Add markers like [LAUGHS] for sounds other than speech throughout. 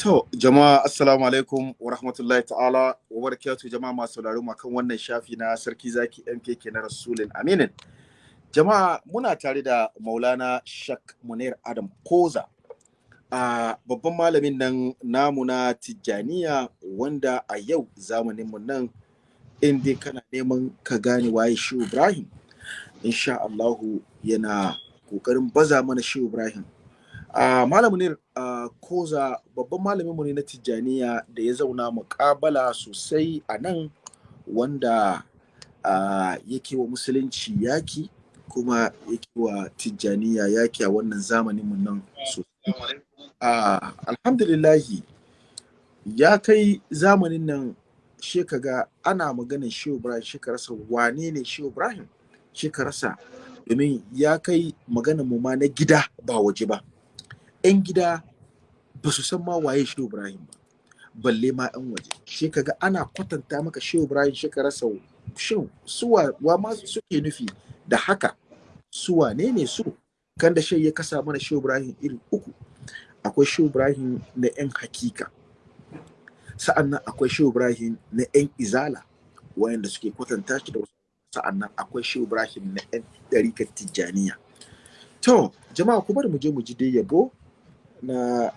To, jama'a assalamu alaikum wa rahmatullahi ta'ala wa barakatuh jama'a masu sauraro kan wannan shafi na sarki zaki MKK na Rasulun Aminin. Jama'a muna tare da Maulana Shak Munir Adam Koza. a babban malamin nan namu na Tijjaniya wanda a yau zamaninmu nan in dai kana neman ka gane waye shi Ibrahim insha Allahu yana ƙoƙarin baza mana shi Ibrahim a malamin uh, koza babban malamin mu ne na Tijjaniya da ya zauna muƙabala sosai a nan wanda uh, yake wa musulunci yaki kuma yake wa Tijjaniya yaki a wannan zamanin mu nan sosai. Uh, alhamdulillahi ya kai zamanin nan shi ga ana maganin shi Ibrahim shi ka rasa wane ne shi Ibrahim? Shi ka rasa. Domin ya kai maganin mu ma na gida ba waje ba. 'Yan gida ba su san ma waye shi Ibrahim ba balle ma 'yan waje. Shi ga ana kwatanta maka shi Ibrahim shi ka rasa shin suwa wa ma suke nufi da haka? Su wane ne su? Kan da shi ya kasa mana shi Ibrahim iri uku. Akwai shi Ibrahim na 'yan hakika. Sa'annan akwai shi Ibrahim na 'yan izala wayanda suke kwatanta shi da wasu. Sa'annan akwai shi Ibrahim na 'yan ɗarikar tijjaniya. To jama'a ku bari mu je mu ji dai yabo na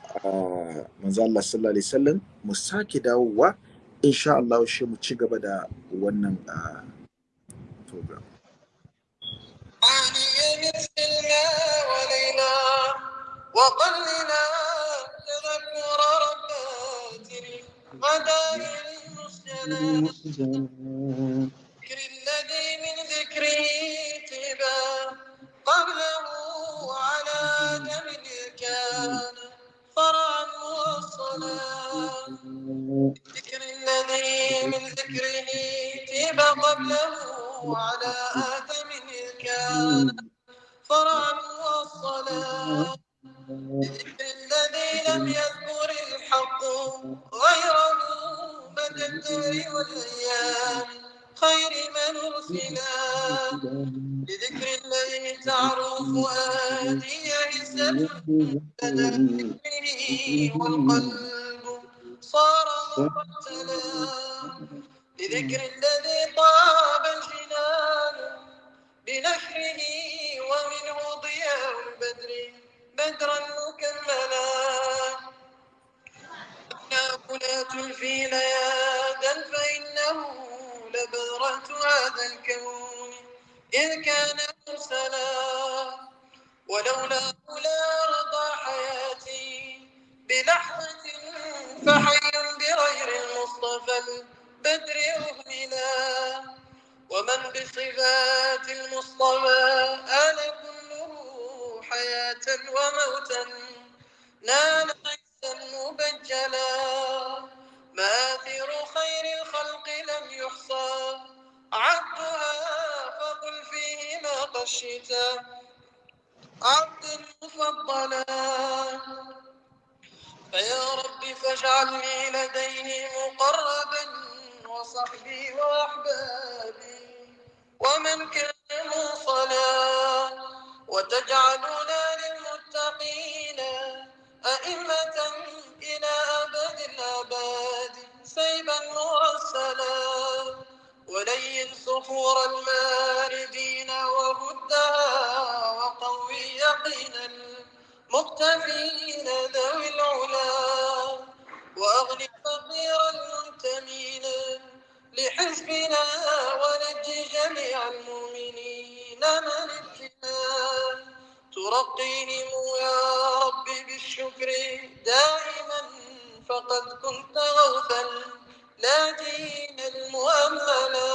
manzo Allah sallallahu alaihi wasallam mu sake dawowa insha Allah shi mu ci gaba da wannan program وقلنا تذكر ربات المدائن المسجلات ذكر الذي من ذكره تبا قبله على دم كان فرعا والصلاة ذكر الذي من ذكره تبا قبله على آدم كان فرعا والصلاة ذكر الذي لم يذكر الحق غيره مدى الدهر والأيام. خير من أرسلا لذكر الذي تعرف فؤادي عزة لدى ذكره والقلب صار مرتلا لذكر الذي طاب الجنان بنشره ومنه ضياء البدر بدرا مكملا. لا تلفي ليادا فإنه لبذرة هذا الكون إذ كان مرسلا. ولولا لا رضى حياتي بلحظة فحي بغير المصطفى البدر أهملا. ومن بصفات المصطفى آل كله حياة وموتا. نال عزا مبجلا. مآثر خير الخلق لم يحصى. عبدها فقل فيه ما قشتا عبد مفضلا فيا رب فاجعلني لديه مقربا وصحبي وأحبابي ومن كان موصلا. وتجعلنا للمتقين أئمة مرسلا ولين صخور الماردين وهدها وقوي يقين المقتفين ذوي العلا وأغني فقير المنتمين لحزبنا ونجي جميع المؤمنين من ابتلاء ترقيهم يا رب بالشكر دائما فقد كنت غوثا. لا دين المؤملا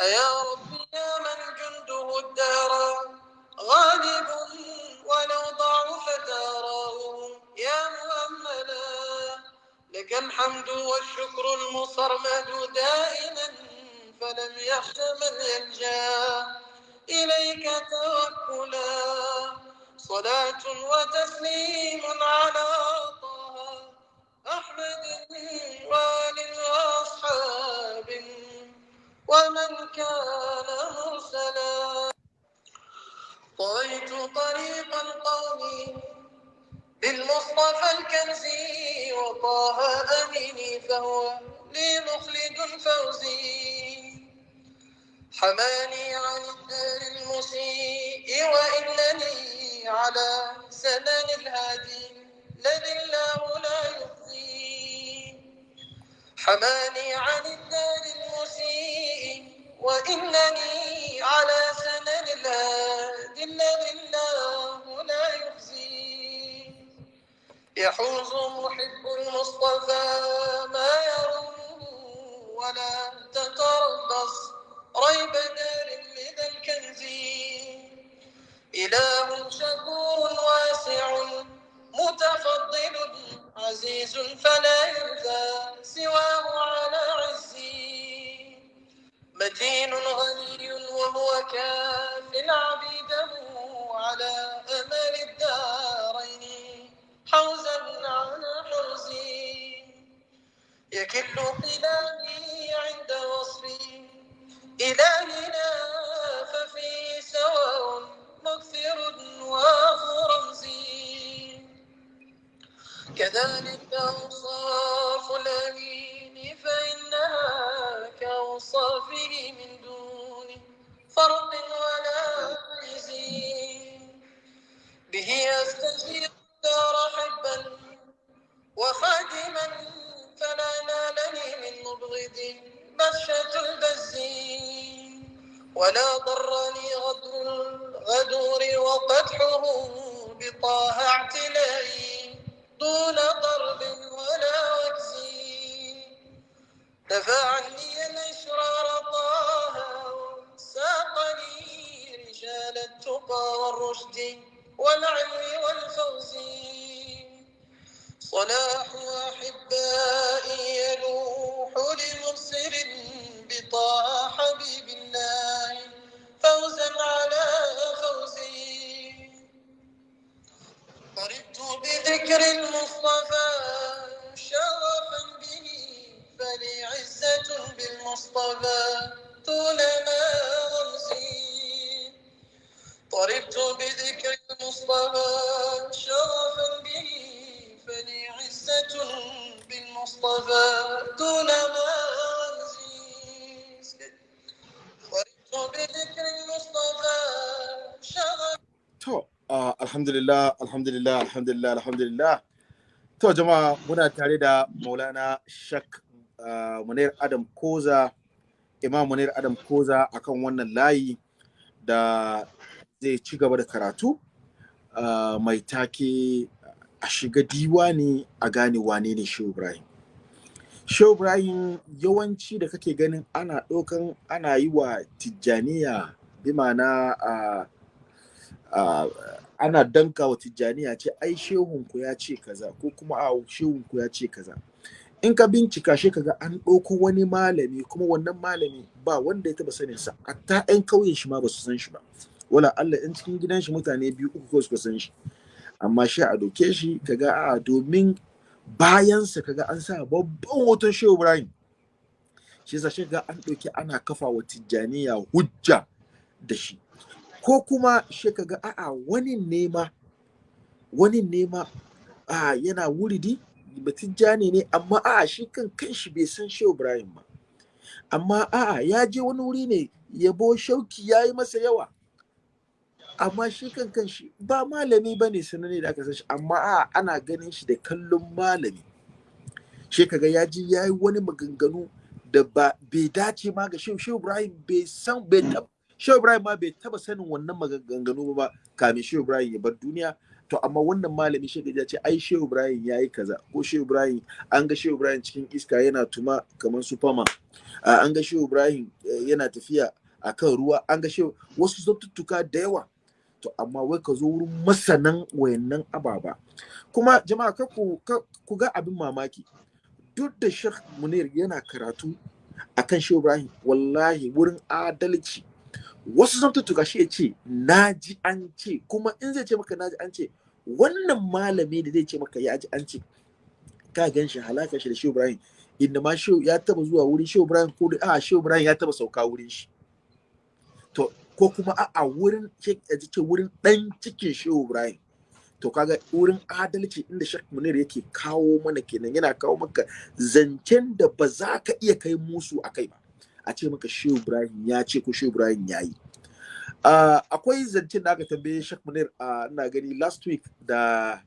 أيا رب يا من جنده الدار. غالب ولو ضعف داره. يا مؤملا لك الحمد والشكر المصرمد دائما فلم يخش من يلجأ إليك توكلا. صلاة وتسليم على طه أحمد وآل وأصحاب ومن كان مرسلا. طويت طريق القوم بالمصطفى المصطفى الكنزي وطه أميني فهو لي مخلد فوزي. حماني عن الدار المسيء وإنني على سنن الهادي الذي الله لا يخزي. حماني عن الدار المسيء وإنني على سنن الهادي الذي الله لا يخزي. يحوز محب المصطفى ما يروم ولا تتربص ريب دار لذا الكنز. إله شكور واسع متفضل عزيز فلا يرثى سواه على عزي. متين غني وهو كاف عبيده على أمل الدارين حوزا على حرزي يكل قلامي عند وصفي إلهنا ففي سواء مغفر ورمزي كذلك أوصاف الأمين فإنها كأوصافه من دون فرق ولا ميزي به أستجير دار حبا وخادما فلا نالني من مبغض بشة البزي ولا ضرني غدر الغدور وقدحه بطه اعتلائي دون ضرب ولا وكزي دفع عني الإشرار طه ساقني رجال التقى والرشد والعلم والفوز. صلاح أحبائي alhamdulillah, alhamdulillah, alhamdulillah, alhamdulillah. To, jama'a muna tare da Maulana Shak uh, Munir Adam Koza, Imam Munir Adam Koza akan wannan layi da zai ci gaba da karatu uh, mai take a shiga diwani a gane wane ne Shehu Ibrahim. Shehu Ibrahim yawanci da kake ganin ana ɗaukan ana yi wa Tijjaniya bi ma'ana uh, uh, ana danka wa tijjaniya ce ai shehunku ya ce kaza ko kuma a shehunku ya ce kaza. In ka bincika shi kaga an ɗauko wani malami kuma wannan malami ba wanda ya taba sanin sa hatta ƴan kauyen shi ma ba su san shi ba. Wala Allah in cikin gidan shi mutane biyu uku ko suka san shi. Amma shi a doke shi kaga a domin bayansa kaga an sa babban hoton Shehu Ibrahim. Shi yasa shi ga an ɗauki ana kafa wa tijjaniya hujja da shi. Ko kuma shi kaga a'a wani nema wani nema a yana wuridi batijjani ne. Amma a'a shi kan kanshi bai san Shehu Ibrahim ba. Amma a'a ya je wani wuri ne yabo shauki ya yi masa yawa. Amma shi kan kanshi ba malami ba ne da aka san shi. Amma a'a ana ganin shi da kallon malami. Shi kaga ya ji ya yi wani maganganu da ba bai dace ma ga Shehu Shehu Ibrahim bai san bai Shehu Ibrahim ma bai taba sanin wannan maganganu ba kamin Shehu Ibrahim ya bar duniya. To amma wannan malami shi ya ce ai Shehu Ibrahim ya yi kaza. Ko Shehu Ibrahim an ga Shehu Ibrahim cikin iska yana tuma kamar Superman. An ga Shehu Ibrahim yana tafiya akan ruwa. An ga Shehu wasu zattuttuka da yawa. To amma wai ka zo wurin masanan wayannan ababa. Kuma jama'a ka ku, ku ga abin mamaki. Duk da Sheikh Munir yana karatu akan Shehu Ibrahim wallahi wurin adalci wasu zan tuttuka shi ya ce na ji an ce. Kuma in zai ce maka na ji an ce wannan malami da zai ce maka ya ji an ce ka gan shi halaka shi da shehu ibrahim. Inda ma shehu ya taba zuwa wurin shehu ibrahim ko da a shehu ibrahim ya taba sauka wurin shi. To ko kuma a a wurin ce wurin dan cikin shehu ibrahim. To kaga wurin adalci inda Sheikh Munir yake kawo mana kenan yana kawo maka zancen da ba za ka iya kai musu a kai ba. A ce maka Shehu Ibrahim ya ce ko Shehu Ibrahim ya yi. Akwai zancen da aka tambaye Sheikh Munir uh, ina gani last week da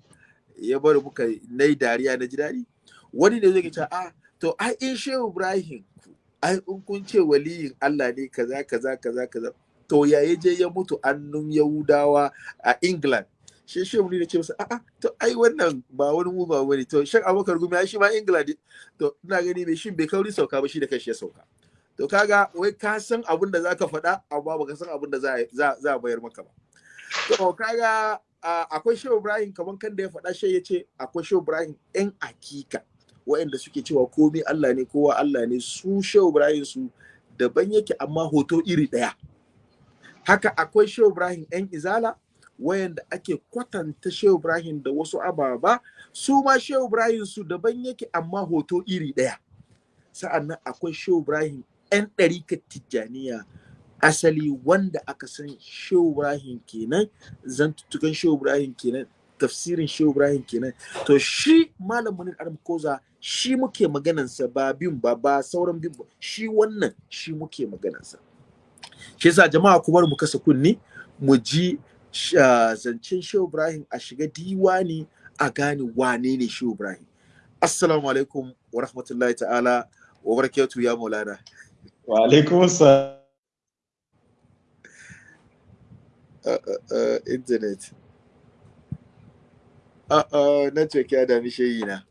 ya bari muka na yi dariya na ji daɗi. Wani ne zai ce a to ai in Shehu Ibrahim ai in kun ce waliyin Allah ne kaza kaza kaza kaza. To ya je ya mutu annun Yahudawa a England. Shi shi ne ce masa a'a to ai wannan ba wani mu ba wani to shan abokar gumi shi ma England to ina gani mai shin bai kauri sauka ba shi da kashi ya sauka. To kaga wai ka san abin da zaka faɗa amma baka san abin da za a bayar maka ba. To kaga akwai Shehu Ibrahim kaman kan da ya faɗa shi ya ce akwai Shehu Ibrahim ɗan akika waɗanda suke cewa komai Allah ne kowa Allah ne. Su Shehu Ibrahim su daban yake amma hoto iri ɗaya. Haka akwai Shehu Ibrahim ɗan izala wayanda ake kwatanta Shehu Ibrahim da wasu ababa. Su ma Shehu Ibrahim su daban yake amma hoto iri ɗaya. Sa'annan akwai Shehu Ibrahim 'yan ɗarikar Tijjaniya. Asali wanda aka san Shehu Ibrahim kenan zantuttukan Shehu Ibrahim kenan tafsirin Shehu Ibrahim kenan. To shi Malam Munir Adam Koza shi muke maganansa ba bin ba ba sauran bin ba shi wannan shi muke maganansa. Shi yasa jama'a kuma mu kasa kunni mu ji zancen Shehu Ibrahim a shiga diwani a gane wane ne Shehu Ibrahim. Assalamu alaikum wa rahmatullahi ta'ala wa barakatuhu ya maulana. Wa alaikum assalam uh, uh, uh, internet. Uh, network ya dami shayi na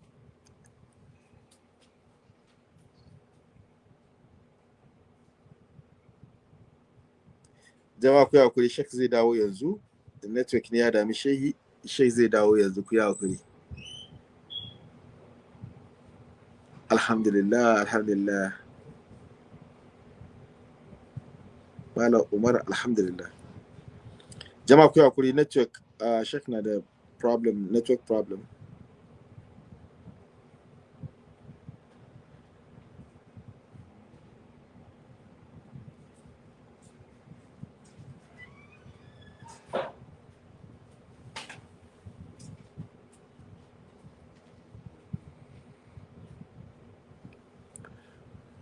jama'a ku haƙuri shek zai dawo yanzu. Network ne ya dami shehi shek zai dawo yanzu ku haƙuri. Alhamdulillah alhamdulillah. Malam Umar alhamdulillah. Jama'a ku haƙuri network uh, shek na da problem network problem.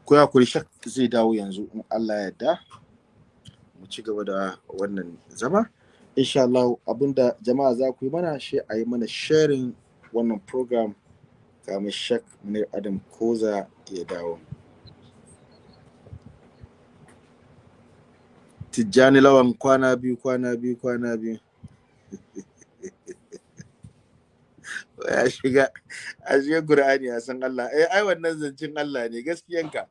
Ku haƙuri shak zai dawo yanzu in Allah ya yarda. Mu ci gaba da wannan zama. Insha Allah abin da jama'a za ku yi mana shi a yi mana sharing wannan program. Kamar shak munir adam koza ya dawo. Tijjani lawan kwana biyu kwana biyu kwana biyu. [LAUGHS] Ya shiga a shiga Qur'ani a san Allah. Eh ai wannan zancin Allah ne gaskiyanka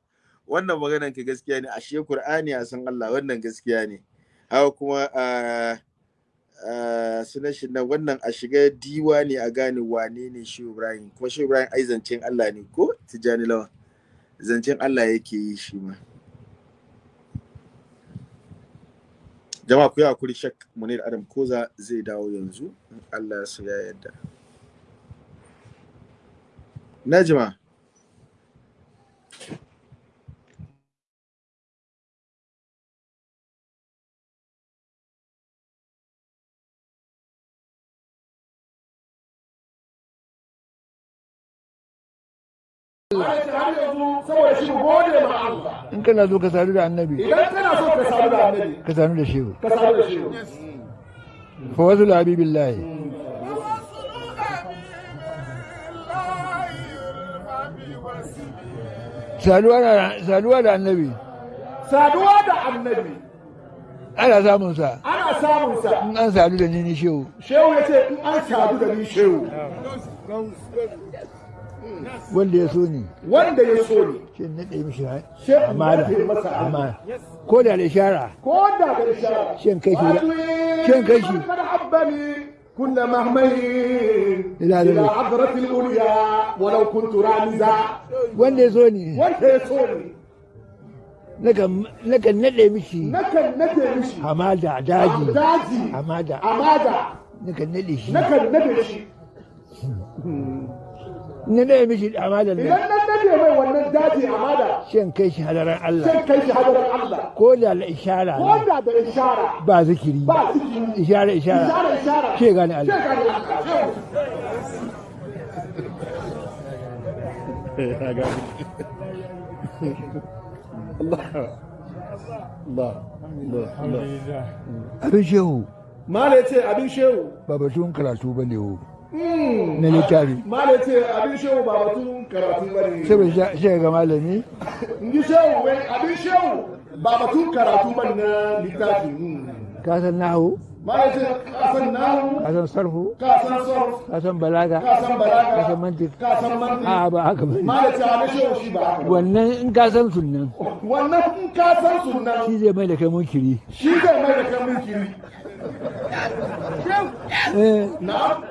wannan maganan ka gaskiya ne. A shiga Qur'ani a san Allah wannan gaskiya ne. Haka kuma a sunan shi nan wannan a shiga diwa ne a gane wane ne shi Ibrahim. Kuma shi Ibrahim ai zancen Allah ne ko? Tijjani lawan. Zancen Allah yake yi shi ma. Jama'a ku yi haƙuri shak munir adam koza zai dawo yanzu. In Allah ya ya yarda. إن كان لازم كسرنا على النبي. إذا كان لازم كسرنا على النبي. كسرنا لشيو. كسرنا لشيو. فوز العبي بالله. سألوه على سألوه على النبي. سألوه على النبي. أنا سامو سا. أنا سامو سا. أنا سألوه لنيني شيو. شيو يا شيخ. أنا سألوه لنيني شيو. واللي يسوني. وين يسوني؟ شن نبي مشي عمالة عمالة كل على الشارع كل على الشارع شن كشي شن كشي كنا مهملين. إلى عبرة الأولياء ولو كنت رامزا. وين يسوني. وين يسوني؟ لك لك الندي مشي. لك الندي مشي. حمادة عداجي. عداجي. حمادة. حمادة. لك الندي مشي لك الندي مشي [LAUGHS] na naɗe mishi hamadan idan nan nan nade mai wannan daji hamada shan kai shi hadaran Allah sai kai shi hadarin Allah ko da la ishara ko ne da da ishara ba zikiri ba ciki ishara ishara ishara ishara ce gane sai Allah gane Allah abin shehu mala ce abin shehu ba batun karatu ba ne wo na littafi. Ce abin shehu ba batun karatu ba ne shi ga malami. [LAUGHS] Shehu wai abin shehu ba batun karatu ba na littafi. Hmm. ka san nahu? Ce ka san nahu? Ka san sarfu? Ka san sarf ka san balaga? Ka san balaga. Ka san mantik ka san mantiq. A ba haka ba ce abin shehu shi ba wannan in ka san sunnan. Wannan in ka san shi zai mai da kai munkiri. Shi zai mai da kan mulkiri eh. Na'am.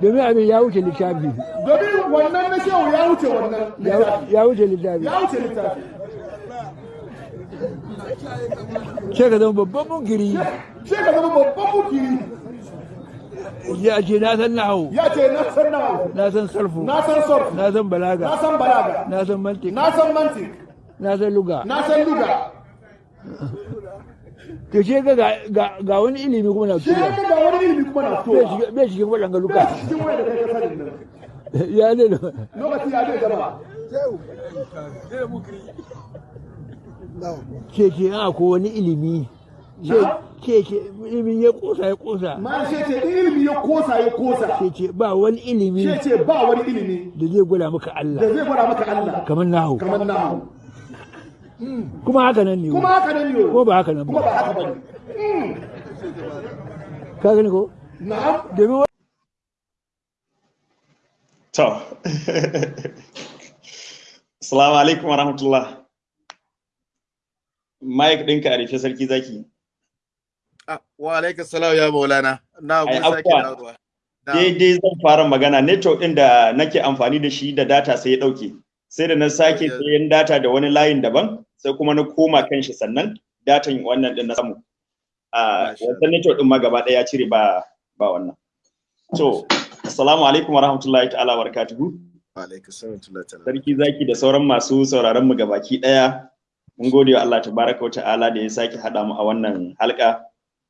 Domin abin ya wuce littafi. Domin wannan na shehu ya wuce wannan Ya- littafi. ya wuce littafi. Ya wuce littafi. Sai ka zama babban munkiri. Sai ka zama babban mukiri ya ce na san nahu ya ce na san nahu na san sarfu. Na san sarf na san na balaga san balaga. Na san mantik na san mantik na san luga. Na san luga. To ce ga ga- ga wani ilimi kuma na shi tura ne ga wani ilimi kuma na bai fitowa shiga- bai cikin waɗanga luka cikin wani da kai ka sanin nan ya ne da lokaci ya zai gaba. Ce ce a ko wani ilimi. Ce ce ce ilimin ya kosa ya kosa ma shi ce in ilimi ya kosa ya kosa ce ce ba wani ilimi shi ce ba wani ilimi da zai gwada maka da Allah zai gwada maka Allah. Kamar nahu. Kamar nahu. Kuma haka nan ne kuma haka nan ne ko ba haka nan kuma ba ba haka ba ne ka gani ko na'am domin wa- To. Assalamu alaikum wa rahmatullah. Mike ɗinka a rufe sarki zaki. Ah, wa alaikum salam ya maulana na mun sake dawowa. Daidai zan fara magana network ɗin da nake amfani da shi da data sai ya ɗauke. Sai da na sake sayan data da wani layin daban sai kuma na koma kan shi sannan datan wannan ɗin na samu. A wata network ɗin ma gaba ɗaya ya cire ba ba wannan. To, assalamu alaikum wa rahmatullahi ta'ala barakatuhu. wa alaikum salam sarki zaki da sauran masu sauraron mu gabaki ɗaya mun gode wa Allah tabaraka wa ta'ala da ya sake hada mu a wannan halka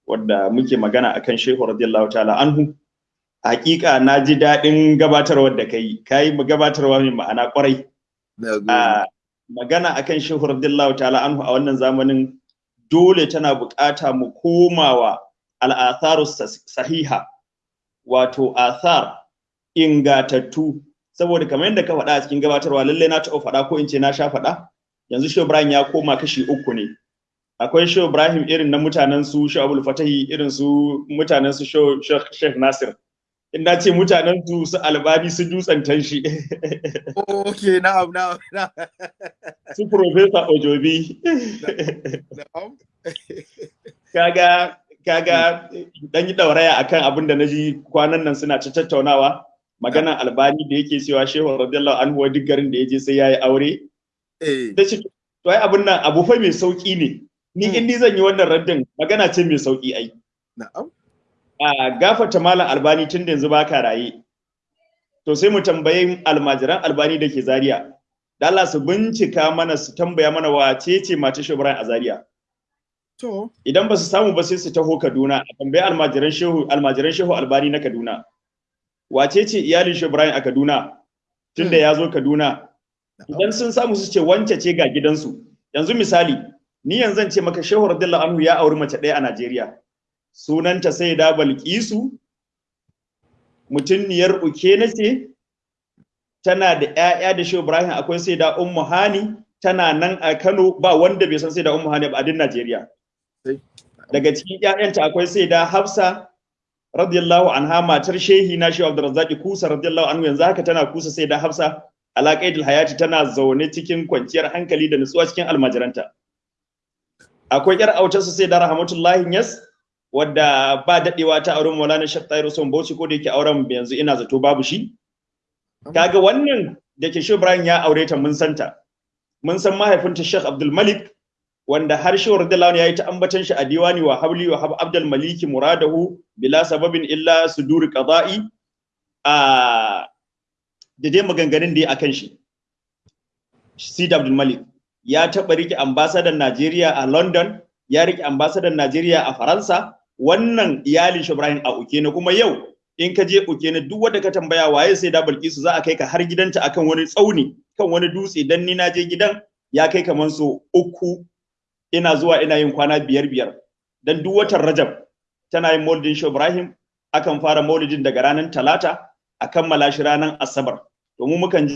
wadda muke magana akan Shehu radiyallahu ta'ala anhu hakika na ji daɗin gabatarwar da kai kai mu gabatarwa mai ma'ana ƙwarai magana akan Shehu radiyallahu ta'ala anhu a wannan zamanin dole tana buƙata mu komawa al'atharu sahiha wato athar ingatattu. Saboda kamar yadda ka faɗa a cikin gabatarwa lallai na taɓa faɗa ko in ce na sha faɗa. Yanzu Shehu Ibrahim ya koma kashi uku ne. Akwai Shehu Ibrahim irin na mutanen su Shehu Abdul Fatahi irin su mutanen su Shehu Nasir. In na ce mutanen su su Albani su dutsen tanshi. Okay, na'am, na'am, na'am. su Professor Ojobi. Kaga kaga dan yi dauraya akan abin da na ji kwanan nan suna ta tattaunawa. Maganan albani da yake cewa shehu radiyallahu anhu duk garin da ya je sai yayi aure. Eh, da shi to ai abin nan abu fa mai sauƙi ne. Ni Hmm. in ni zan yi wannan raddin magana ce mai sauƙi ai. Na'am. A gafata malam albani tun da yanzu baka raye. To sai mu tambayi almajiran albani da ke zaria. Da Allah su bincika mana su tambaya mana wace ce mata shehu Ibrahim a zaria. To, idan ba su samu ba sai su taho Kaduna. A tambayi almajiran shehu almajiran shehu albani na Kaduna. Wace ce iyalin shehu Ibrahim a Kaduna? Tunda ya zo Kaduna. Idan sun samu su ce wance ce ga gidansu. Yanzu misali ni yanzu zan ce maka shehu radiyallahu anhu ya auri mace ɗaya a Najeriya. Sunanta sai da Balkisu. Mutunniyar uke na ce tana da ƴaƴa da shehu Ibrahim akwai sai da Ummu Hani. Tana nan a Kano ba wanda bai san sai da Ummu Hani ba a din Najeriya. Daga cikin ƴaƴanta akwai sai da Hafsa radiyallahu anha matar shehi na shehu Abdurrazzaq Kusa radiyallahu anhu. Yanzu haka tana kusa sai da Hafsa alaƙaidul hayati tana zaune cikin kwanciyar hankali da nutsuwa cikin almajiranta. Akwai yar autarsa sai da rahmatullahi yas wadda ba dadewa ta auren Maulana Sheikh Tahir Usman Bauchi ko da yake auren yanzu ina zato babu shi. Kaga wannan da ke Sheikh Ibrahim ya aure ta mun santa mun san mahaifinta Sheikh Abdul Malik wanda har Sheikh radiyallahu anhu yayi ta ambatan shi a diwani wa habli wa hab Abdul Maliki muradahu bila sababin illa suduri qada'i. A da dai maganganun da ya akan shi. Sid Abdul Malik ya taɓa riƙe ambasadan Najeriya a London ya riƙe ambasadan Najeriya a Faransa wannan iyalin shi Ibrahim a Ukene kuma yau in ka je Ukene duk wanda ka tambaya waye sai da Bilkisu za a kai ka har gidanta akan wani tsauni kan wani dutse dan ni na je gidan ya kai kaman so uku. Ina zuwa ina yin kwana biyar biyar. Dan duk watan Rajab tana yin maulidin shi Ibrahim akan fara maulidin daga ranar Talata a kammala shi ranar Asabar. Domin mukan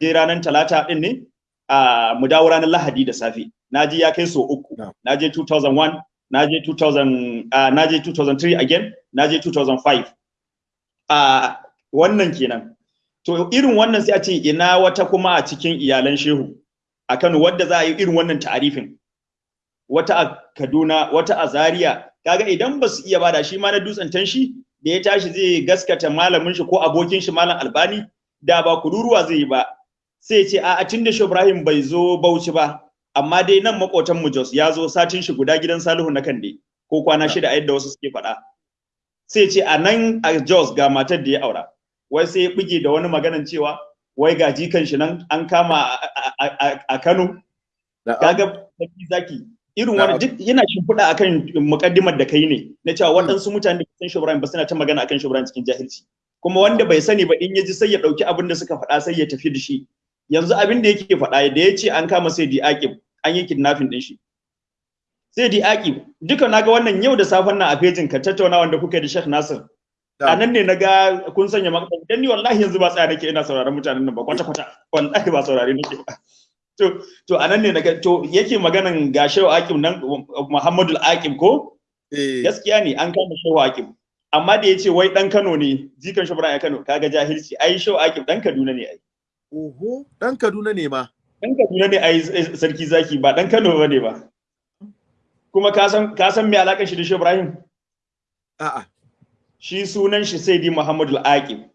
je ranar Talata din ne a mu dawo ranar Lahadi da safe. Na je ya kai so uku. Na je 2001 na je 2000 uh, na je 2003 again na je 2005 a wannan kenan. To irin wannan sai a ce ina wata kuma a cikin iyalan shehu a Kano wadda za a yi irin wannan ta'arifin. Wata a Kaduna wata a Zaria. Kaga idan ba su iya ba da shi ma na dutsen tanshi da ya tashi zai gaskata malamin shi ko abokin shi malam Albani da ba kururuwa zai yi ba. Sai ce a tun da Ibrahim bai zo Bauchi ba amma dai nan makotan mu Jos ya zo satin shi guda gidan Salihu na Kande ko kwana shida a yadda wasu suke faɗa. Sai ce a nan a Jos ga matar da ya aura. Wai sai ya bige da wani maganan cewa wai ga jikan shi nan an kama a Kano. Kaga zaki irin wani duk yana shimfiɗa akan mukaddimar da kai ne na cewa waɗansu mutane da san Ibrahim ba suna ta magana akan Ibrahim cikin jahilci. Kuma wanda bai sani ba in ya ji sai ya ɗauki abin da suka faɗa sai ya tafi da shi. Yanzu abin da yake faɗa da ya ce an kama sai di aqib an yi kidnapping din shi. Sai di aqib duka na ga wannan yau da safen nan a fejin ka tattauna wanda kuka da Sheikh Nasir. A nan ne na ga kun sanya maka dan ni wallahi yanzu ba tsaya nake ina sauraron mutanen nan ba kwata kwata wallahi ba saurare nake ba. To to a nan ne na ga to yake maganan ga Shehu Aqib nan Muhammadu Aqib ko? Gaskiya ne an kama Shehu Aqib. Amma da ya ce wai dan Kano ne jikan Shubra ya Kano kaga jahilci. Ai Shehu Aqib dan Kaduna ne ai. Oho, ɗan Kaduna ne ma. Ɗan Kaduna ne a yi sarki zaki ba ɗan Kano ba ne ba. Kuma ka san me alaƙar shi da shi Ibrahim? A'a. Shi sunan shi sai di Muhammadu Aqib.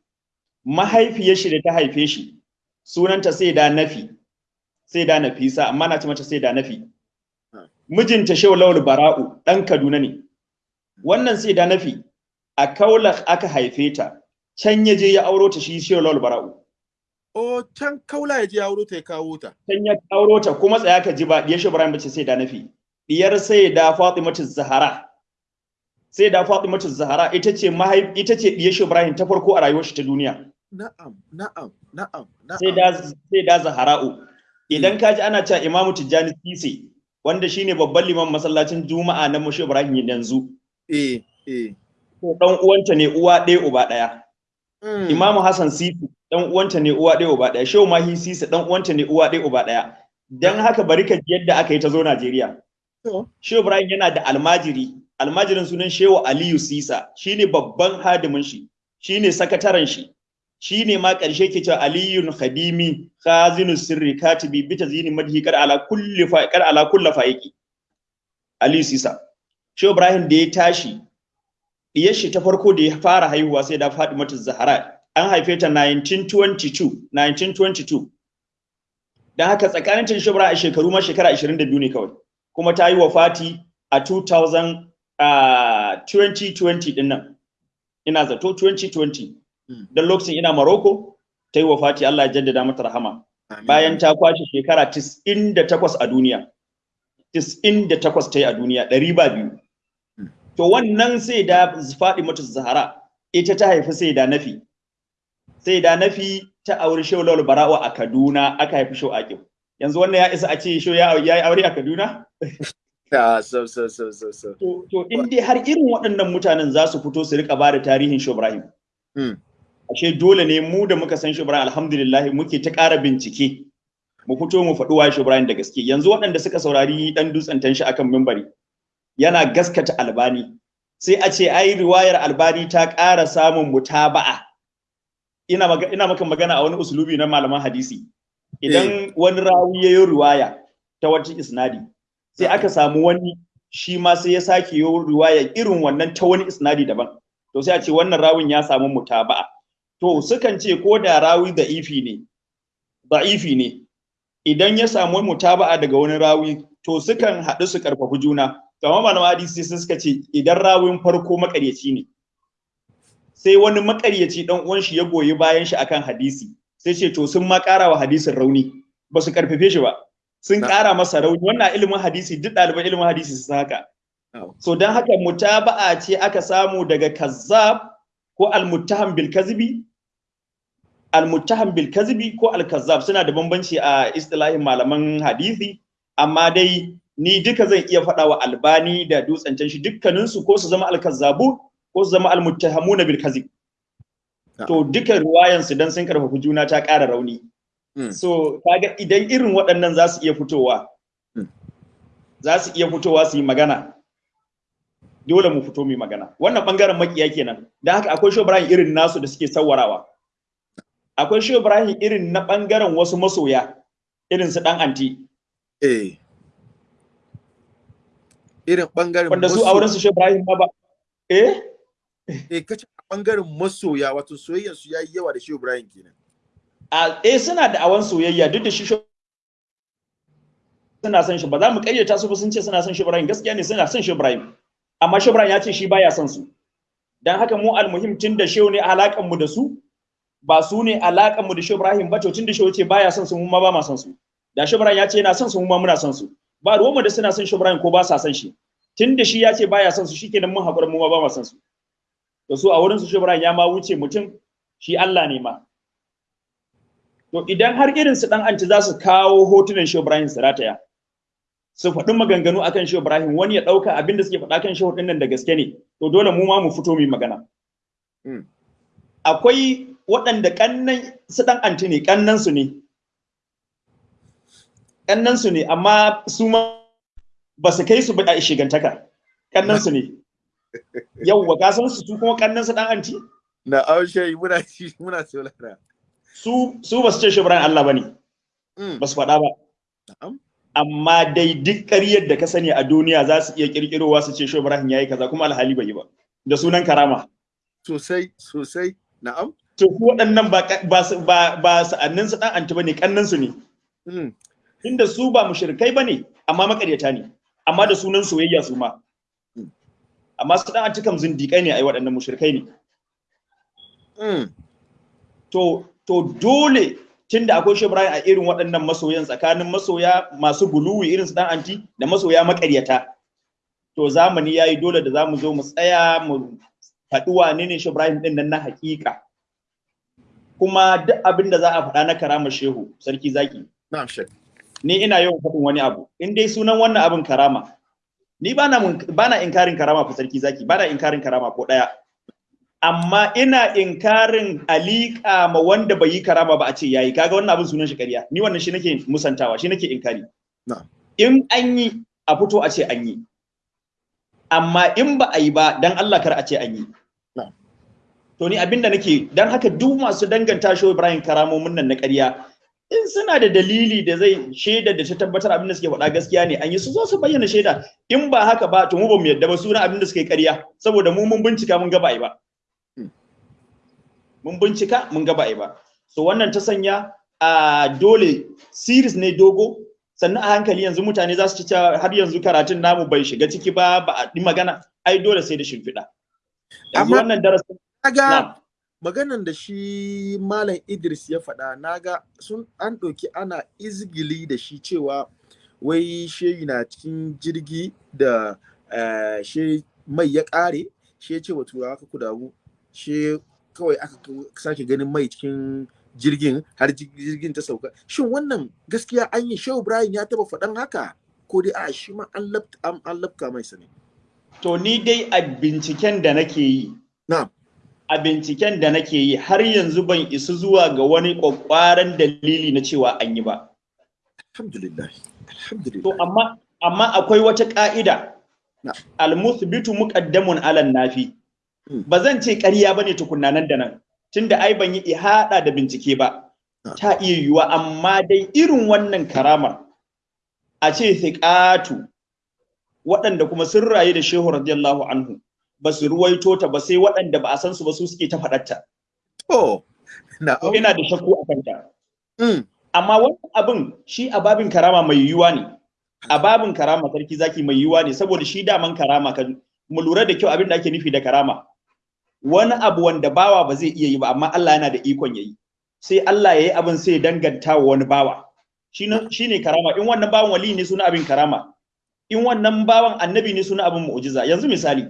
Mahaifiyar shi da ta haife shi sunanta sai da Nafi. Sai da Nafisa amma na ce mata sai da Nafi. Mijinta Shehu Lawal Bara'u ɗan Kaduna ne. Wannan sai da Nafi a Kaulak aka haife ta. Can ya je ya auro ta shi Shehu Lawal Bara'u. O can kaula ya je ya auro ta ya kawo ta. Can ya auro ta kuma tsaya ka ji ba diyar shi Ibrahim bace sai da nafi. Diyar sai da Fatimatu Zahara. Sai da Fatimatu Zahara ita ce mahaif ita ce diyar shi Ibrahim ta farko a rayuwar shi ta duniya. Na'am, na'am, na'am, na'am. Sai da sai da Zahara'u. Idan ka ji ana cewa Imamu Tijjani Sise wanda shine babban liman masallacin Juma'a na Mushi Ibrahim yanzu. Eh, eh. Ko dan uwanta ne uwa ɗaya uba ɗaya. Imamu Hassan Sisi dan uwanta ne uwa ɗaya uba ɗaya. Shehu mahi sisa dan uwanta ne uwa ɗaya uba ɗaya. Dan haka bari ka ji yadda aka yi ta zo Najeriya. Shehu Ibrahim yana da almajiri. Almajirin sunan shehu Aliyu Sisa. Shine babban hadimin shi. Shine sakataren shi. Shine ma ƙarshe ke cewa Aliyun Khadimi khazinu sirri katibi bi tazini madhi kar ala kulli fa kar ala kulli faiki. Aliyu Sisa. Shehu Ibrahim da ya tashi diyar shi ta farko da ya fara haihuwa sai da Fatimatu Zahra an haife ta 1922 1922 don haka tsakanin cin shubra a shekaru ma shekara 22 ne kawai. Kuma ta yi wafati a 2000 uh, 2020 ɗin nan. Ina zato 2020 don lokacin ina Morocco ta yi wafati Allah ya jaddada mata rahama. Bayan ta kwashe shekara 98 a duniya. 98 ta yi a duniya ɗari ba biyu. To wannan sai da faɗi mata zahara ita ta haifi sai da nafi. Sai da nafi ta auri shehu lawal bara'u a kaduna aka haifi shehu aqib yanzu wannan ya isa a ce shehu ya yi aure a kaduna? [LAUGHS] So so so so so. To to in dai har irin waɗannan mutanen za su fito su riƙa ba da tarihin shehu ibrahim. Ashe dole ne mu da muka san shehu ibrahim alhamdulillah muke ta ƙara bincike. Mu fito mu faɗi wa shehu ibrahim da gaske. Yanzu waɗanda suka saurari dan dutsen tanshi akan mimbari yana gaskata albani. Sai a ce ai riwayar albani ta ƙara samun mutaba'a. Ina maka magana a wani usulubi na malaman hadisi. Idan wani rawi ya yi riwaya ta wata isnadi sai aka samu wani shi ma sai ya sake yi riwaya irin wannan ta wani isnadi daban. To sai a ce wannan rawin ya samu mutaba'a. To sukan ce ko da rawi da ifi ne da'ifi ne idan ya samu mutaba'a daga wani rawi to sukan haɗu su karfafi juna. Kamar malaman hadisi sai suka ce idan rawin farko makaryaci ne sai wani makaryaci dan uwan shi ya goyi bayan shi akan hadisi sai ce to sun ma ƙara wa hadisin rauni ba su karfafe shi ba. Sun ƙara masa rauni. Wannan ilimin hadisi duk ɗaliban ilimin hadisi su haka. So don haka mutaba'a ce aka samu daga kazzab ko almuttaham bil kazibi almuttaham bil kazibi ko al kazzab suna da bambanci a istilahin malaman hadisi amma dai ni duka zan iya faɗa wa albani da dutsen shi dukkaninsu ko su zama al kazzabu ko su zama al muttahamuna bil kazib. To duka ruwayansu dan sun ƙarfafa juna ta ƙara rauni. Mm. so kaga idan irin waɗannan za su iya fitowa Mm. za su iya fitowa su yi magana dole mu fito mu magana. Wannan ɓangaren makiya kenan. Dan haka akwai Shehu Ibrahim irin nasu da suke sawarawa akwai Shehu Ibrahim irin na ɓangaren wasu masoya irin su dan anti. Eh. Irin ɓangaren wanda su auren su Shehu Ibrahim ba eh? Eh kace a ɓangaren masoya wato soyayyar su yayi yawa da Shehu Ibrahim kenan. Eh suna da awan soyayya duk da shi Shehu- suna son shi. Ba za mu kayyata su ba sun ce suna son shi Ibrahim. Gaskiya ne suna son shi Ibrahim. Amma shi Ibrahim ya ce shi baya son su. Dan haka mu almuhim tun da shehu ne alakan mu da su ba su ne alakan mu da shi Ibrahim ba. To tun da shehu ce baya son su mu ma ba ma son su. Da shi Ibrahim ya ce yana son su mu ma muna son su. Ba ruwan mu da suna son shi Ibrahim ko ba sa son shi. Tun da shi ya ce baya son su shikenan mun haƙura mu ma ba ma son su. To su a wurin su shi Ibrahim ya ma wuce mutum shi Allah ne ma. To idan har irin su dan anti za su kawo hotunan shi Ibrahim su rataya su faɗi maganganu akan Shehu Ibrahim wani ya ɗauka abin da suke faɗa kan Shehu ɗin nan da gaske ne to dole mu ma mu fito mu magana. Mm. akwai waɗanda kannan su ɗan anti ne kannan su ne. Kannan su ne amma su ma ba su kai su ba a shigantaka. Kannan su ne. Yauwa ka san su su kuma kannan su ɗan anti? Na aushe muna ci muna saurara su su ba su ce Shehu Ibrahim Allah ba ne Mm. ba su faɗa ba. Na'am. amma dai duk ƙaryar da ka sani a duniya za su iya ƙirƙirowa su ce Shehu Ibrahim yayi kaza kuma alhali bai yi ba. Da sunan karama. Sosai sosai. Na'am. To ku waɗannan ba ba ba sa'annin su dan anti ba ne kannan su ne. Mm. inda su ba mushrikai ba ne amma makaryata ne. Amma da sunan soyayya su ma. Amma su dan anti kam zindiƙai ne ai waɗannan mushrikai ne. Mm. to to dole tunda akwai Shehu Ibrahim a irin waɗannan masoyan tsakanin masoya masu buluwi irin su dan anti da masoya makaryata to zamani yayi dole da za mu zo mu tsaya mu faɗi wane ne Shehu Ibrahim ɗin nan na haƙiƙa. Kuma duk abin da za a faɗa na karamar shehu sarki zaki. Na'am shek ni ina yawan faɗin wani abu. In dai sunan wannan abin karama ni bana mun- bana inkarin karama fa sarki zaki bana inkarin karama ko ɗaya. Amma ina inkarin alika ma wanda bai yi karama ba a ce yayi. Kaga wannan abin sunan shi ƙarya. Ni wannan shi nake musantawa shi nake inkari. In an yi a fito a ce an yi. Amma in ba a yi ba dan Allah kar a ce an yi. To ni abin da nake dan haka duk masu danganta shi Ibrahim karamomin nan na ƙarya in suna da dalili da zai shaida da ta tabbatar abin da suke faɗa gaskiya ne an yi su zo su bayyana shaida. In ba haka ba to mu ba mu yadda ba suna abin da suke ƙarya. Saboda mu mun bincika mun ga ba ba. Hmm. mun bincika mun ga ba ba. So wannan ta sanya a dole series ne dogo. Sannan a hankali yanzu mutane za su ci har yanzu karatun namu bai shiga ciki ba ba a yi magana. Ai dole sai da shimfiɗa. Yanzu Amma- wannan darasin maganan da shi malam Idris ya faɗa na ga sun an ɗauki ana izgili da shi cewa wai shehi na cikin jirgi da eh, she mai ya ƙare she ce wa turawa ka ku damu she kawai aka sake ganin mai cikin jirgin har ji- jirgin ta sauka. Shin wannan gaskiya an yi? Shehu ibrahim ya taba faɗan haka? Ko dai a shi ma an lafka mai sani to ni dai a binciken da nake yi na'am. A binciken da nake yi har yanzu ban isu zuwa ga wani kwakwaran dalili na cewa an yi ba. alhamdulillah alhamdulillah To amma amma akwai wata ka'ida. Al-muthbitu muqaddamun 'ala nafi. Hmm. Ba zan ce ƙarya ba ne tukunna nan da nan. Tunda ai ban yi ihada da bincike ba. Ta iya yiwuwa amma dai irin wannan karamar a ce thiqatu waɗanda kuma sun rayu da Shehu radiyallahu anhu ba su ruwaito ta ba sai waɗanda ba a san su ba su suke ta faɗarta. to na'am ina da shakku a kanta. Mm. amma wannan abin shi a babin karama mai yiwuwa ne. A babin karama sarki zaki mai yiwuwa ne saboda shi daman karama kan mu lura da kyau abin da ake nufi da karama. Wani abu wanda bawa ba zai iya yi ba amma Allah yana da ikon yayi sai Allah ya yi abin sai danganta wa wani bawa. Shine shine karama. In wannan bawan wali ne suna abin karama. In wannan bawan annabi ne suna abin mu'jiza. Yanzu misali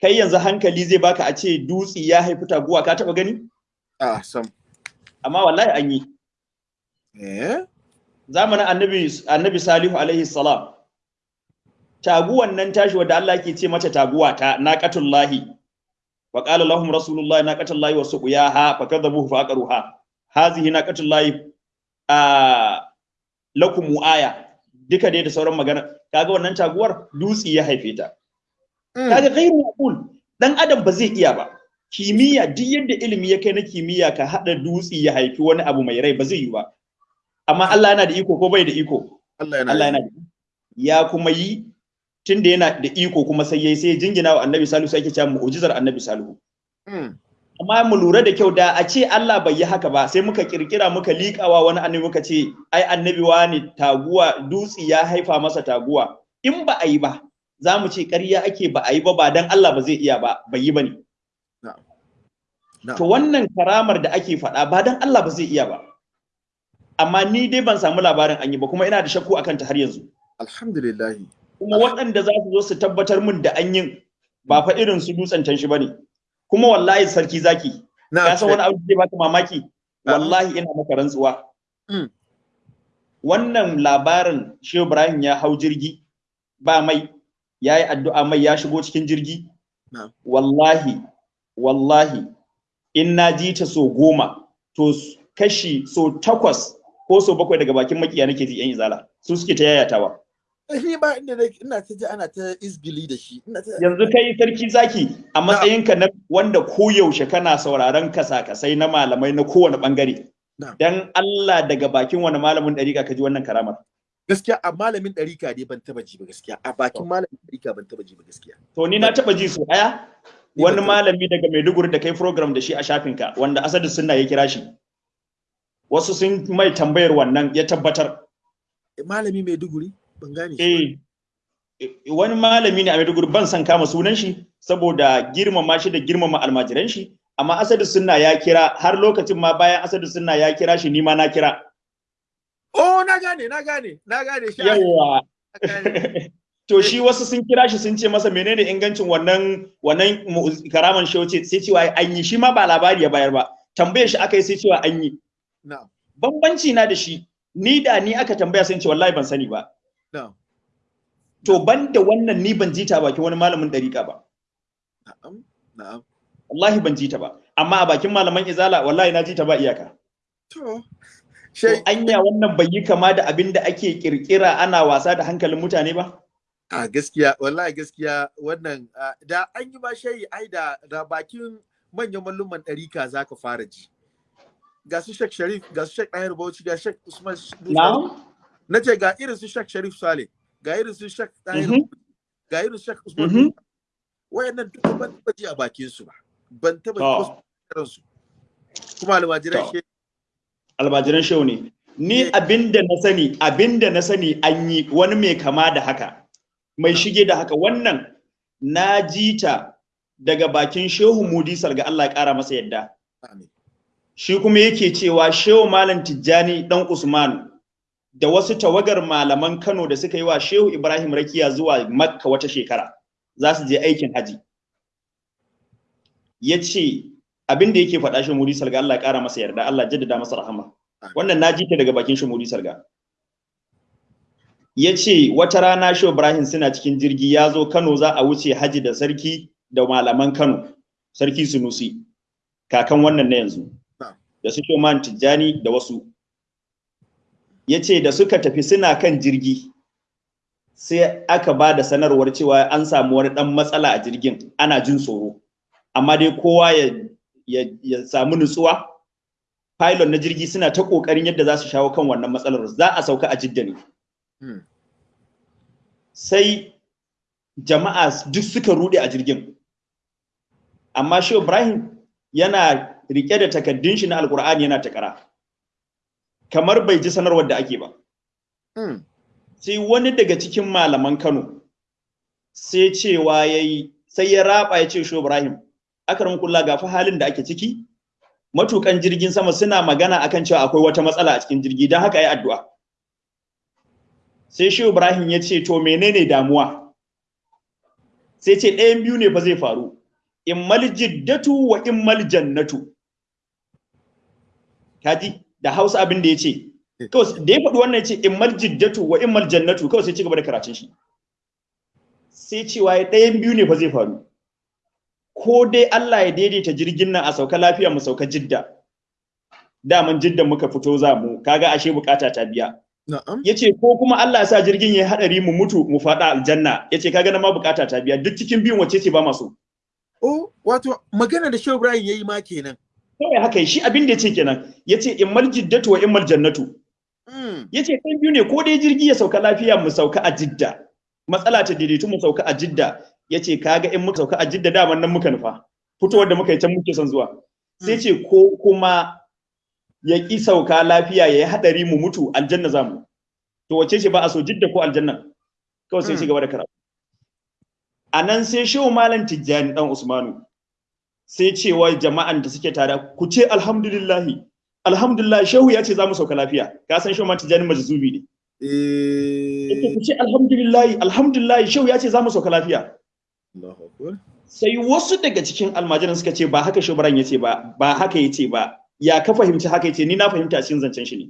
kai yanzu hankali zai baka a ce dutsi ya haifi taguwa ka taba gani? A sam. Amma wallahi an yi. Eh? Zamanin annabi annabi salihu alaihi salam. Taguwan nan tashi wadda Allah ke ce mata taguwa ta naqatullahi. Wa qala lahum rasulullahi naqatullahi wa suqiyaha fakadhabuhu fa aqruha. Hazihi naqatullahi a lakum aya duka dai da sauran magana. Kaga wannan taguwar dutsi ya haife ta. Kaga ghairu maqul dan adam ba zai iya ba. Kimiyya duk yadda ilimi ya kai na kimiyya ka hada dutsi ya haifi wani abu mai rai ba zai yi ba. Amma Allah yana da iko ko bai da iko? Allah yana Allah yana da ya kuma yi tunda yana da iko kuma sai yayi sai jingina wa Annabi Salihu sai yake cewa mu'jizar Annabi Salihu. Mm. amma mu lura da kyau da a ce Allah bai yi haka ba sai muka kirkira muka liƙawa wani annabi muka ce ai annabi wani taguwa dutsi ya haifa masa taguwa. In ba a yi ba za mu ce ƙarya ake ba a yi ba ba dan Allah ba zai iya ba bai yi ba ne to wannan karamar da ake faɗa ba dan Allah ba zai iya ba. Amma ni dai ban samu labarin an yi ba kuma ina da shakku akan ta har yanzu. Alhamdulillah kuma waɗanda za su zo su tabbatar min da an yin ba fa irin su dutsen tanshi ba ne kuma wallahi sarki zaki na ka san wani abu da baka mamaki? Wallahi ina maka rantsuwa. Mm. wannan labarin Shehu Ibrahim ya hau jirgi ba mai. Ya yi addu'a mai ya shigo cikin jirgi? Wallahi wallahi in na ji ta so goma to kashi so takwas ko so bakwai daga bakin makiya nake ji yan izala. Su suke ta yayatawa. Ni ba inda ina ta ji ana ta izgili da shi yanzu kai sarki zaki a matsayinka na wanda koyaushe kana sauraron kasa-kasai na malamai na kowane ɓangare dan Allah daga bakin wani malamin dariƙa ka ji wannan karamar? Gaskiya a malamin ɗarika ne ban taba ji ba gaskiya. A bakin malamin ɗarika ban taba ji ba gaskiya. To ni na taba ji su ɗaya Ni wani malami daga Maiduguri da kai program da shi a shafinka wanda Asadu Sunna ya kira shi. Wasu sun mai tambayar wannan ya tabbatar. Malami mai duguri ban gane shi eh wani malami ne a Maiduguri ban san kama sunan shi saboda girmama shi da girmama almajiran shi. Amma Asadu Sunna ya kira har lokacin ma bayan Asadu Sunna ya kira shi ni ma na kira. Oh na gane na gane na gane shi yawa [LAUGHS] to shi wasu sun kira shi sun ce masa menene ingancin wannan wannan karaman shi wace sai cewa an yi shi ma ba labari ya bayar ba. Tambayar shi aka yi sai cewa an yi. Na'am. Bambanci na da shi. Ni da ni aka tambaya sun ce wallahi ban sani ba. Na'am. To ban da wannan ni ban jita bakin wani malamin dariƙa ba. Wallahi ban jita ba. Amma a bakin malaman izala wallahi na jita ba iyaka. To. Shai anya wannan bai yi kama da abin da ake kirkira ana wasa da hankalin mutane ba? A gaskiya wallahi gaskiya wannan da an yi ba shayi ai da da bakin manyan malluman ɗarika za ka fara ji. Ga su Sheikh Sharif ga su Sheikh Ahir Bauchi ga Sheikh Usman na na ce ga irin su Sheikh Sharif Sale ga irin su Sheikh Ahir Mhm. ga irin su Sheikh Usman Mhm. wayannan duka ban taba ji a bakin su ba. Ban taba to. ji kiran su kuma almajiran shi almajiran shehu ne. Ni abin da na sani abin da na sani an yi wani mai kama da haka mai shige da haka. Wannan na ji ta daga bakin shehu mudi salga Allah ya kara masa yadda. Shi kuma yake cewa shehu malam tijjani dan usman da wasu tawagar malaman kano da suka yi wa shehu ibrahim rakiya zuwa makka wata shekara za su je aikin haji. Ya ce abin da yake faɗa shi mudi salga Allah ya kara masa yarda Allah jaddada masa rahama. Wannan na ji ta daga bakin shi mudi salga. Ya ce wata rana shehu ibrahim suna cikin jirgi ya zo kano za a wuce haji da sarki da malaman kano sarki sunusi kakan wannan na yanzu. Da su Shoman Tijjani da wasu. Ya ce da suka tafi suna kan jirgi sai aka ba da sanarwar cewa an samu wani ɗan matsala a jirgin ana jin tsoro. Amma dai kowa ya, ya, ya samu nutsuwa. Pilot na jirgi suna ta ƙoƙarin yadda za su shawo kan wannan matsalar za a sauka a jidda ne. Hmm. Sai jama'a duk suka rude a jirgin. Amma shi Ibrahim yana riƙe da takaddun shi na alkur'ani yana takara kamar bai ji sanarwar da ake ba Hmm. sai wani daga cikin malaman Kano sai cewa yayi sai ya raba ya ce sho Ibrahim akram kullah ga fa halin da ake ciki. Matukan jirgin sama suna magana akan cewa akwai wata matsala a cikin jirgi don haka yi addu'a. Sai shehu ibrahim ya ce to menene damuwa? Sai ce ɗayan biyu ne fa zai faru. Immal jiddatu wa immal jannatu. Kaji da hausa abin da ya ce. Da ya faɗi wannan ya ce immal jiddatu wa immal jannatu. Kawai sai ci gaba da karatun shi. Sai cewa ɗayan biyu ne fa zai faru. Ko dai Allah ya daidaita jirgin nan a sauka lafiya mu sauka jidda. Daman jiddan muka fito za mu kaga ashe buƙata ta biya. Na'am. Yace ko kuma Allah ya sa jirgin ya hadari mu mutu mu fada aljanna. Yace kaga na ma buƙata ta biya. Duk cikin biyun wacce ce ba masu oh wato magana da Shehu Ibrahim yayi ma kenan. Kawai haka shi abin da ya ce kenan. Yace immal jiddatu wa immal jannatu. Mm. ya ce kan biyu ne ko dai jirgi ya sauka lafiya mu sauka a jidda. Matsala ta daidaitu mu sauka a jidda. Ya ce kaga in muka sauka a jidda daman nan muka nufa. Fitowar da muka yi can muke son zuwa. Sai ce ko kuma ya ƙi sauka lafiya ya yi haɗari mu mutu aljanna za mu. To wace ce ba a so jidda ko aljanna? Kawai sai ci gaba da karatu. A nan sai shehu malam tijjani dan usmanu sai cewa jama'an da suke tare ku ce alhamdulillahi. Alhamdulillah shehu ya ce za mu sauka lafiya. Ka san shehu malam tijjani majzubi ne. Eh. Ku ce alhamdulillahi. Alhamdulillahi shehu ya ce za mu sauka lafiya. Sai wasu daga cikin almajiran suka ce ba haka shubaran ya ce ba ba haka ya ce ba. Ya ka fahimci haka ya ce? Ni na fahimta cikin zancen shi ne.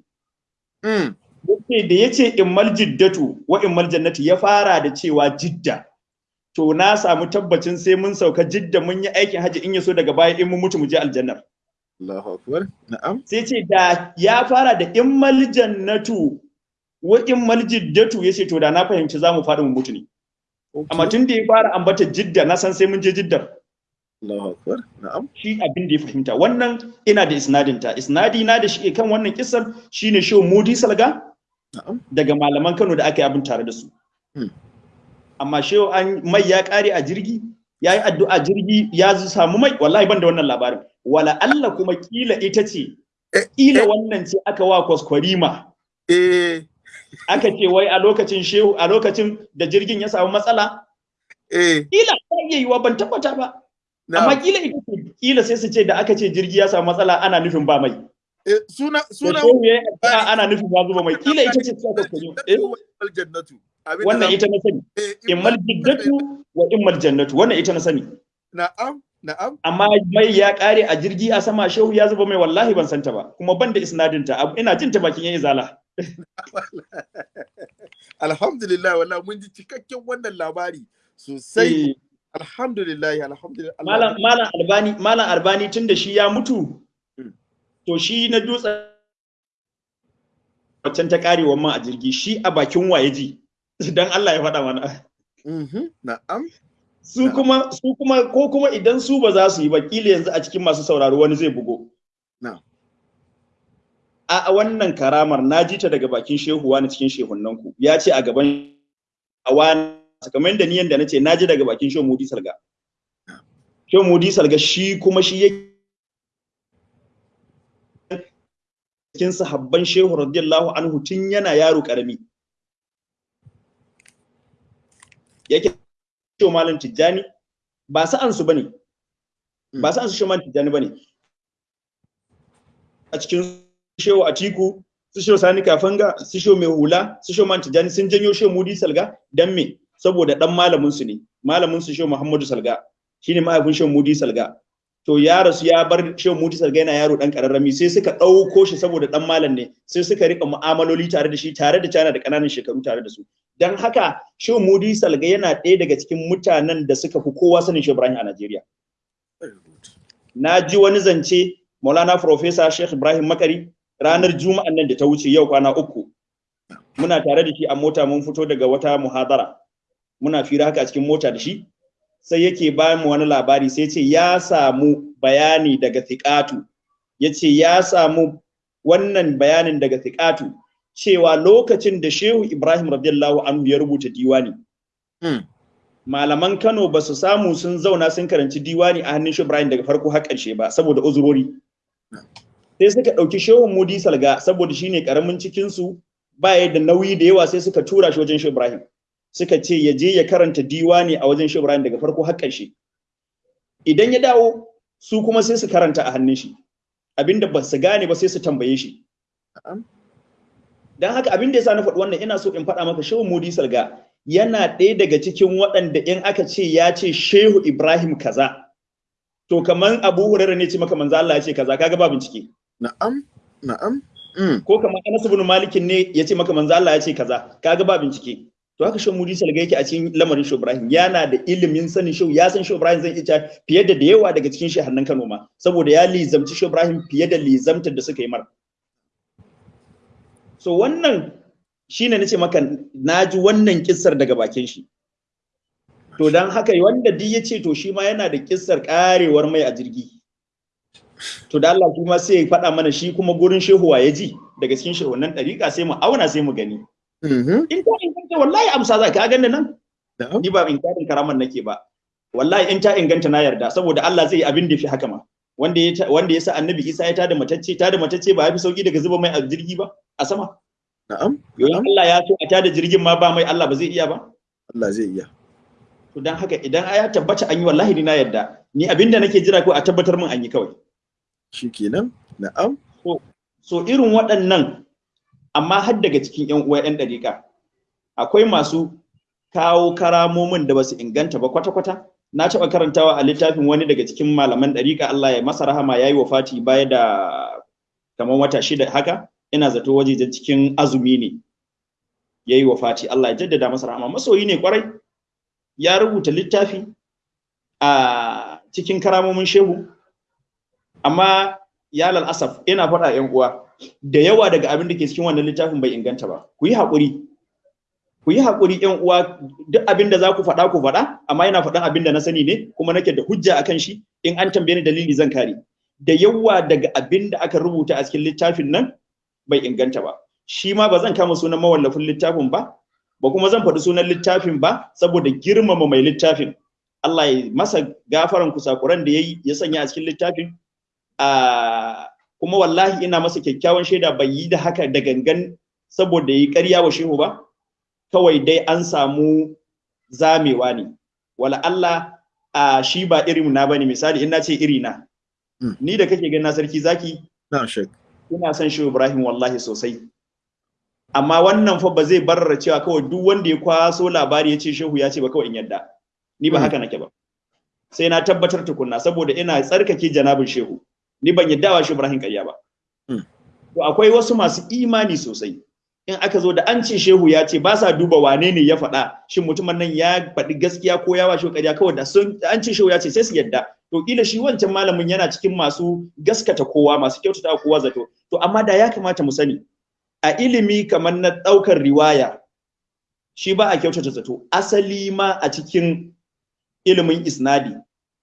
Mm. ya ce da ya ce immal jiddatu wa immal jannati ya fara da cewa jidda. To na samu tabbacin sai mun sauka jidda mun yi aikin haji in yaso daga baya in mun mutu mu je aljannar. Allahu akbar. Na'am. Sai ce da ya fara da immal jannatu wa immal jiddatu ya ce to da na fahimci za mu faɗi mu mutu ne. Amma tun da ya fara ambata jidda na san sai mun je jiddar. Shi abin da ya fahimta. Wannan ina da isnadin ta. Isnadi na da shi kan wannan kissan shine show Mudi Salga na'am. daga malaman Kano da aka yi abin tare da su. Hmm. amma shehu an mai ya kare a jirgi ya yi addu'a jirgi ya zu- samu mai. Wallahi ban da wannan labarin. Wala Allah kuma kila ita ce Eh, kila eh. wannan ce aka wa kwaskwarima eh aka ce wai a lokacin shehu a lokacin da jirgin ya samu matsala? Eh. Kila ta iya yiwa ban tabbata ba. Amma kila ita ce kila sai su ce da aka ce jirgi ya samu matsala ana nufin ba mai. Eh, suna suna ana nufin ya zuba mai. Kila ita ce ta kwaskwarima eh. Wannan ita na sani. Immal jiddatu wa immal jannatu. Wannan ita na sani. Na'am na'am. Amma mai ya kare a jirgi a sama shehu ya zuba mai wallahi ban santa ba. Kuma ban da isnadin ta abu- ina jin ta bakin yan izala [LAUGHS] alhamdulillah wallahi mun ji cikakken wannan labari sosai. Eh, alhamdulillah alhamdulillah. Malam malam albani malam albani tunda shi ya mutu Mm. to shi na dutse waccan ta karewa man a jirgi shi a bakin waye ji? [LAUGHS] Dan Allah ya faɗa mana. Mhm, na'am. Su kuma su kuma ko kuma idan su ba za su yi ba kila yanzu a cikin masu sauraro wani zai bugo. A wannan karamar na ji ta daga bakin shehu wani cikin shehunan ku ya ce a gaban a wani kamar yadda ni yanda nace na ji daga bakin shehu Mudi Salga. Shehu Mudi Salga shi kuma shi yake cikin sahabban shehu radiyallahu anhu tun yana yaro ƙarami yake shehu malam tijjani ba sa'an su ba ne. Ba sa'an su shehu malam tijjani ba ne. A cikin shehu atiku su shehu sani kafanga su shehu mai hula su shehu malam tijjani sun janyo shehu mudi salga dan me? Saboda dan malamin su ne. Malamin su shehu muhammadu salga. Shine mahaifin shehu mudi salga. To ya rasu ya bar shehu mudi salga yana yaro dan kararrami sai suka ɗauko shi saboda dan malam ne. Sai suka riƙa mu'amaloli tare da shi tare da cana da ƙananan shekaru tare da su. Dan haka shehu mudi salga yana ɗaya daga cikin mutanen da suka fi kowa sanin shehu ibrahim a najeriya. Na ji wani zance maulana professor sheikh ibrahim makari ranar juma'an nan da ta wuce yau kwana uku muna tare da shi a mota mun fito daga wata muhadara. Muna fira haka a cikin mota da shi. Sai yake ba mu wani labari sai ce ya samu bayani daga thiqatu. Yace ya samu wannan bayanin daga thiqatu cewa lokacin da Shehu Ibrahim radiyallahu anhu ya rubuta diwani. Mm. malaman Kano ba su samu sun zauna sun karanci diwani a hannun Shehu Ibrahim daga farko har ƙarshe ba saboda uzurori. Sai suka ɗauki Shehu Mudi Salga saboda shine ƙaramin cikin su ba ya da nauyi da yawa sai suka tura shi wajen Shehu Ibrahim. Suka ce ya je ya karanta diwani a wajen Shehu Ibrahim daga farko har ƙarshe. Idan ya dawo su kuma sai su karanta a hannun shi. Abinda ba su gane ba sai su tambaye shi. Dan haka abin da yasa na faɗi wannan ina so in faɗa maka shehu mudi salga yana ɗaya daga cikin waɗanda in aka ce ya ce shehu ibrahim kaza to kaman abu hurairah ne ce maka manzo Allah ya ce kaza kaga ba bincike. Na'am. Na'am. Mm. ko kamar Anas ibn Malik ne ya ce maka manzo Allah ya ce kaza kaga ba bincike to haka shan mudi salga yake a cikin lamarin Shehu Ibrahim yana da ilimin sanin Shehu ya san Shehu Ibrahim zai iya fiye da da yawa daga cikin shehannan Kano ma saboda ya lizamci Shehu Ibrahim fiye da lizamtar da suka yi mar so wannan shine nace maka na ji wannan kissar daga bakin shi to dan haka wanda duk ya ce to shi ma yana da kissar karewar mai a jirgi to da Allah kuma sai ya faɗa mana shi kuma gurin shehuwa ya ji? Daga cikin shehunan ɗariƙa sai mu auna sai mu gani. Mhm. in ta inganta wallahi amsa za ka gani nan? Ni ba in karin karaman nake ba. Wallahi in ta inganta na yarda saboda Allah zai yi abin da fi haka ma. Wanda ya wanda ya sa annabi Isa ya tada matacce tada matacce ba ya fi sauƙi daga zuba mai a jirgi ba a sama. Na'am. yayin Allah ya so a tada jirgin ma ba mai Allah ba zai iya ba. Allah zai iya. to dan haka idan ya tabbata an yi wallahi ni na yarda. Ni abin da nake jira ko a tabbatar min an yi kawai. Shikenan. Na'am. so irin waɗannan amma har daga cikin yan uwa yan dariƙa akwai masu kawo karamomin da ba su inganta ba kwata-kwata. Na taɓa karantawa a littafin wani daga cikin malaman dariƙa Allah ya masa rahama yayi wafati baya da kamar wata shida haka. Ina zato wajejen cikin azumi ne. Yayi wafati Allah ya jaddada masa rahama. Masoyi ne ƙwarai ya rubuta littafi a cikin karamomin shehu. Amma ya asaf ina faɗa yan uwa da yawa daga abin da ke cikin wannan littafin bai inganta ba. Ku yi haƙuri. Ku yi haƙuri yan uwa duk abin da za ku faɗa ku faɗa amma yana faɗan abin da na sani ne kuma nake da hujja akan shi. In an tambaye ni dalili zan kare. Da yawa daga abin da aka rubuta a cikin littafin nan bai inganta ba. Shi ma ba zan kama sunan mawallafin littafin ba ba kuma zan faɗi sunan littafin ba saboda girmama mai littafin. Allah ya masa gafaran kusakuran da yayi ya sanya a cikin littafin. Kuma wallahi ina masa kyakkyawan shaida bai yi da haka da gangan saboda yi ƙarya wa shehu ba. Kawai dai an samu zamewa ne. Wala Allah a shi ba irin na ba ne. Misali in na ce iri na. Mm. ni da kake ganin na sarki zaki Na'am Sheikh. ina son shehu Ibrahim wallahi sosai. Amma wannan fa ba zai barra cewa kawai duk wanda ya kwaso labari ya ce shehu ya ce ba kawai in yadda. Ni ba Mm. haka nake ba. Sai na tabbatar tukunna saboda ina tsarkake janabin shehu. Ni ban yadda wa shehu Ibrahim ƙarya ba. Mm. to akwai wasu masu imani sosai. In aka zo da an ce shehu ya ce ba sa duba wane ne ya faɗa shin mutumin nan ya faɗi gaskiya ko ya wa shehu ƙarya? Kawai da sun an ce shehu ya ce sai su yadda. To kila shi wancan malamin yana cikin masu gaskata kowa masu kyautata wa kowa zato. To amma da ya kamata mu sani a ilimi kamar na ɗaukar riwaya shi ba a kyautata zato. Asali ma a cikin ilimin isnadi.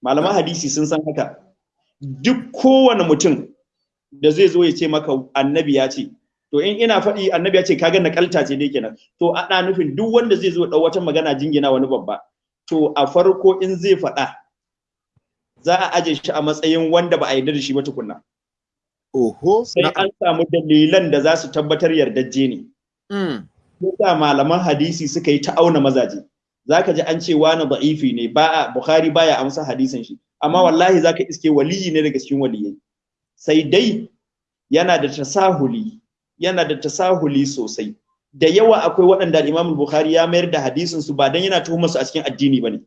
Malaman hadisi sun san haka. Duk kowane mutum da zai zo ya ce maka annabi ya ce to in ina faɗi annabi ya ce kaga nakalta ce dai kenan. To ana nufin duk wanda zai zo ɗau wata magana jingina wani babba to a farko in zai faɗa za a aje shi a matsayin wanda ba a yarda da shi ba tukunna. Oho. sai an samu dalilan da za su tabbatar yardajje ne. Mm. yasa malaman hadisi suka yi ta auna mazaje. Zaka ji an ce wani da'ifi ne ba bukhari baya amsa hadisin shi. Amma wallahi zaka iske waliyi ne daga cikin waliyai. Sai dai yana da tasahuli yana da tasahuli sosai. Da yawa akwai waɗanda Imam Bukhari ya mayar da hadisin su ba dan yana tuhumar su a cikin addini ba ne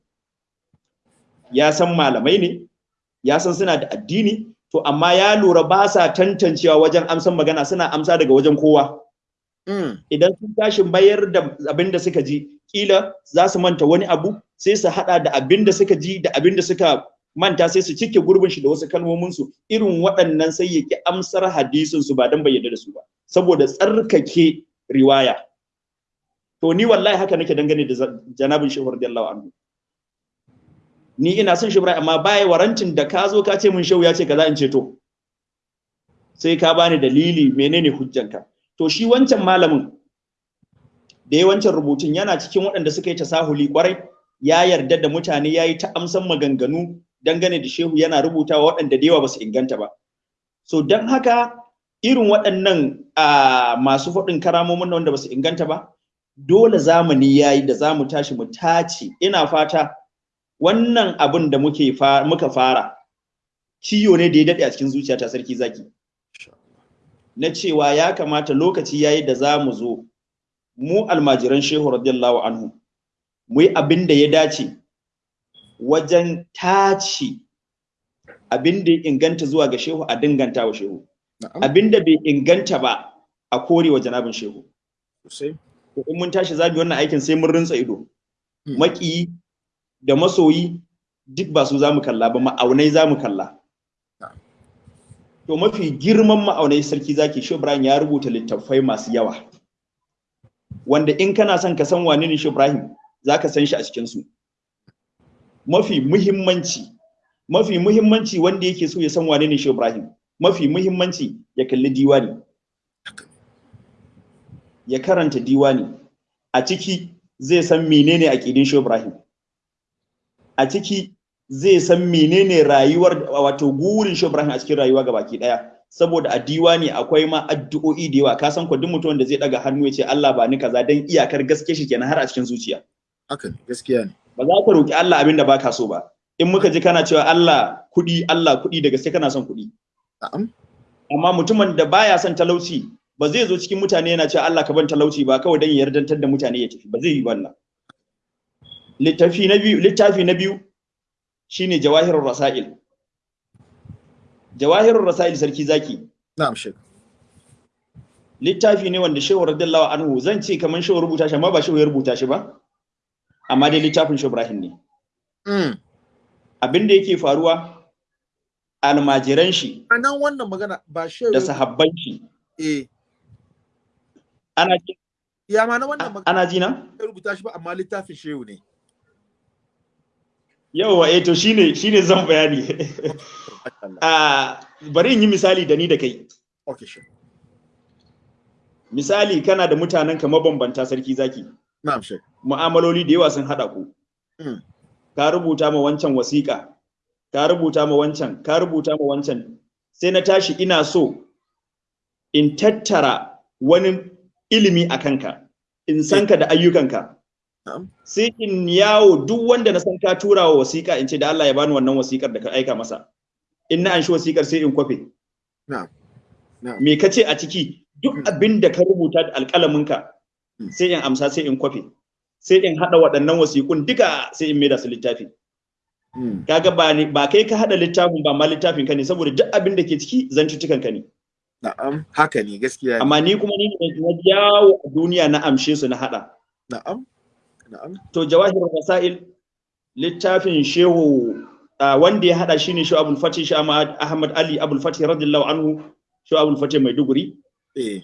ya san malamai ne ya san suna da addini to amma ya lura ba sa tantancewa wajen amsan magana suna amsa daga wajen kowa. Mm. idan sun tashi bayar da abin da suka ji kila za su manta wani abu sai su hada da abin da suka ji da abin da suka manta sai su cike gurbin shi da wasu kalmomin su. Irin waɗannan sai ya ki amsar hadisin su ba dan bayyana da su ba. Saboda tsarkake riwaya. To ni wallahi haka nake dangane da janabin shehu radiyallahu anhu. Ni ina son Ibrahim amma baya warantin da ka zo ka ce mun shehu ya ce kaza in ce to. Sai ka bani dalili menene hujjanka. To shi wancan malamin da ya wancan rubutun yana cikin waɗanda suka yi tasahuli ƙwarai ya yarda da mutane ya yi ta amsan maganganu dangane da shehu yana rubutawa waɗanda da yawa ba su inganta ba. So don haka irin waɗannan a masu faɗin karamomin wanda ba su inganta ba dole zamani ya yi da za mu tashi mu tace. Ina fata wannan abin da muka fara ciyo ne da ya daɗe a cikin zuciyata sarki zaki. Na cewa ya kamata lokaci yayi da za mu zo mu almajiran shehu radiyallahu anhu mu yi abin da ya dace wajen tace abin da inganta zuwa ga shehu a dinganta wa shehu. Abin da bai inganta ba a kore wa janabin shehu. In mun tashi za mu yi wannan aikin sai mun rinsa ido. Mm. maki da masoyi duk ba su za mu kalla ba ma'aunai za mu kalla. Na'am. to mafi girman ma'aunai sarki zaki shi Ibrahim ya rubuta littattafai masu yawa. Wanda in kana son ka san wane ne shi Ibrahim zaka san shi a cikin su mafi muhimmanci mafi muhimmanci wanda yake so ya san wane ne shi Ibrahim mafi muhimmanci ya kalli diwani. Ya karanta diwani. A ciki zai san menene aqidin Shehu Ibrahim. A ciki zai san menene rayuwar wato gurin Shehu Ibrahim a cikin rayuwa gabaki ɗaya saboda a diwani akwai ma addu'o'i da yawa. Ka san ko duk mutum da zai daga hannu ya ce Allah ba ni kaza dan iyakar gaske shi kenan har a cikin zuciya. Haka gaskiya ne. Ba za ka roki Allah abin da baka so ba. In muka ji kana cewa Allah kuɗi Allah kuɗi da gaske kana son kuɗi. Amma mutumin da baya son talauci ba zai zo cikin mutane yana cewa Allah ka ban talauci ba kawai dan ya yardantar da mutane ya tafi. Ba zai yi wannan. Littafi na biyu littafi na biyu shine jawahirur rasail. Jawahirur rasail sarki zaki. Na'am shek littafi ne wanda shehu radiyallahu anhu zan ce kaman shehu rubuta shi amma ba shehu ya rubuta shi ba. Amma dai littafin shehu Ibrahim ne. Mm abin da yake faruwa almajiran shi a nan wannan magana ba shehu da sahabban shi. Eh. Ana ji- ya ma na wannan magana? Ana ji na? Ya rubuta shi ba amma littafin shehu ne. Yawa eh to shine shine zan bayani. Allah [LAUGHS] a bari in yi misali da ni da kai. Okay shek misali kana da mutanen ka mabambanta sarki zaki. Mu'amaloli da yawa sun hada ku. Mm. ka rubuta ma wancan wasiƙa ka rubuta ma wancan ka rubuta ma wancan. Sai na tashi ina so in tattara wani ilimi a kanka in san ka da ayyukanka. Sai in yawo duk wanda na san ka tura wa wasiƙa in ce da Allah ya bani wannan wasiƙar da ka aika masa. In na anshi wasiƙar sai in kwafe. Na'am. Na'am. Me kace a ciki? Duk Mm. abin da ka rubuta da alƙalaminka. Sai in amsa sai in kwafe sai in hada waɗannan wasiƙun duka sai in maida su littafi. Mm kaga ba ne ba kai ka hada littafin ba ma littafin ka ne saboda duk abin da ke ciki zantuttukan ka ne. Na'am haka ne gaskiya ne. Amma ni kuma ni ne na jawo a duniya na amshe su na hada na'am na'am. To jawahir rasail littafin shehu wanda ya hada shine shehu abul fatih shehu ahmad ali abul fatih radiyallahu anhu shehu abul fatih maiduguri. Eh.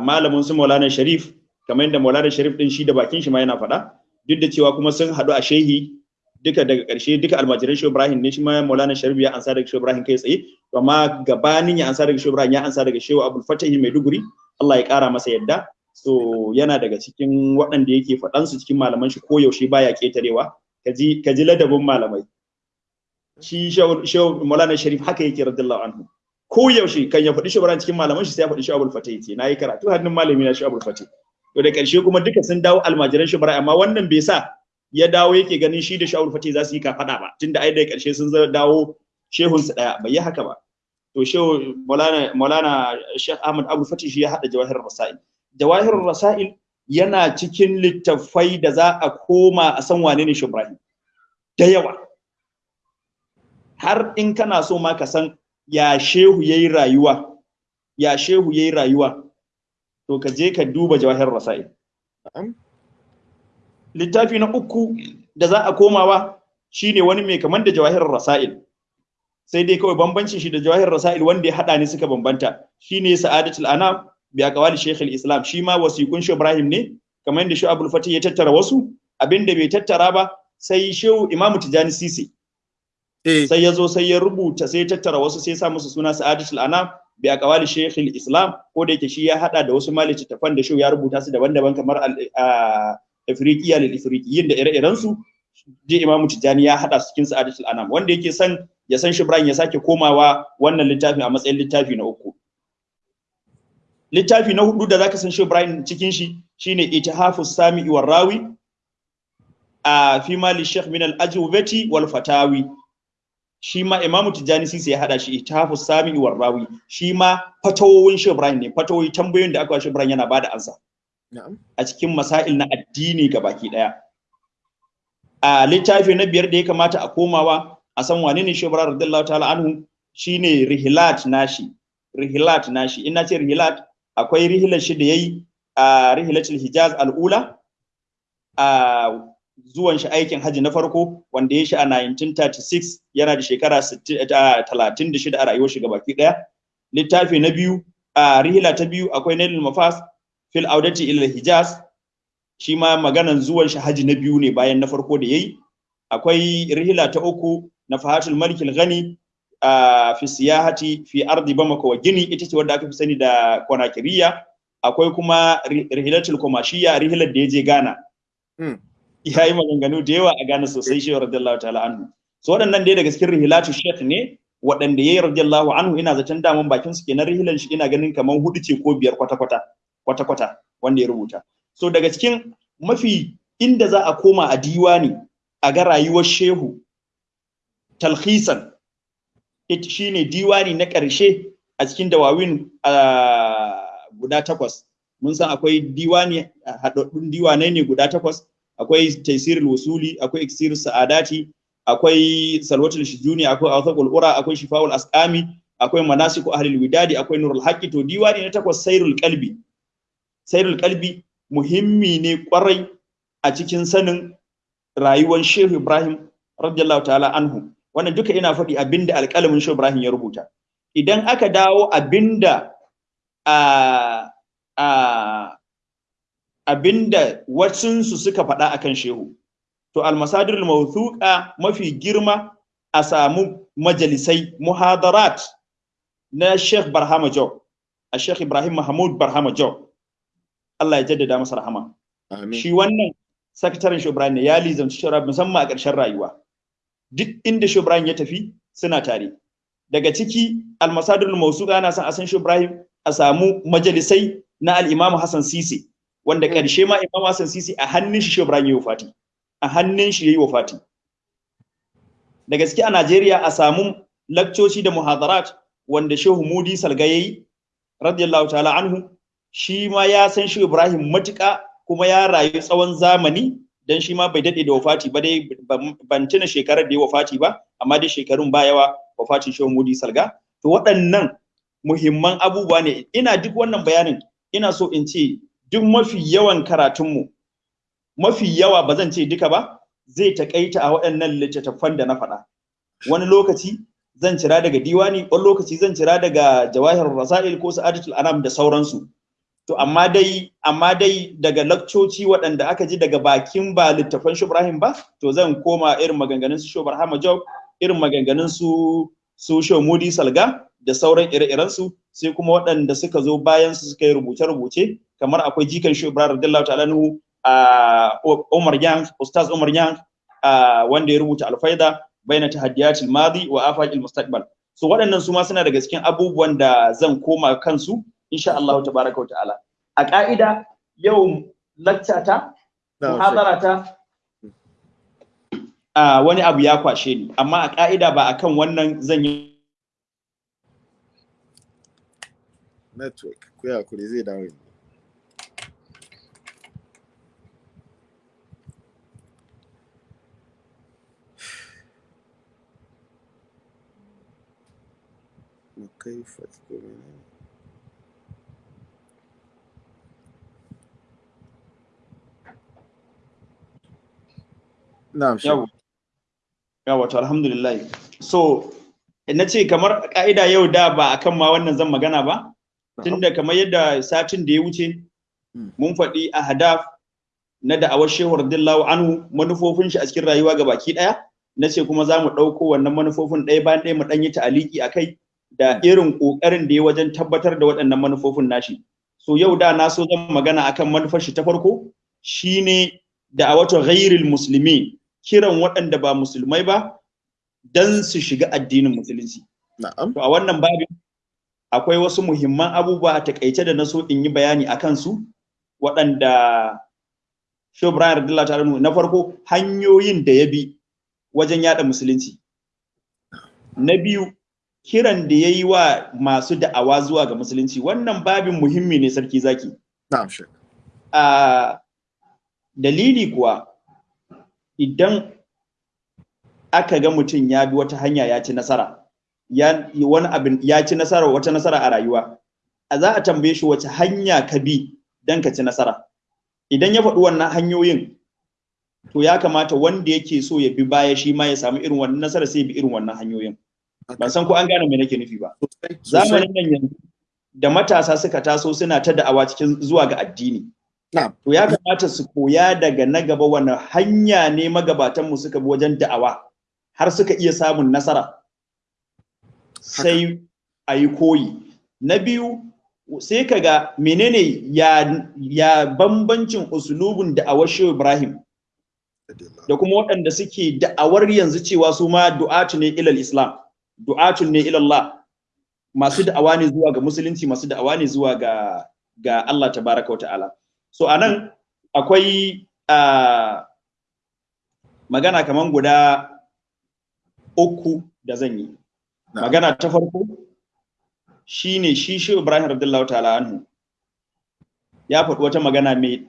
Malamin su Maulana Sharif kamar yadda Maulana Sharif din shi da bakin shi ma yana faɗa duk da cewa kuma sun haɗu a shehi duka daga ƙarshe duka almajiran Shehu Ibrahim ne shi ma Maulana Sharif ya ansa daga Shehu Ibrahim kai tsaye amma gabanin ya ansa daga Shehu Ibrahim ya ansa daga Shehu Abdul Fatah Maiduguri Allah ya ƙara masa yadda. So yana daga cikin waɗanda yake faɗan su cikin malaman shi koyaushe baya ƙetarewa. Kaji kaji ladabin malamai. Shi Shehu Maulana Sharif haka yake radiyallahu anhu. Ko yaushe kan ya faɗi shugaban cikin malaman shi sai ya faɗi shi abul fatih ce na yi karatu hannun malami na shi abul fatih to da ƙarshe kuma duka sun dawo almajiran shubara amma wannan bai sa ya dawo yake ganin shi da shi abul fatih za su yi ka faɗa ba tunda ai da ƙarshe sun dawo shehun su ɗaya bai yi haka ba. To shehu maulana maulana sheikh ahmad abul fatih shi ya hada jawahirul rasail. Jawahirul rasail yana cikin littafai da za a koma a san wane ne shi ibrahim. Da yawa. Har in kana so ma ka san ya shehu yayi rayuwa? Ya shehu yayi rayuwa? To ka je ka duba jawahir rasail. Na'am. Littafi na uku da za a komawa shine wani mai kaman da jawahir rasail. Sai dai kawai bambancin shi da jawahir rasail wanda ya hada ne suka bambanta. Shine sa'adatul anam bi aqwali shaykh al-islam shi ma wasiqun shi ibrahim ne kamar yadda shi abul fatih ya tattara wasu. Abinda bai tattara ba sai shehu imamu tijani sisi. Sai ya zo sai ya rubuta sai ya tattara wasu sai ya sa musu suna sa'adatul anam bi aqwali shaykh islam. Ko da yake shi ya hada da wasu malici tafan da shi ya rubuta su daban-daban kamar afriqiya lil afriqiyin da ire-iren su. Je imamu tijani ya hada su cikin sa'adatul anam. Wanda yake san ya san shibran ya sake komawa wannan littafin a matsayin littafi na uku. Littafi na huɗu da zaka san shibran cikin shi shine itihafus sami'i war rawi a fi mali shaykh min al ajwabati wal fatawi. Shi ma Imam Tijjani Sisi ya hada shi Itafu Sami wa Rawi. Shi ma fatawowin Shehu Ibrahim ne. Fatawoyi tambayoyin da aka wa Shehu Ibrahim yana ba da ansa. Na'am. A cikin masail na addini baki ɗaya a littafi na biyar da ya kamata a komawa a san wane ne Shehu Ibrahim radiyallahu ta'ala anhu shine rihilat nashi. Rihilat nashi. Ina ce rihilat akwai rihilar shi da yayi a rihilatul Hijaz al-ula. A zuwan shi aikin haji na farko wanda ya shi a 1936 yana da shekara 36 a rayuwar shi gabaki ɗaya littafi na biyu a rihila ta biyu akwai nailul mafas fil audati ila hijaz shi ma maganan zuwan shi haji na biyu ne bayan na farko da yayi. Akwai rihila ta uku na fahatul malik al-ghani a fi siyahati fi ardi bamako wa gini ita ce wadda aka fi sani da konakiriya. Akwai kuma rihilatul kumashiya rihilar da ya je Ghana. Ya yi maganganu da yawa a Ghana sosai shi radiyallahu ta'ala anhu. So waɗannan dai daga cikin rihilatu sheikh ne waɗanda yayi radiyallahu anhu ina zaton daman bakin su kenan rihilan shi ina ganin kaman huɗu ce ko biyar kwata kwata kwata kwata wanda ya rubuta. So daga cikin mafi inda za a koma a diwani a ga rayuwar shehu talhisan ita shine diwani na ƙarshe a cikin dawawin guda takwas. Mun san akwai diwani haɗaɗɗun diwanai ne guda takwas. Akwai taisirul wasuli akwai iksirul sa'adati akwai salwatul shujuni akwai awthaqul ura akwai shifaul asqami akwai manasiku ahlul widadi akwai nurul haqqi. To diwani na takwas sairul qalbi. Sairul qalbi muhimmi ne ƙwarai a cikin sanin rayuwar Shehu Ibrahim radiyallahu ta'ala anhu. Wannan duka ina faɗi abin da alƙalamin Shehu Ibrahim ya rubuta. Idan aka dawo abin da a a abin da wasunsu suka faɗa akan shehu. To almasadirul mawthuqa mafi girma a samu majalisai muhadarat na Sheikh Barhama Job a Sheikh Ibrahim Mahmud Barhama Job. Allah ya jaddada masa rahama. Shi wannan sakataren Ibrahim ne ya lizamci Ibrahim musamman a ƙarshen rayuwa. Duk inda Ibrahim ya tafi suna tare. Daga ciki almasadirul mawthuqa ana son a san Ibrahim a samu majalisai na al-Imam Hassan Sisi. Wanda ƙarshe ma Imam Hassan Sisi a hannun shi Shehu Ibrahim yayi wafati. A hannun shi yayi wafati. Da gaske a Najeriya a samu lakcoci da muhadarat wanda Shehu Mudi Salga yayi radiyallahu ta'ala anhu shi ma ya san Shehu Ibrahim matuƙa kuma ya rayu tsawon zamani dan shi ma bai daɗe da wafati ba dai ban tuna shekarar da ya wafati ba amma dai shekarun ba yawa wafatin Shehu Mudi Salga. To waɗannan muhimman abubuwa ne. Ina duk wannan bayanin ina so in ce duk mafi yawan karatunmu mafi yawa ba zan ce duka ba zai takaita a waɗannan littattafan da na faɗa. Wani lokaci zan cira daga diwani wani lokaci zan cira daga jawahir rasail ko sa'adatul anam da sauransu. To amma dai amma dai daga lakcoci waɗanda aka ji daga bakin ba littafan Ibrahim ba to zan koma irin maganganun su Shobar Job irin maganganun su su Mudi Salga da sauran ire-iren su sai kuma waɗanda suka zo bayan su suka yi rubuce-rubuce kamar akwai jikan shi Ibrahim radiyallahu ta'ala nuhu a Umar Yang Ustaz Umar Yang wanda ya rubuta alfaida baina tahaddiyatil madi wa afaqil mustaqbal. So waɗannan su ma suna daga cikin abubuwan da zan koma kansu insha Allah tabaraka ta'ala. A ka'ida yau lacca ta muhadara ta a wani abu ya kwashe ni. Amma a ka'ida ba akan wannan zan yi network ku ya kuri zai dawo yanzu. kaifa ko menene na'am yawa yawa to alhamdulillah. So na ce kamar ka'ida yau da ba akan ma wannan zan magana ba tunda kamar yadda satin da ya wuce hmm. mun faɗi a hadaf na da'awar shehu radiyallahu anhu manufofin shi a cikin rayuwa ga baki ɗaya na ce kuma za mu ɗauko wannan manufofin ɗaya bayan ɗaya mu ɗan yi ta'aliki a kai. Da irin ƙoƙarin da ya wajen tabbatar da waɗannan manufofin nashi. So yau da na so zan magana akan manufar shi ta farko shine da'awatu ghairil musulmi kiran waɗanda ba musulmai ba dan su shiga addinin musulunci. Na'am. To a wannan babin akwai wasu muhimman abubuwa a taƙaice da na so in yi bayani a kansu waɗanda Shehu radiyallahu ta'ala anhu na farko hanyoyin da ya bi wajen yada musulunci. Na biyu kiran da ya yi wa masu da'awa zuwa ga musulunci wannan babin muhimmi ne sarki zaki. A dalili kuwa idan aka ga mutum ya bi wata hanya ya ci nasara ya wani abin ya ci nasara wata nasara a rayuwa a za a tambaye shi wace hanya ka bi dan ka ci nasara. Idan ya faɗi wannan hanyoyin to ya kamata wanda yake so ya bi baya shi ma ya samu irin wannan nasara sai bi irin wannan hanyoyin. Ban san ko an gane me nake nufi ba. Zamanin nan yanzu da matasa suka taso suna ta da'awa cikin zuwa ga addini. To ya kamata su koya daga na gaba wani hanya ne magabatan mu suka bi wajen da'awa har suka iya samun nasara. Sai a yi koyi. Na biyu sai ka ga menene ya, ya bambancin usulubin da'awar shehu ibrahim da kuma waɗanda suke da'awar yanzu cewa su ma du'atu ne ilal islam. Du'atun ne ilallah. Masu da'awa ne zuwa ga musulunci masu da'awa ne zuwa ga ga Allah tabaraka wa ta'ala. So a nan akwai ah, magana kaman guda uku da zan yi. Magana ta farko shine shi shi Ibrahim radiyallahu ta'ala anhu ya faɗi wata magana mai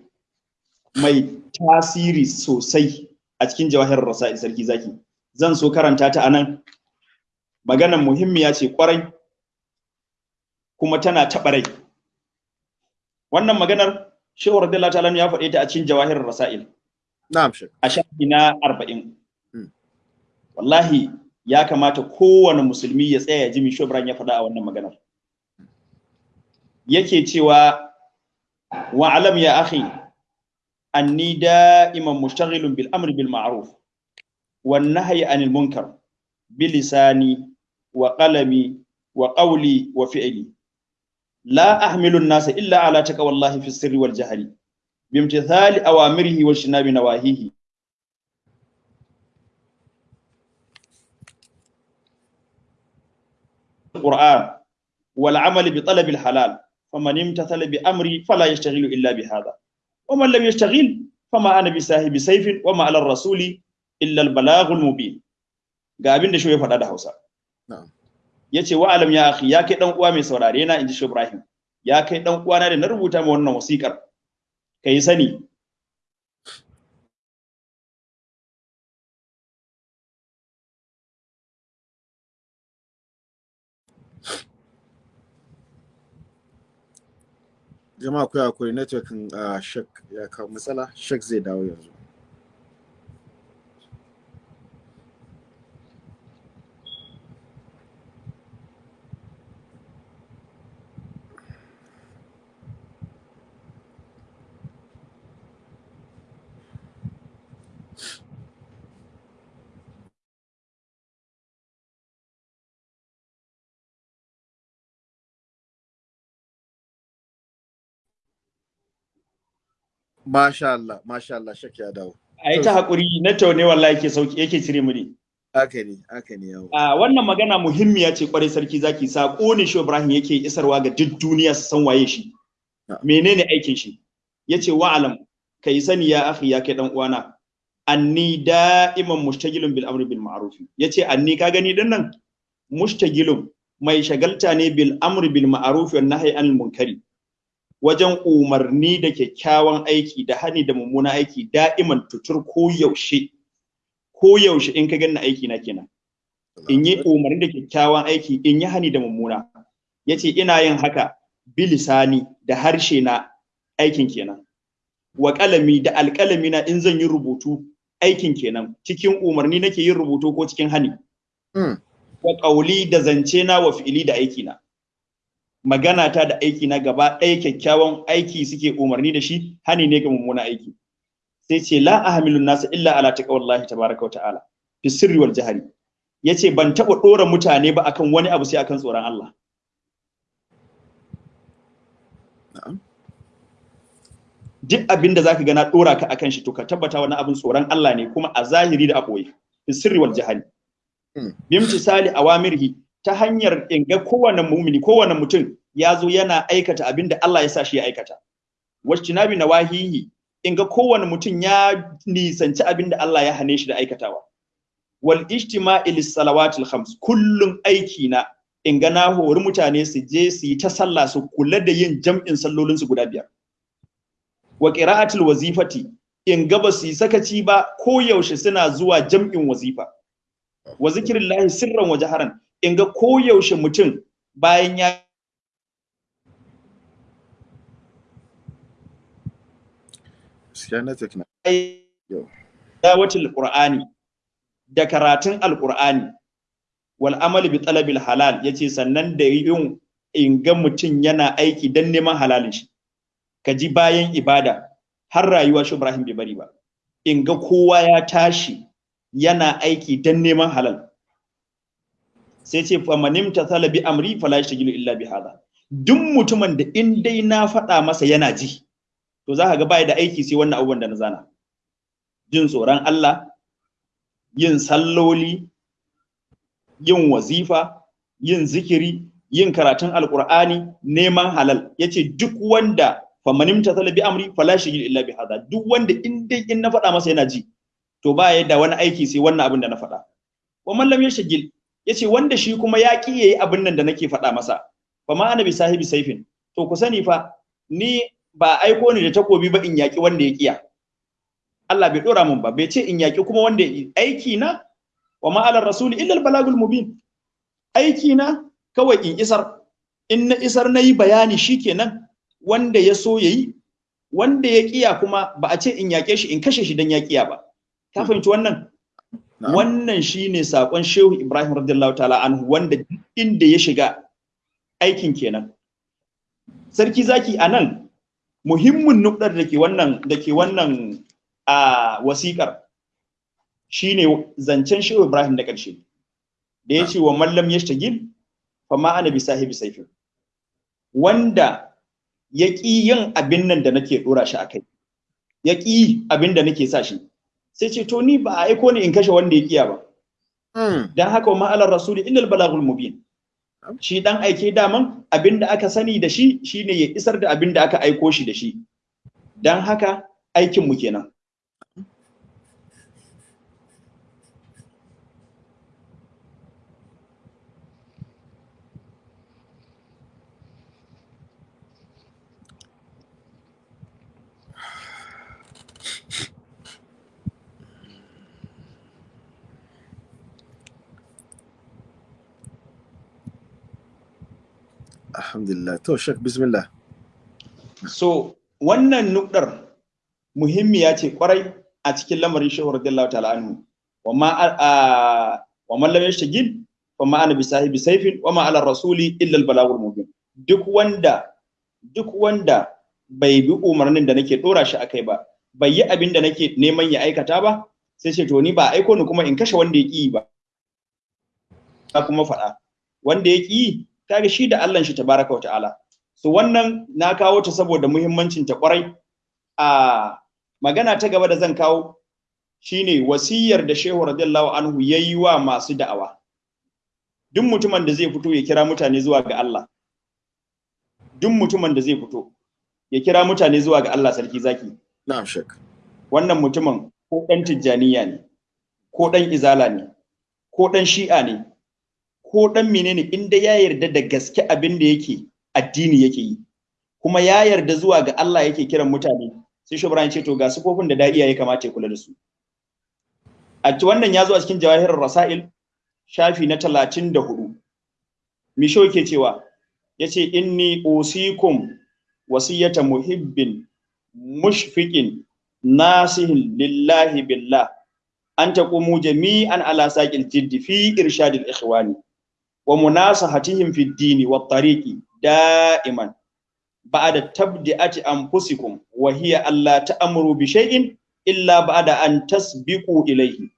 mai tasiri sosai a cikin jawahir rasail sarki zaki. Zan so karanta ta a nan maganan muhimmiya ce ƙwarai kuma tana taɓa rai. Wannan maganar shehu radiyallahu ta'ala ya faɗe ta a cikin jawahir rasail. Na'am shek a shafi na arba'in. Hmm. wallahi ya kamata kowane musulmi ya tsaya ya ji Misho Ibrahim ya faɗa a wannan maganar. Yake cewa wa alam ya akhi anni da'iman mushtaghilun bil amri bil ma'ruf wan nahyi anil munkar bilisani wa qalami wa qawli wa fi'li la ahmilu an-nasa illa ala taqwallahi fi sirri wal jahri bimtithali awamirihi wa shinabi nawahihi القرآن والعمل بطلب الحلال فمن امتثل بأمري فلا يشتغل إلا بهذا ومن لم يشتغل فما أنا بساهب سيف وما على الرسول إلا البلاغ المبين ga abin da shi ya faɗa da Hausa Na'am. ya ce wa alam ya akhi ya kai dan uwa mai saurare na inji Ibrahim. Ya kai dan uwana da na rubuta ma wannan wasikar kai sani. Jama'a akwai akwai networking uh, shek ya kawo matsala. Shek zai dawo yanzu. Masha Allah masha Allah shek ya dawo. Ai ta haƙuri na taune wallahi yake sauƙi yake cire mu ne. Haka ne haka ne yawo a wannan magana muhimmiya ce ƙwarai sarki zaki. Sako ne shi Ibrahim yake isarwa ga duk duniya su san waye shi. Menene aikin shi? Yace wa alam kai sani ya akhi ya kai dan uwana. Anni da'iman mushtagilun bil amri bil ma'ruf. Yace anni ka gani ɗin nan? Mushtagilun mai shagalta ne bil amri bil ma'ruf wan nahyi anil munkari. Wajen umarni da kyakkyawan aiki da hani da mummuna aiki da'iman tutur ko yaushe. Ko yaushe in ka ganna aiki na kenan. In yi umarni da kyakkyawan aiki in yi hani da mummuna. Yace ina yin haka bilisani da harshe na aikin kenan. Wa kalami da alkalami na in zan yi rubutu aikin kenan. Cikin umarni nake yin rubutu ko cikin hani. Mm. wa qauli da zance na wa fi'ili da aiki na magana ta da aiki na gaba ɗaya kyakkyawan aiki suke umarni da shi hani ne ga mummuna aiki. Sai ce la ahmilun nasa illa ala taqwallahi tabaraka wa ta'ala. Fi sirri wal jahri. Yace ban taba dora mutane ba akan wani abu sai akan tsoron Allah. Duk abin da zaka ga na dora ka akan shi to ka tabbata wani abin tsoron Allah ne kuma a zahiri da a ɓoye fi sirri wal jahri. Mm. bimtisali awamirhi ta hanyar in ga kowane mumini kowane mutum ya zo yana aikata abin da Allah ya sa shi ya aikata. Wajtinabi nawahihi in ga kowane mutum ya nisanci abin da Allah ya hane shi da aikatawa. Wal ijtima'i salawatil khams kullun aiki na in ga na hori mutane su je su yi ta sallah su kula da yin jam'in sallolin su guda biyar. Wa qira'atul wazifati in ga ba su yi sakaci ba ko yaushe suna zuwa jam'in wazifa. Wa zikrillahi sirran wa jaharan in ga ko yaushe mutum bayan ya dawatul qur'ani da karatun alqur'ani wal amal bi talabil halal ya ce sannan da yin in ga mutum yana aiki dan neman halalin shi. Kaji bayan ibada har rayuwa shi Ibrahim bai bari ba. In ga kowa ya tashi yana aiki dan neman halal. Sai ce fa manim tathala bi amri fala yashghilu illa bi hada duk mutumin da in dai na faɗa masa yana ji to za ka ga bai da aiki sai wannan abubuwan da na zana. Jin tsoron Allah yin salloli yin wazifa yin zikiri yin karatun alqur'ani neman halal. Yace duk wanda famanim ta talabi amri fala shigil illa bi hada duk wanda in dai in na faɗa masa yana ji to ba ya da wani aiki sai wannan abin da na faɗa. Wa man lam yashgil ya ce wanda shi kuma ya ki yayi abin nan da nake faɗa masa. Fa ma ana bi sahibi saifin. To ku sani fa ni ba aiko ni da takobi ba in yaki wanda ya kiya Allah bai dora mun ba bai ce in yaki kuma wanda aiki na wa ma ala rasuli illa al balagul mubin. Aiki na kawai in isar. In na isar na yi bayani shikenan wanda ya so yayi wanda ya kiya kuma ba a ce in yake shi in kashe shi dan ya kiya ba. Ka fahimci wannan? Wannan shine saƙon Shehu Ibrahim radiyallahu ta'ala anhu wanda inda ya shiga aikin kenan. Sarki zaki a nan muhimmin nukdar da ke wannan da ke wannan a wasikar shine zancen Shehu Ibrahim da ƙarshe. Da ya ce wa mallam yashtagil fa bi sahibi saifin. Wanda ya ƙi yin abin nan da nake ɗora shi a kai. Ya ƙi abin da nake sa shi. Sai ce to ni ba a aiko ni in kashe wanda ya ƙiya ba. Dan haka ma alar rasuli illal balagul mubin. Shi dan aike daman abin da aka sani da shi shine ya isar da abin da aka aiko shi da shi. Dan haka aikin mu kenan. Alhamdulillah. To, Shek, bismillah. So, wannan nukdar muhimmiya ce ƙwarai a cikin lamarin shehu radiyallahu ta'ala anhu. Wa ma wa man lam yashtagil fa ma ana bi sahibi sayfin wa ma ala rasuli illa al balagul mubin. Duk wanda duk wanda bai bi umarnin da nake dora shi akai ba, bai yi abin da nake neman ya aikata ba, sai ce to ni ba aiko ni kuma in kashe wanda ya ki ba. Kuma faɗa. Wanda ya ki kaga shi da Allah shi tabaraka wa ta'ala. So wannan na kawo ta saboda muhimmancin ta ƙwarai. A magana ta gaba da zan kawo shine wasiyar da Shehu radiyallahu anhu yayi wa masu da'awa. Duk mutumin da zai fito ya kira mutane zuwa ga Allah. Duk mutumin da zai fito ya kira mutane zuwa ga Allah sarki zaki. Na'am shek wannan mutumin ko dan tijjaniya ne ko dan izala ne ko dan shi'a ne ko dan menene inda ya yarda da gaske abin da yake addini yake yi kuma ya yarda zuwa ga Allah yake kiran mutane sai shubran ce to ga sifofin da da'iya ya kamata ya kula da su. A wannan ya zo a cikin jawahirar rasail shafi na 34 misho yake cewa ya ce inni usikum wasiyata muhibbin mushfiqin nasihin lillahi billah an taqumu jami'an ala saqil jiddi fi irshadil ikhwani. wa munasahatihim fi dini wa tariqi da'iman ba'da tabdi'ati anfusikum wa hiya alla ta'muru bi shay'in illa ba'da an tasbiqu ilayhi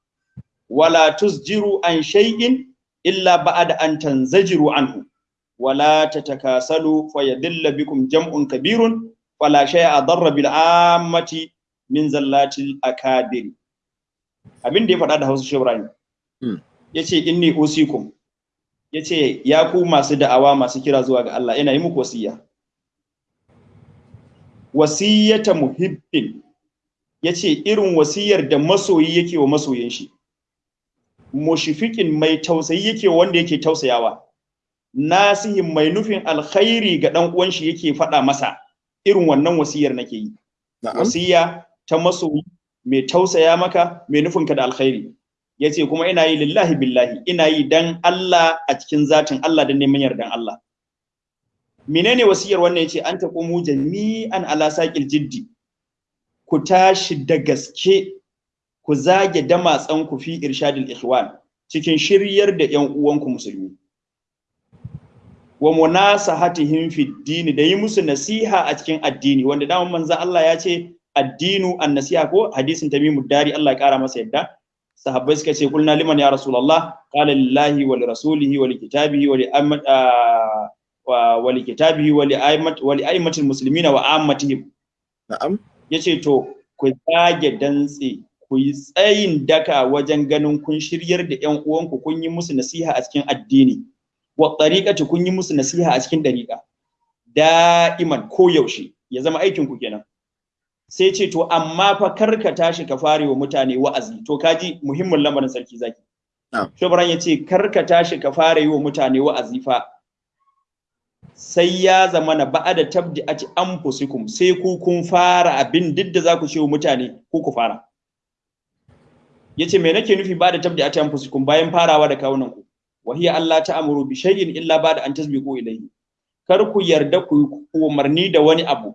wala tusjiru an shay'in illa ba'da an tanzajiru anhu wala tatakasalu fayadilla bikum jam'un kabirun fala shay'a adarra bil ammati min zallatil akadir abin da ya faɗa da Hausa Shehu Ibrahim hmm. ya ce inni usikum ya ce ya ku masu da'awa masu kira zuwa ga Allah yana yi muku wasiya. Wasiyata muhibbin ya ce irin wasiyar da masoyi yake wa masoyin shi. Mushifikin mai tausayi yake wanda yake tausayawa. Nasihin mai nufin alkhairi ga dan uwan shi yake faɗa masa. Irin wannan wasiyar nake yi. Wasiya ta masoyi mai tausaya maka mai nufin ka da alkhairi. Ya ce kuma ina yi lillahi billahi ina yi dan Allah a cikin zatin Allah dan neman yardan Allah. Menene wasiyar wannan ya ce an taqumu jami'an ala saqil jiddi ku tashi da gaske ku zage damatsan ku fi irshadil ikhwan cikin shiryar da yan uwanku musulmi. Wa munasahatihim fi dini da yi musu nasiha a cikin addini wanda daman manzo Allah ya ce addinu an-nasiha ko hadisin tamimu dari Allah ya kara masa yadda. Sahabbai suka ce kulna liman ya rasulullah qala lillahi wa li rasulihi wa li kitabihi wa li ammat wa li kitabihi wa li aymat wa li aymatil muslimina wa ammatihim. Na'am. Yace to ku zage dantse ku yi tsayin daka wajen ganin kun shiryar da ƴan uwanku kun yi musu nasiha a cikin addini. Wa tariqati kun yi musu nasiha a cikin dariqa da'iman ko yaushe ya zama aikin ku kenan. Sai ce to amma fa kar ka tashi ka fare wa mutane wa'azi. To kaji muhimmin lamarin sarki zaki. Na'am. shobran ya ce kar ka tashi ka fara yi wa mutane wa'azi fa. Sai ya zama na ba'ada tabdi ati anfusikum sai ku kun fara abin duk da za ku ce wa mutane ku ku fara. Yace me nake nufi ba'ada tabdi ati anfusikum bayan farawa da kawunan ku wa hiya Allah ta'muru bi shay'in illa ba'da an tasbiqu ilayhi. Kar ku yarda ku yi umarni da wani abu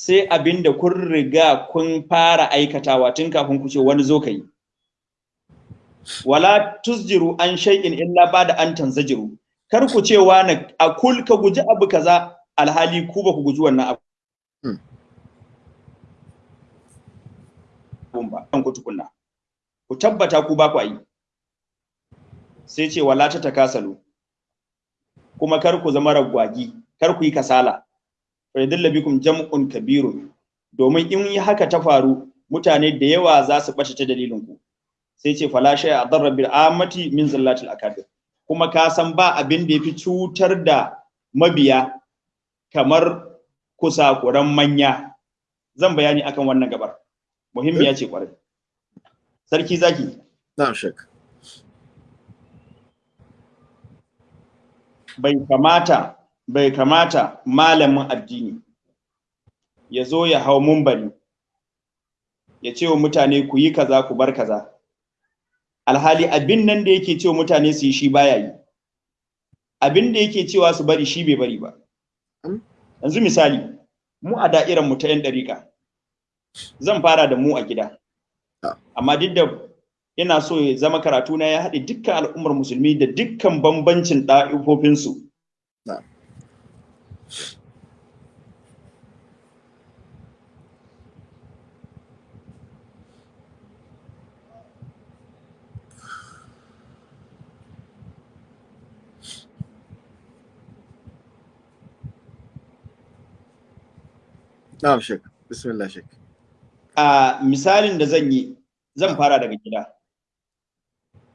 sai abin da kun riga kun fara aikatawa tun kafin ku ce wani zo ka yi. Wala tusjiru an shay'in illa ba da an tanzajiru. Kar ku ce wani a kul ka guji abu kaza alhali ku ba ku guji wannan abu. Hmm. Ba, kan ku tukunna. Ku tabbata ku ba ku yi. Sai ce wala ta takasalu. Kuma kar ku zama ragwagi, kar ku yi kasala. Fayyadilla bikum jam'un kabirun. Domin in yi haka ta faru mutane da yawa za su ɓace ta dalilin ku sai ce fala a darra bil amati min zallatil akabir. Kuma ka san ba abin da yafi cutar da mabiya kamar kusakuran manya. Zan bayani akan wannan gabar. Muhimmiya ce ƙwarai sarki zaki. Na'am shek bai kamata bai kamata malamin addini ya zo ya hau mumbari ya ce wa mutane ku yi kaza ku bar kaza. Alhali abin nan da yake cewa mutane su yi shi baya yi. Abin da yake cewa su bari shi bai bari ba. Yanzu misali mu a da'irar mu ta yan dariƙa zan fara da mu a gida. Amma duk da ina so ya zama karatu na ya haɗe dukkan al'ummar musulmi da dukkan bambancin ɗa'ifofinsu na'am shek bismillah shek a misalin da zan yi zan fara daga gida.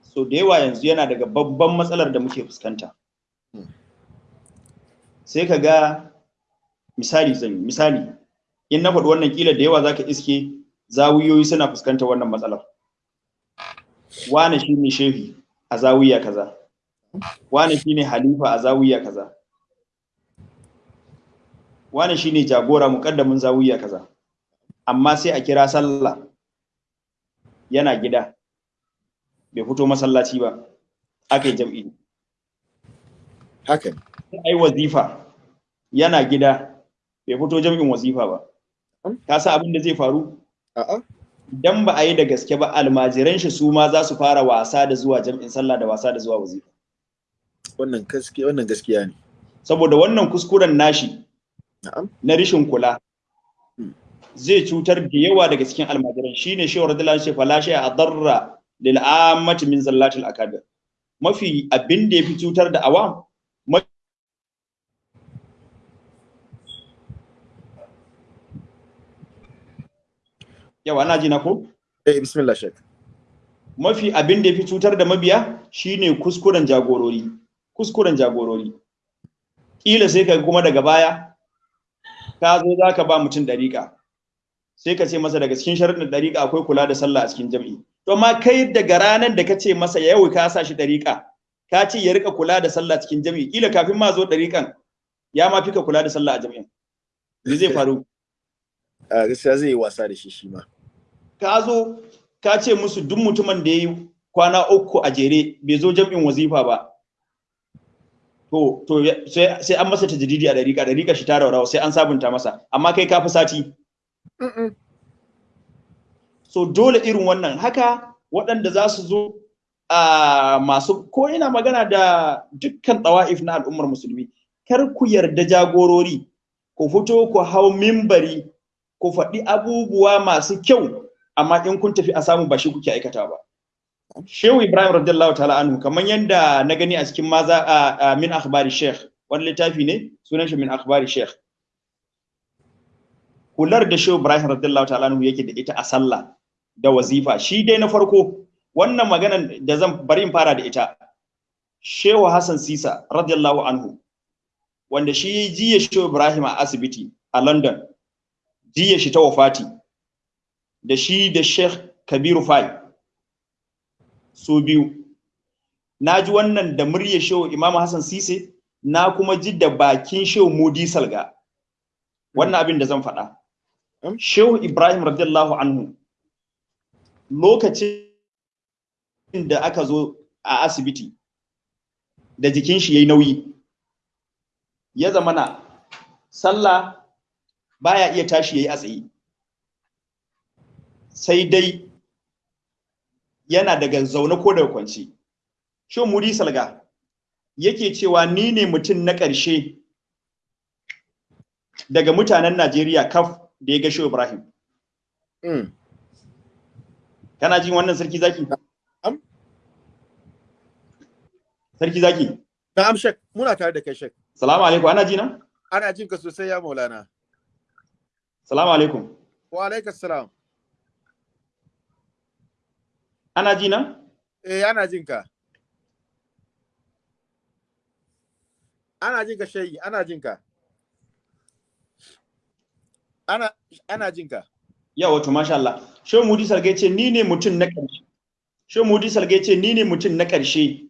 So da yawa yanzu yana daga babban matsalar da muke fuskanta. Sai ka ga misali zan misali in na faɗi wannan kila da yawa zaka iske zawiyoyi suna fuskantar wannan matsalar. Wane shine shehi a zawiya kaza? Wane shine halifa a zawiya kaza? Wane shine jagora muƙaddamin zawiya kaza? Amma sai a kira sallah yana gida bai fito masallaci ba aka yi jam'i. Haka ne. Ai wazifa. Yana gida bai fito jam'in wazifa ba. Ka san abin da zai faru? Idan ba a yi da gaske ba almajiran shi su ma za su fara wasa da zuwa jam'in sallah da wasa da zuwa wazifa. Wannan gaskiya wannan gaskiya ne. Saboda wannan kuskuren nashi na rishin kula Hmm. zai cutar da yawa daga cikin almajiran. Shine shehu radiyallahu anhu fala shay adarra lil ammati min zallatil akabir. Mafi abin da yafi cutar da awam ma- yawa ana ji na ko? Eh bismillah shek mafi abin da yafi cutar da mabiya shine kuskuren jagorori. Kuskuren jagorori. Kila sai ka kuma daga baya ka zo za ka ba mutum dariƙa sai ka ce masa daga cikin sharuɗin dariƙa akwai kula da sallah a cikin jam'i. To amma kai daga ranar da kace masa yau ka sa shi dariƙa ka ce ya riƙa kula da sallah cikin jami'i kila kafin ma zo dariƙan ya ma fika kula da sallah a jami'in me zai faru? A gaskiya zai yi wasa da shi shi ma. Ka zo ka ce musu duk mutumin da ya yi kwana uku a jere bai zo jam'in wazifa ba. To to sai sai an masa tajdidi a dariƙa dariƙa shi ta raurawa sai an sabunta masa. Amma kai ka fi sati. So dole irin wannan. Haka waɗanda za su zo a masu ko ina magana da dukkan tsawa'if na al'ummar musulmi kar ku yarda jagorori ku fito ku hau mimbari ku faɗi abubuwa masu kyau amma in kun tafi a samu ba shi kuke aikata ba. Shehu Ibrahim radiyallahu ta'ala anhu kamar yadda na gani a cikin maza a, a min akhbari sheikh wani littafi ne? Sunan shi min akhbari sheikh. Hular da Shehu Ibrahim radiyallahu ta'ala anhu yake da ita a sallah da wazifa shi dai na farko wannan maganan da zan bari in fara da ita. Shehu Hassan Sisa radiyallahu anhu wanda shi jiya Shehu Ibrahim a asibiti a London jiya shi ta wafati da shi da Sheikh Kabiru Fai. Su biyu. Na ji wannan da muryar Shehu Imam Hassan Sise na kuma ji da bakin Shehu Mudi Salga. Wannan abin da zan faɗa. Shehu Ibrahim radiyallahu anhu lokacin da aka zo a asibiti da jikin shi yayi nauyi ya zamana sallah baya iya tashi yayi a tsaye. Sai dai yana daga zaune ko daga kwance. Shehu Mudi Salga yake cewa ni ne mutum na ƙarshe daga mutanen Najeriya kaf da ya ga Shehu Ibrahim? Mm. kana jin wannan sarki zaki? Am. sarki zaki? Na'am shek muna tare da kai shek salamu alaikum. Ana ji na? Ana jin ka sosai ya maulana. Salamu alaikum. Wa alaikas salam. Ana ji na? Eh ana jin ka. Ana jin ka shayi ana jin ka. Ana ana jin ka. Yawa to masha Allah. Shehu Mudi Salga ya ce ni ne mutum na ƙarshe. Shehu Mudi Salga ya ce ni ne mutum na ƙarshe.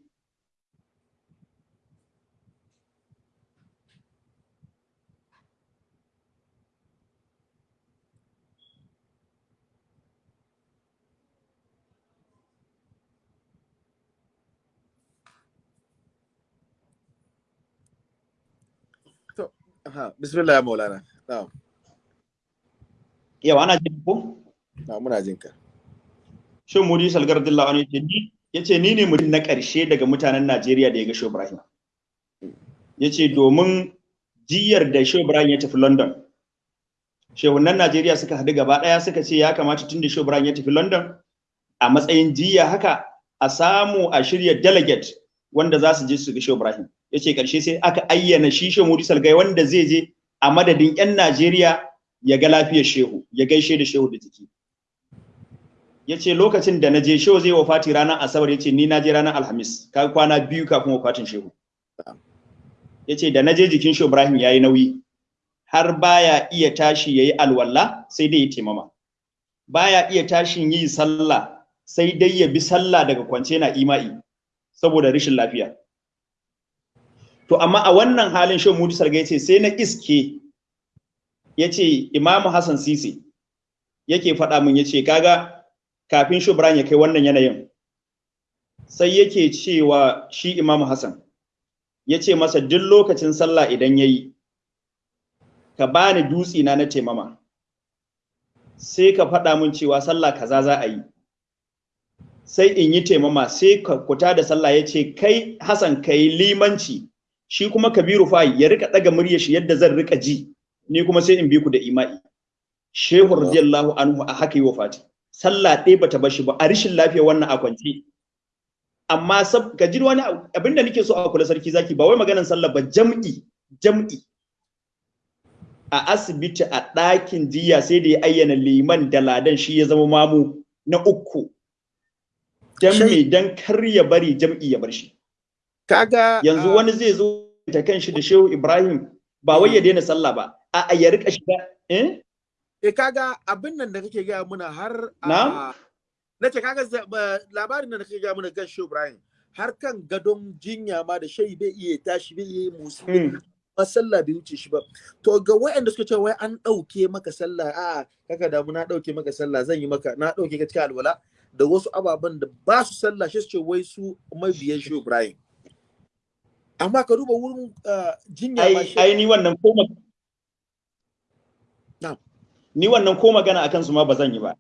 Bismillah ya maulana na'am yawa ana ji ko na'am muna jin ka Shehu Mudi Salga radiyallahu anhu ya ce ni ya ce ni ne mutum na ƙarshe daga mutanen Najeriya da ya ga Shehu Ibrahim ya ce domin jiyar da Shehu Ibrahim ya tafi London shehunan Najeriya suka haɗu gaba ɗaya suka ce ya kamata tun da Shehu Ibrahim ya tafi London a matsayin jiya haka a samu a shirya delegate wanda za su je su ga Shehu Ibrahim ya ce ƙarshe sai aka ayyana shi Shehu Mudi Salgai wanda zai je a madadin 'yan Najeriya ya ga lafiyar Shehu ya gaishe da Shehu da jiki. Ya ce lokacin da na je shehu zai wafati ranar asabar ya ce ni na je ranar alhamis ka kwana biyu kafin wafatin shehu. Ya ce da na je jikin shehu ibrahim ya yi nauyi har baya iya tashi ya yi alwala sai dai ya taimama. Baya iya tashin yi sallah sai dai ya bi sallah daga kwance na ima'i saboda rashin lafiya. To amma a wannan halin shehu mudu sarga ya ce sai na iske ya ce imamu hassan sisi yake faɗa min ya ce kaga kafin Shubran ya kai wannan yanayin sai yake cewa shi Imam Hassan ya ce masa duk lokacin sallah idan ya yi ka bani dutsi na na taimama. Sai ka faɗa min cewa sallah kaza za a yi. Sai in yi taimama sai ka kuta da sallah ya ce kai Hassan ka yi limanci. Shi kuma Kabiru fa ya riƙa ɗaga murya shi yadda zan riƙa ji ni kuma sai in bi ku da ima'i Shehu radiyallahu anhu a haka yi wafati. sallah ɗaya bata bar shi ba a rishin lafiya wannan a kwance. Amma sab ka ji wani abin da nake so a kula sarki zaki ba wai maganar sallah ba jam'i jam'i. A asibiti a ɗakin jiya sai da ya ayyana liman da ladan shi ya zama mamu na uku. Me? Dan kar ya bari jam'i ya bar shi. Kaga yanzu wani zai zo ta kan shi da Shehu Ibrahim ba wai ya daina sallah ba a ya riƙa shiga eh eh kaga abin nan da kake gaya muna har Na'am? na ce kaga labarin da kake ga mana gan Shehu Ibrahim har kan gadon jinya ma da shai bai iya tashi bai iya musu Mm. ba sallah bai wuce shi ba to ga waɗanda suka ce wai an ɗauke maka sallah a kaka damu na ɗauke maka sallah zan yi maka na ɗauke ka cikin alwala da wasu ababen da ba su sallah shi su ce wai su mabiyan Shehu Ibrahim amma ka duba wurin ah, jinya ai shi ai ni wannan ko ni wannan ko magana akan su ma ba zan yi ba.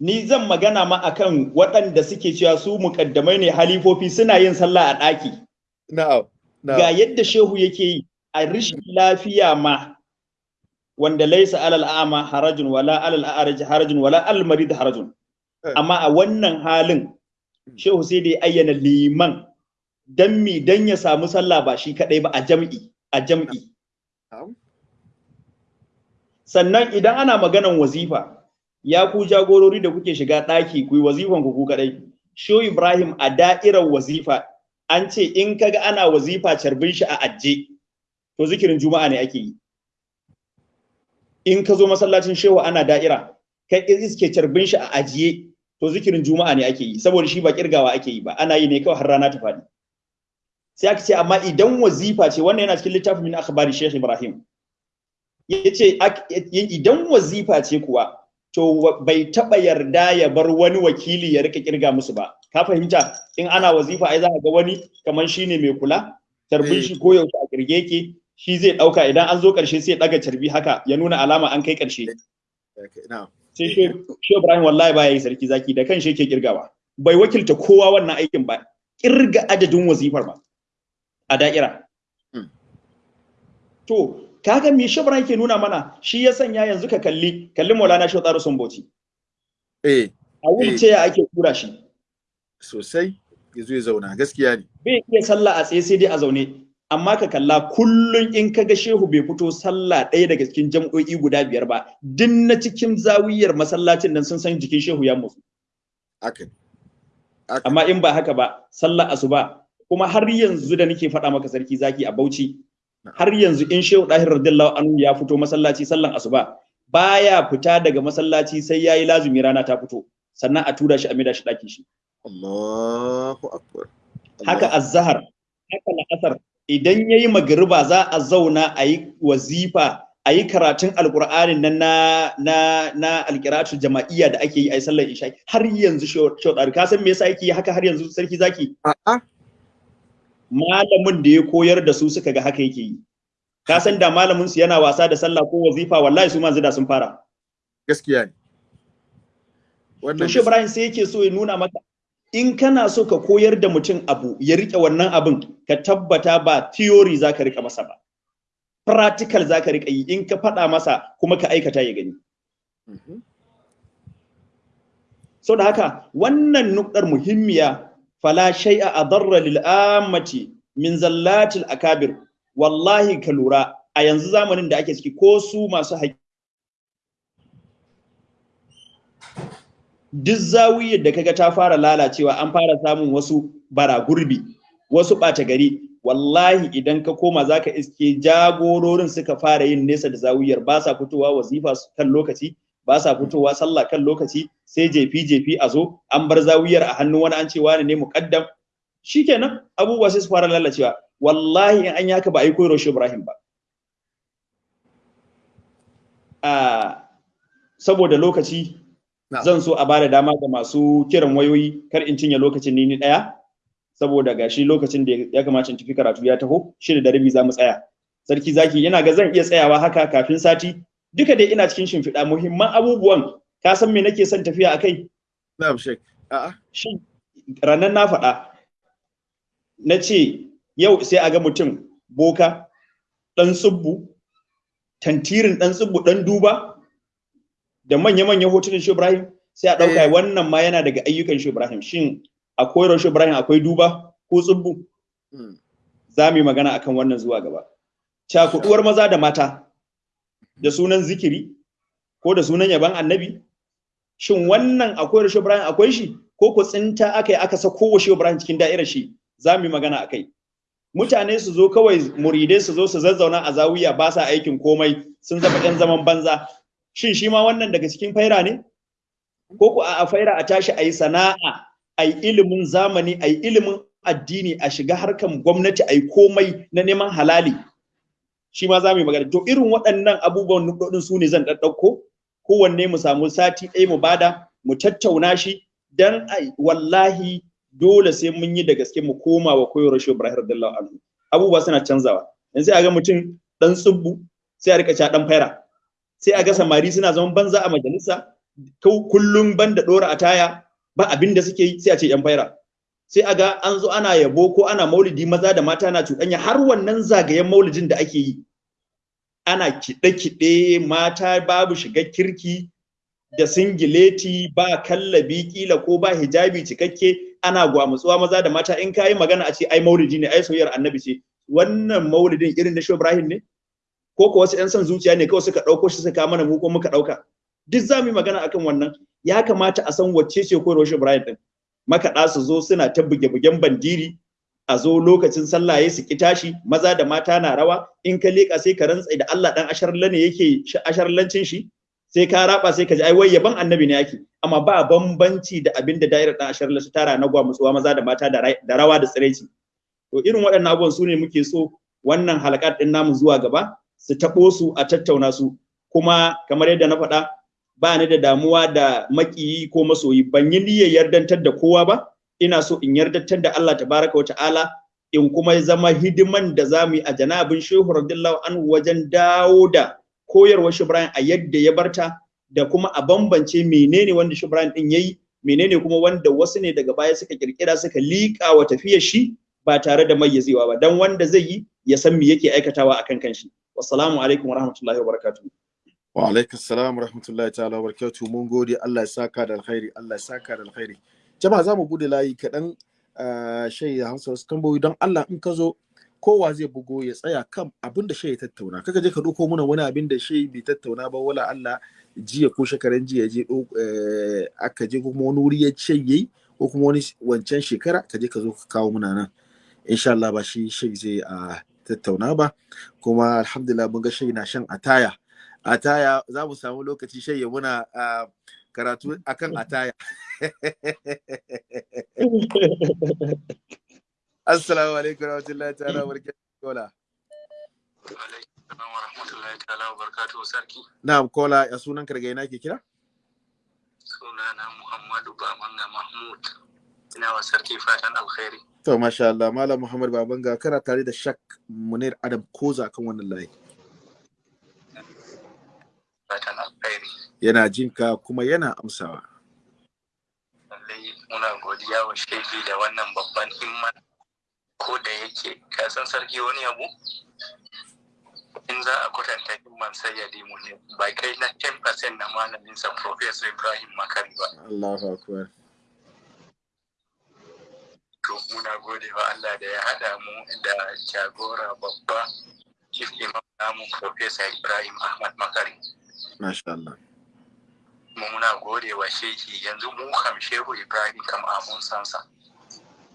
Ni zan magana ma akan waɗanda suke cewa su mukaddamai ne halifofi suna yin sallah a ɗaki. Na'am ga yadda shehu yake yi a rishin lafiya ma wanda laisa alal a'ma harajun wala alal a'raj harajun wala alal marid harajun. Eh. amma a wannan halin shehu sai da ya ayyana liman dan mi dan ya samu sallah ba shi kadai ba a jam'i a jam'i. Sannan idan ana maganan wazifa ya ku jagorori da kuke shiga ɗaki ku yi wazifan ku ku kadai shehu ibrahim a da'irar wazifa an ce in kaga ana wazifa carbin shi a ajje to zikirin juma'a ne ake yi. In ka zo masallacin shehu ana da'ira kai iske carbin shi a ajiye. To zikirin juma'a ne ake yi saboda shi ba kirgawa ake yi ba ana yi ne kawai har rana ta faɗi. Sai aka ce amma idan wazifa ce wannan yana cikin littafin min akhbari shehu ibrahim. Yace idan wazifa ce kuwa to bai taba yarda ya bar wani wakili ya riƙa ƙirga musu ba. Ka fahimta? In ana wazifa ai za ka ga wani kamar shine mai kula tarbin Eh. shi ko yaushe a kirge yake shi zai ɗauka idan an zo ƙarshe sai ya daga carbi haka ya nuna alama an kai ƙarshe na'am. Sai shi Ibrahim wallahi baya yi sarki zaki da kan shi yake kirgawa bai wakilta kowa wannan aikin ba. Kirga adadin wazifar ba. A da'ira. Hmm. to kaga me shi Ibrahim ke nuna mana? Shi ya sanya yanzu ka kalli kalli Maulana Shehu Tsaro Sumbauchi eh a wulce ake kura shi? Sosai ya zo ya zauna gaskiya ne. Bai iya sallah a tsaye sai dai a zaune. Amma ka kalla kullun in ka ga shehu bai fito sallah ɗaya daga cikin jam'o'i guda biyar ba duk na cikin zawiyar masallacin nan sun san jikin shehu ya mutu amma in ba haka ba sallah asuba kuma har yanzu da nake faɗa maka sarki zaki a Bauchi har yanzu in shehu dahir radiyallahu anhu ya fito masallaci sallan asuba baya fita daga masallaci sai yayi lazumi rana ta fito sannan a tura shi a maida shi ɗakin shi. Allahu akbar. Haka azhar haka la'asar idan yayi magriba za a zauna a yi wazifa a yi karatun alkur'anin nan na na na alkiratu jama'iyya da ake yi a sallar isha har yanzu shaudar ka san me yasa yake haka har yanzu sarki zaki? A'a. Malamin da ya koyar da su suka ga haka yake yi. Ka san da malamin su yana wasa da sallah ko wazifa wallahi su manzu da sun fara. Gaskiya ne. Wannan shi Ibrahim sai yake so ya nuna maka in kana so ka koyar da mutum abu ya riƙe wannan abin ka tabbata ba theory zaka riƙa masa ba. Practical zaka riƙa yi in ka faɗa masa kuma ka aikata ya gani. Mhm. so da haka wannan nukdar muhimmiya fala shay'a adarra lil ammati min zallatil akabir. Wallahi ka lura a yanzu zamanin da ake ciki ko su masu haƙi duk zawiyar da kaga ta fara lalacewa an fara samun wasu bara gurbi wasu ɓata gari. Wallahi idan ka koma zaka iske jagororin suka fara yin nesa da zawiyar ba sa fitowa wazifa kan lokaci. Ba sa fitowa sallah kan lokaci sai jefi jefi a zo an bar zawiyar a hannun wani an ce wani ne muqaddam. Shikenan abubuwa sai su fara lalacewa. Wallahi in an yi haka ba a yi koyarwa shi Ibrahim ba. A saboda lokaci zan so a ba da dama ga masu kiran wayoyi kar in cinye lokacin ni ni ɗaya saboda gashi lokacin da ya kamata in tafi karatu ya taho shida da rabi za mu tsaya. Sarki zaki yana ga zan iya tsayawa haka kafin sati duka dai ina cikin shimfiɗa. Muhimman abubuwan ka san me nake son tafiya akai na'am shek a'a. Shin ranar na faɗa. Na ce yau sai a ga mutum boka ɗan tsubbu tantirin ɗan tsubbu ɗan duba da manya-manyan hotunan shi Ibrahim sai a ɗauka Eh. wannan ma yana daga ayyukan shi Ibrahim. Shin a koyarwar shi Ibrahim akwai duba ko tsubbu? Mm. za mu yi magana akan wannan zuwa gaba. Cakuɗuwar maza da mata. Da sunan zikiri ko da sunan yaban annabi? Shin wannan akwai rashin Ibrahim akwai shi? Ko ku tsinta aka yi aka sako wa shi Ibrahim cikin da'irar shi? Za mu yi magana akai mutane su zo kawai muridai su zo su zazzauna a zawiya ba sa aikin komai sun zama ɗan zaman banza. Shin shi ma wannan daga cikin faira ne? Ko ku a faira a tashi a yi sana'a a yi ilimin zamani a yi ilimin addini a shiga harkan gwamnati a yi komai na neman halali? Shi ma za mu yi magana. To irin waɗannan abubuwan nukɗoɗin su ne zan ɗaɗɗauko. Kowanne mu samu sati ɗaya mu ba da mu tattauna shi dan wallahi dole sai mun yi da gaske mu koma wa koyarwar shi Ibrahim radiyallahu anhu. Abubuwa suna canzawa. Yanzu sai a ga mutum dan tsubbu sai a riƙa ca dan faira sai a ga samari suna zaman banza a majalisa. Kullum banda dora a taya ba abin da suke yi sai a ce yan faira sai a ga an zo ana yabo ko ana maulidi maza da mata na cuɗanya har wannan zagayen maulidin da ake yi. Ana kiɗe-kiɗe mata babu shiga kirki da singileti ba kallabi kila ko ba hijabi cikakke ana gwamutsuwa maza da mata. In kayi magana a ce ai maulidi ne ai soyayyar annabi ce. Wannan maulidin irin na Ibrahim ne? Ko ko wasu 'yan son zuciya ne kawai suka ɗauko shi suka mana mu ko muka ɗauka? Duk za mu yi magana akan wannan. Ya kamata a san wacce ce shi Ibrahim din makaɗa su zo suna ta buge-bugen bandiri a zo lokacin sallah ya su tashi maza da mata na rawa in ka leƙa sai ka rantsa da Allah dan asharla ne yake asharlancin shi sai ka raba sai ka ji ai wai yaban annabi ne yake. Amma ba bambanci da abin da dairar dan asharla su tara na gwamutsuwa maza da mata da rawa da tsiraici. To irin waɗannan abubuwan su ne muke so wannan halakat din namu zuwa gaba su taɓo su a tattauna su. Kuma kamar yadda na faɗa ba ni da damuwa da makiyi ko masoyi. Ban yi niyyar yardantar da kowa ba. Ina so in yardantar da Allah tabaraka wa ta'ala in kuma zama hidiman da za mu yi a janabin shehu radiyallahu anhu wajen dawo da koyarwar Ibrahim a yadda ya barta da kuma a bambance menene wanda Ibrahim din yayi menene kuma wanda wasu ne daga baya suka kirkira suka liƙa wa tafiyar shi ba tare da mayyazewa ba. Dan wanda zai yi ya san me yake aikatawa akan kanshi. Wassalamu alaikum warahmatullahi wabarakatuh. Wa alaikum assalam rahmatullahi ta'ala wa barakatuh. Mun gode. Allah ya saka da alkhairi. Allah ya saka da alkhairi. Jama'a za buɗe layi kaɗan shai ya hamsa wasu tambayoyi. Don Allah in ka zo kowa zai bugo ya tsaya kan abin da shai ya tattauna. Kaka je ka ɗauko muna wani abin da shai bai tattauna ba wala Allah jiya ko shekaran jiya je aka je kuma wani wuri ya ce yayi ko kuma wani wancan shekara ka je ka zo ka kawo muna nan. Insha Allah ba shi shai zai a tattauna ba. Kuma alhamdulillah mun ga shai na shan ataya. Ataya za mu samu lokaci shai ya muna karatu akan ataya [LAUGHS] assalamu alaikum warahmatullahi ta'ala barakatuh kola. Warahmatullahi ta'ala barakatuh sarki. Na'am kola ya sunan ka daga ina ke kira? Sunana muhammadu bamanga mahmud. Ina wa sarki fatan alkhairi. To masha Allah malam muhammad babanga kana tare da shak munir adam koza kan wannan layi fatan alkhairi yana jinka kuma yana amsawa. Lallai muna godiya wa shehi da wannan babban himma. Ko da yake kasan sarki wani abu? In za a kwatanta himman sayyadi mu ne. Ba kai na 10% na malaminsa professor ibrahim makari ba. Allahu akbar. To muna gode wa allah da ya haɗa mu da jagora babba chief imam namu professor ibrahim ahmad makari. Masha Allah. Muna gode wa shehi yanzu mu kam shehu ibrahim kam mun san sa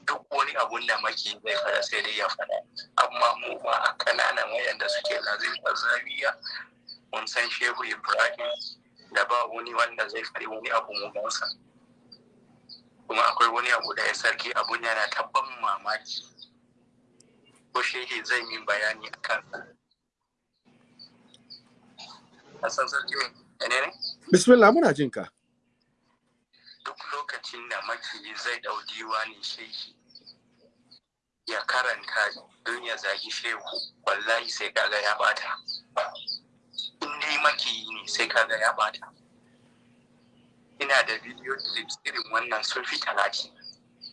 duk wani abun da maki zai fada sai dai ya fada amma mu ma a ƙananan wayanda suke lazim zawiya mun san shehu ibrahim da ba wani wanda zai fari wani abu mu gansa. Kuma akwai wani abu da ya sarki abun yana tabban mamaki. Ko shehi zai min bayani a kansa. Hassan sarki? Bismillah muna jinka. Duk lokacin da makiyi zai ɗau diwanin shehi ya karanta don ya zagi shehu wallahi sai kaga ya bata in dai makiyi ne sai kaga ya bata ina da video clips irin wannan sun fi talatin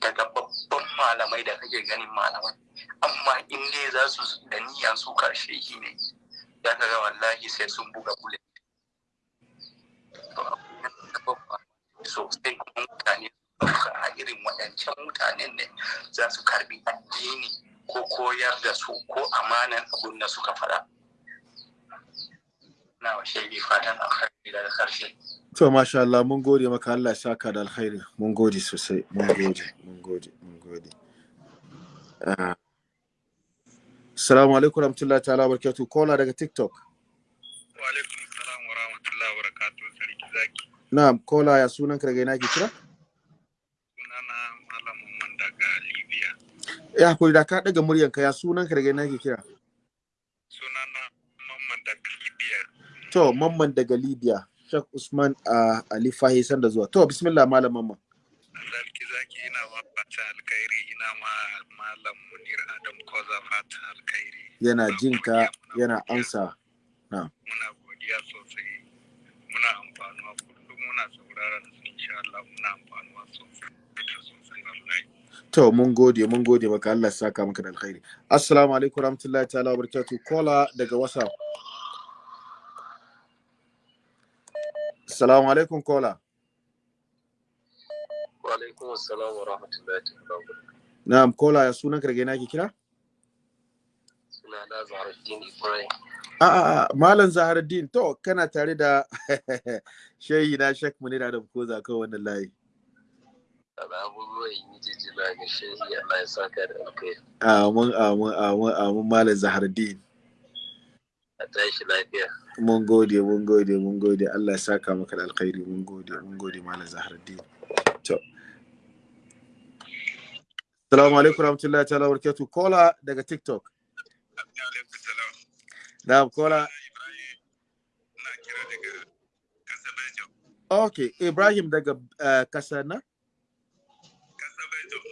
daga babban malamai da kake ganin malamai. Amma in dai za su da niyan su ƙarshe ne za ka ga wallahi sai sun buga bullet. Sosai kuma mutane a irin waɗancan mutanen ne za su karɓi addini ko koyar da su ko amanan abun da suka faɗa. Na wa shaidi fatan alkhairi daga ƙarshe. to masha Allah mun gode maka Allah ya saka da alkhairi mun gode sosai mun gode mun gode mun gode Ah. Assalamu alaikum warahmatullahi ta'ala barakatuh kola daga TikTok Wa alaikum salam wa rahmatullahi wa barakatuh sarki zaki. Na'am kola ya sunan ka daga ina ke kira sunana Malam Muhammad daga Libya. ya haƙuri da ka daga muryan ka ya sunan ka daga ina ke kira Sunana Muhammad daga Libya. to mamman daga libya shak usman a ali fahi sanda zuwa to bismillah malam mamman Sarki zaki ina ma fata alkhairi ina ma Malam Munir Adam Koza fata alkhairi. yana Muna jin ka godiya, muna yana godiya. amsa Muna godiya sosai. Muna muna sauraron su insha Allah muna amfanuwa sosai da sosai wallahi. to mun gode mun gode maka Allah ya saka maka da alkhairi assalamu alaikum warahmatullahi ta'ala wabarakatuh kola daga whatsapp assalamu alaikum kola Wa alaikum assalam wa rahmatullahi wa barakatuh. na'am kola ya sunan ka daga ina ke kira Sunana Zahraddin Ibrahim. A a a malam zaharuddin to kana tare da shehi na da koza kan wannan layi. Abubuwan yi jijjila ga shehi Allah ya saka da alkai amin amin amin amin malam zaharuddin a tashi lafiya. Mun gode mun gode mun gode. Allah ya saka maka da alkhairi. Mun gode mun gode malam zaharuddin to. Assalamu alaikum warahmatullahi ta'ala barakatuh kola daga TikTok. Na'am kola. Na okay Ibrahim daga uh, Kasana kasa Belgium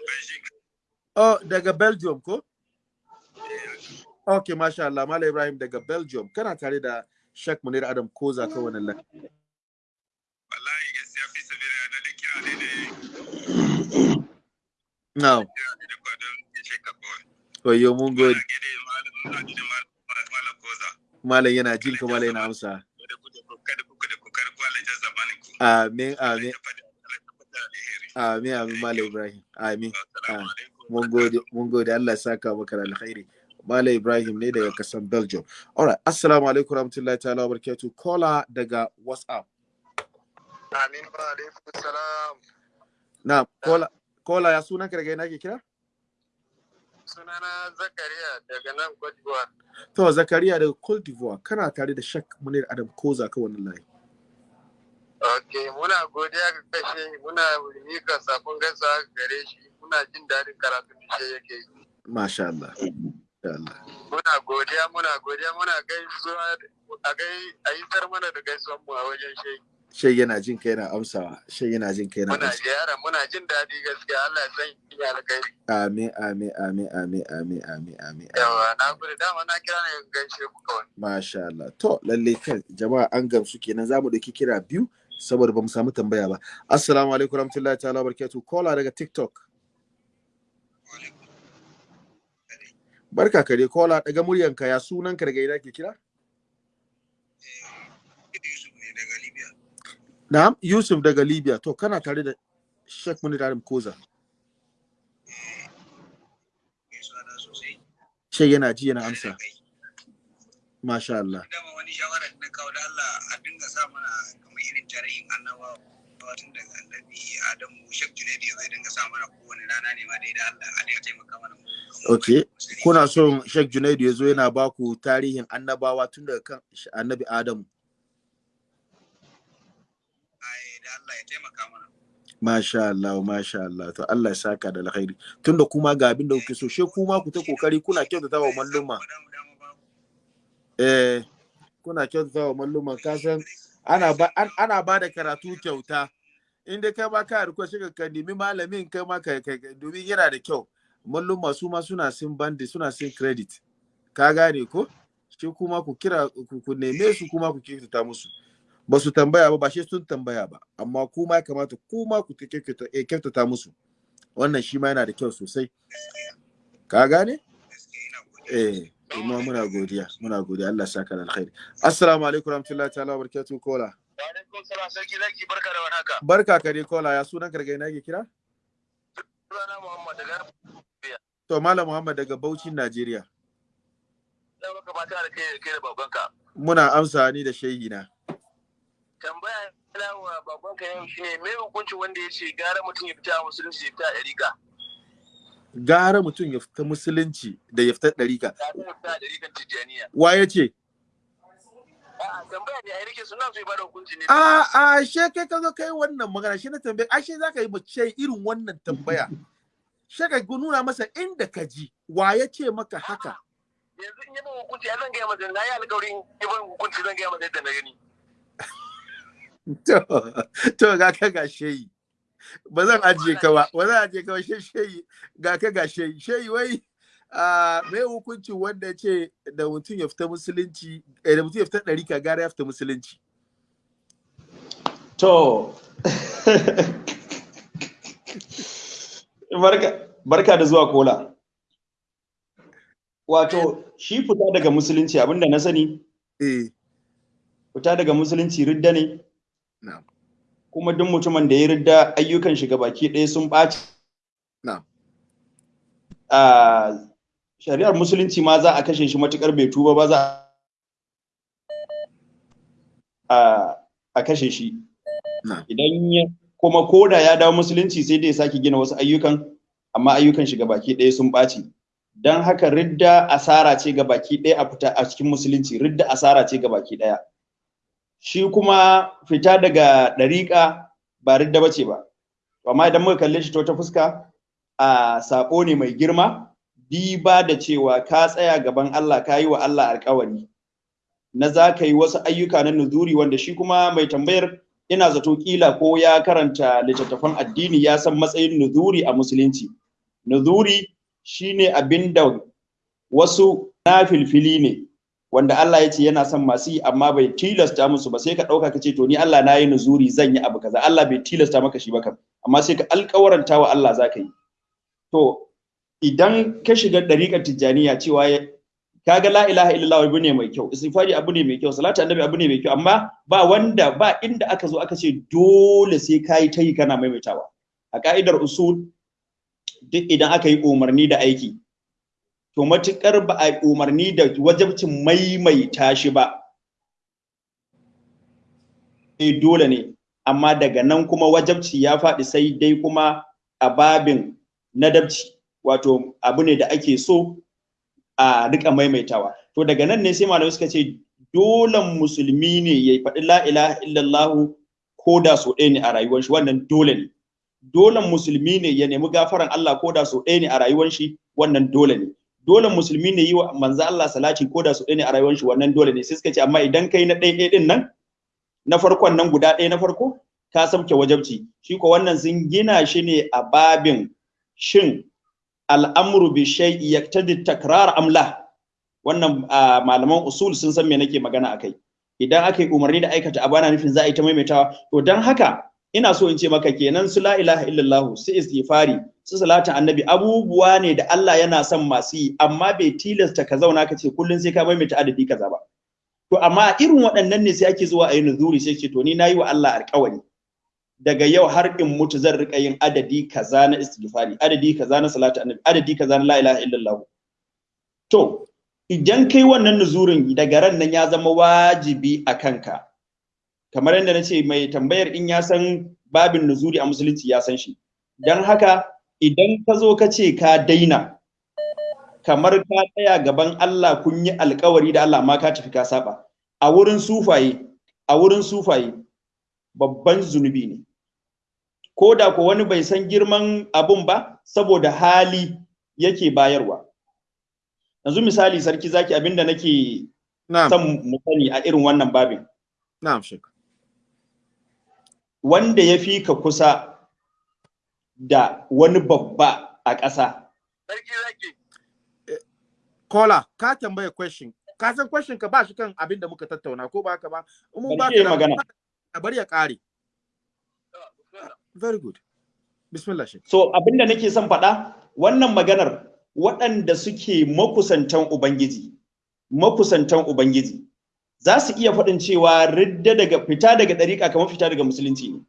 oh daga Belgium ko? Okay masha Allah. Malam Ibrahim daga Belgium. Kana tare da Sheikh Munir Adam Koza kan wannan layi? Wallahi gaskiya fi sabila na ne ka kawai wayo mun gode. na malam yana jin ka malam yana amsa. amin amin. amin amin malam Ibrahim. Amin. Mun gode mun gode. Allah ya saka maka da alkhairi Malam Ibrahim ne daga kasan Belgium. Alright, assalamu alaikum warahmatullahi ta'ala wabarakatuh. Kola daga WhatsApp. amin wa alaikum salam. Na, kola kola ya sunan ka daga ina ke kira? Sunana Zakariya daga nan Cote d'Ivoire To Zakariya daga Cote d'Ivoire kana tare da Shak Munir Adam Koza ka wannan layi. Ok, muna godiya ga kashe muna mika saƙon gaisuwa gare shi muna jin daɗin karatun da shi yake yi. Masha Allah. Masha Allah. Muna godiya muna godiya muna gaisuwa a gai a yi tar mana da gaisuwan mu a wajen shi. Shai yana jin ka yana amsawa. Shai yana jin ka yana Muna ziyara muna jin daɗi gaskiya Allah ya san yi alkhairi. Amin amin amin amin amin amin amin. Yawa na gode dama na kira ne gaishe ku kawai. Masha Allah. To lalle kan jama'a an gamsu kenan za mu ɗauki kira biyu saboda ba mu samu tambaya ba. Assalamu alaikum warahmatullahi ta'ala wabarakatuh. Kola daga TikTok. Barka kare kola daga muryanka ya sunan ka daga ina ke kira? Yusuf ne daga Libya. Na'am Yusuf daga Libya. To kana tare da Sheikh Munir Adam Koza. Na. Shai yana ji yana amsa. Masha Allah. Dama wani shawara da na kawo da Allah a dinga sa mana kamar irin tarihin annabawa tun daga annabi Adamu Shek Junaidu ya zai dinga sa mana kowane rana ne ma dai da Allah a dinga taimaka mana. Okay. Kuna son Sheikh Junaidu ya zo yana ba ku tarihin annabawa tun daga kan annabi Adamu. Ai da Allah ya taimaka mana. Masha Allah, masha Allah. To Allah ya saka da alkhairi. Tunda kuma ga abin da kuke so, she kuma ku ta ƙoƙari kuna kyautata wa malluma. Eh, kuna kyautata wa malluma ka san ana ba an, ana ba da karatu kyauta. In dai kai ba ka shi ka nemi malamin kai ma ka domin yana da kyau. Malluma su ma suna sin bandi, suna sin credit. Ka gane ko? Shi kuma ku kira ku, ku neme su kuma ku kyautata musu. Ba su tambaya ba ba shi sun tambaya ba. Amma kuma ya kamata kuma ku kyautata eh, kyautata musu. Wannan shi ma yana da kyau sosai. Ka gane? Eh kuma muna godiya muna godiya. Allah ya saka alkhairi. Assalamu alaikum warahmatullahi ta'ala wabarakatuh kola. Barka da barka ka dai kola. Ya sunan karga ina ke kira? Sunana Muhammad daga to malam muhammad daga Bauchi Najeriya. Muna amsa ni da shehi na Tambaya ina wa babanka yau shine me hukuncin wanda ya ce gara mutum ya fita a musulunci ya fita a gara mutum ya fita musulunci da ya fita ɗarika. A wa ya ce? Tambaya a hukunci a a she kai ka zo kai wannan magana shi na tambaye ashe zaka yi mace irin wannan tambaya. She ka nuna masa inda ka ji wa ya ce maka haka? Yanzu in yi hukunci ya zan gaya masa na yi alƙawarin yi hukunci zan gaya masa yadda na gani. [LAUGHS] to to ga ka ga sheyi ba zan ajiye ka ba ba zan ajiye ka ba she sheyi ga ka ga sheyi sheyi wai a mai hukuncin wanda ya ce da mutum ya fita musulunci eh, da mutum ya fita ɗari ka gara ya fita musulunci? To, barka, barka da zuwa kola. Wato, shi fita daga musulunci abin da na sani, eh. fita daga musulunci ridda ne, kuma duk mutumin da ya ridda ayyukan shiga baki ɗaya sun ɓaci. A shari'ar musulunci ma za a kashe shi matuƙar bai tuba ba za a a kashe shi. idan ya kuma koda ya dawo musulunci sai dai sake gina wasu ayyukan amma ayyukan shi baki ɗaya sun ɓaci. Don haka ridda asara ce ga baki ɗaya a fita a cikin musulunci ridda asara ce ga baki ɗaya. Shi kuma fita daga ɗariƙa ba ridda bace ba. Amma idan muka kalle shi ta fuska a sabo ne mai girma diba da cewa ka tsaya gaban Allah ka yi wa Allah alƙawari. Na za ka yi wasu ayyuka na nuzuri wanda shi kuma mai tambayar ina zato kila ko ya karanta littattafan addini ya san matsayin nuzuri a musulunci. Nuzuri shine abin da wasu nafilfili ne. Wanda Allah ya ce yana son masu yi amma bai tilasta musu ba sai ka ɗauka ka ce to ni Allah na yi nuzuri zan yi abu kaza. Allah bai tilasta maka shi ba kam amma sai ka alƙawaranta wa Allah za ka yi. To idan ka shiga ɗariƙar tijjaniya cewa kaga la ilaha illallah abu ne mai kyau istighfari abu ne mai kyau salatu annabi abu ne mai kyau amma ba wanda ba inda aka zo aka ce dole sai kayi ta yi kana maimaitawa. A ka'idar usul duk idan aka yi umarni da aiki to matuƙar ba a umarni da wajabcin maimaita shi ba. Eh dole ne amma daga nan kuma wajabci ya faɗi sai dai kuma a babin nadabci wato abu ne da ake so a riƙa maimaitawa. To daga nan ne sai malamai suka ce dolan musulmi ne ya faɗi la ilaha illallah ko da so ɗaya ne a rayuwar shi wannan dole ne. Dolan musulmi ne ya nemi gafaran Allah ko da so ɗaya ne a rayuwar shi wannan dole ne. Dolan musulmi ne yi wa manzo Allah salati ko da so ɗaya ne a rayuwar shi wannan dole ne. Sai suka ce amma idan kai na ɗaya ɗin nan na farkon nan guda ɗaya na farko ka sauke wajabci. Shi ko wannan sun gina shi ne a babin shin al'amru bi shay'i yaktadi takrar amla wannan malaman usul sun san me nake magana akai idan aka yi umarni da aikata abu ana nufin za a yi ta maimaitawa. To dan haka ina so in ce maka kenan su la ilaha illallah su istighfari su salatin annabi abubuwa ne da Allah yana son masu yi amma bai tilasta ka zauna ka ce kullun sai ka maimaita adadi kaza ba. To amma irin waɗannan ne sai ake zuwa a yi nuzuri sai ce to ni na yi wa Allah alƙawari. Daga yau har in mutu zan riƙa yin adadi kaza na istighfari adadi kaza na salatu annabi adadi kaza na la ilaha illallah. To idan kai wannan nuzurin daga ran nan ya zama wajibi a kanka. Kamar yadda na ce mai tambayar in ya san babin nuzuri a musulunci ya san shi. Don haka idan ka zo ka ce ka daina kamar ka tsaya gaban Allah kun yi alkawari da Allah amma ka tafi ka saba. A wurin sufaye a wurin sufaye babban zunubi ne. Ko da ko wani bai san girman abun ba saboda hali yake bayarwa. Yanzu misali sarki zaki abin da nake son mu sani a irin wannan babin. Na'am shek wanda ya fi ka kusa da wani babba a ƙasa. Sarki zaki. Kola ka tambaye question. Ka san question ka ba shi kan abin da muka tattauna ko ba haka ba? Mun ba Bari ya ka magana. da bari ya kare very good. Bismillah shek so abin da nake son faɗa wannan maganar waɗanda suke makusantan ubangiji makusantan ubangiji za su iya faɗin cewa ridda daga fita daga ɗariƙa kamar fita daga musulunci ne.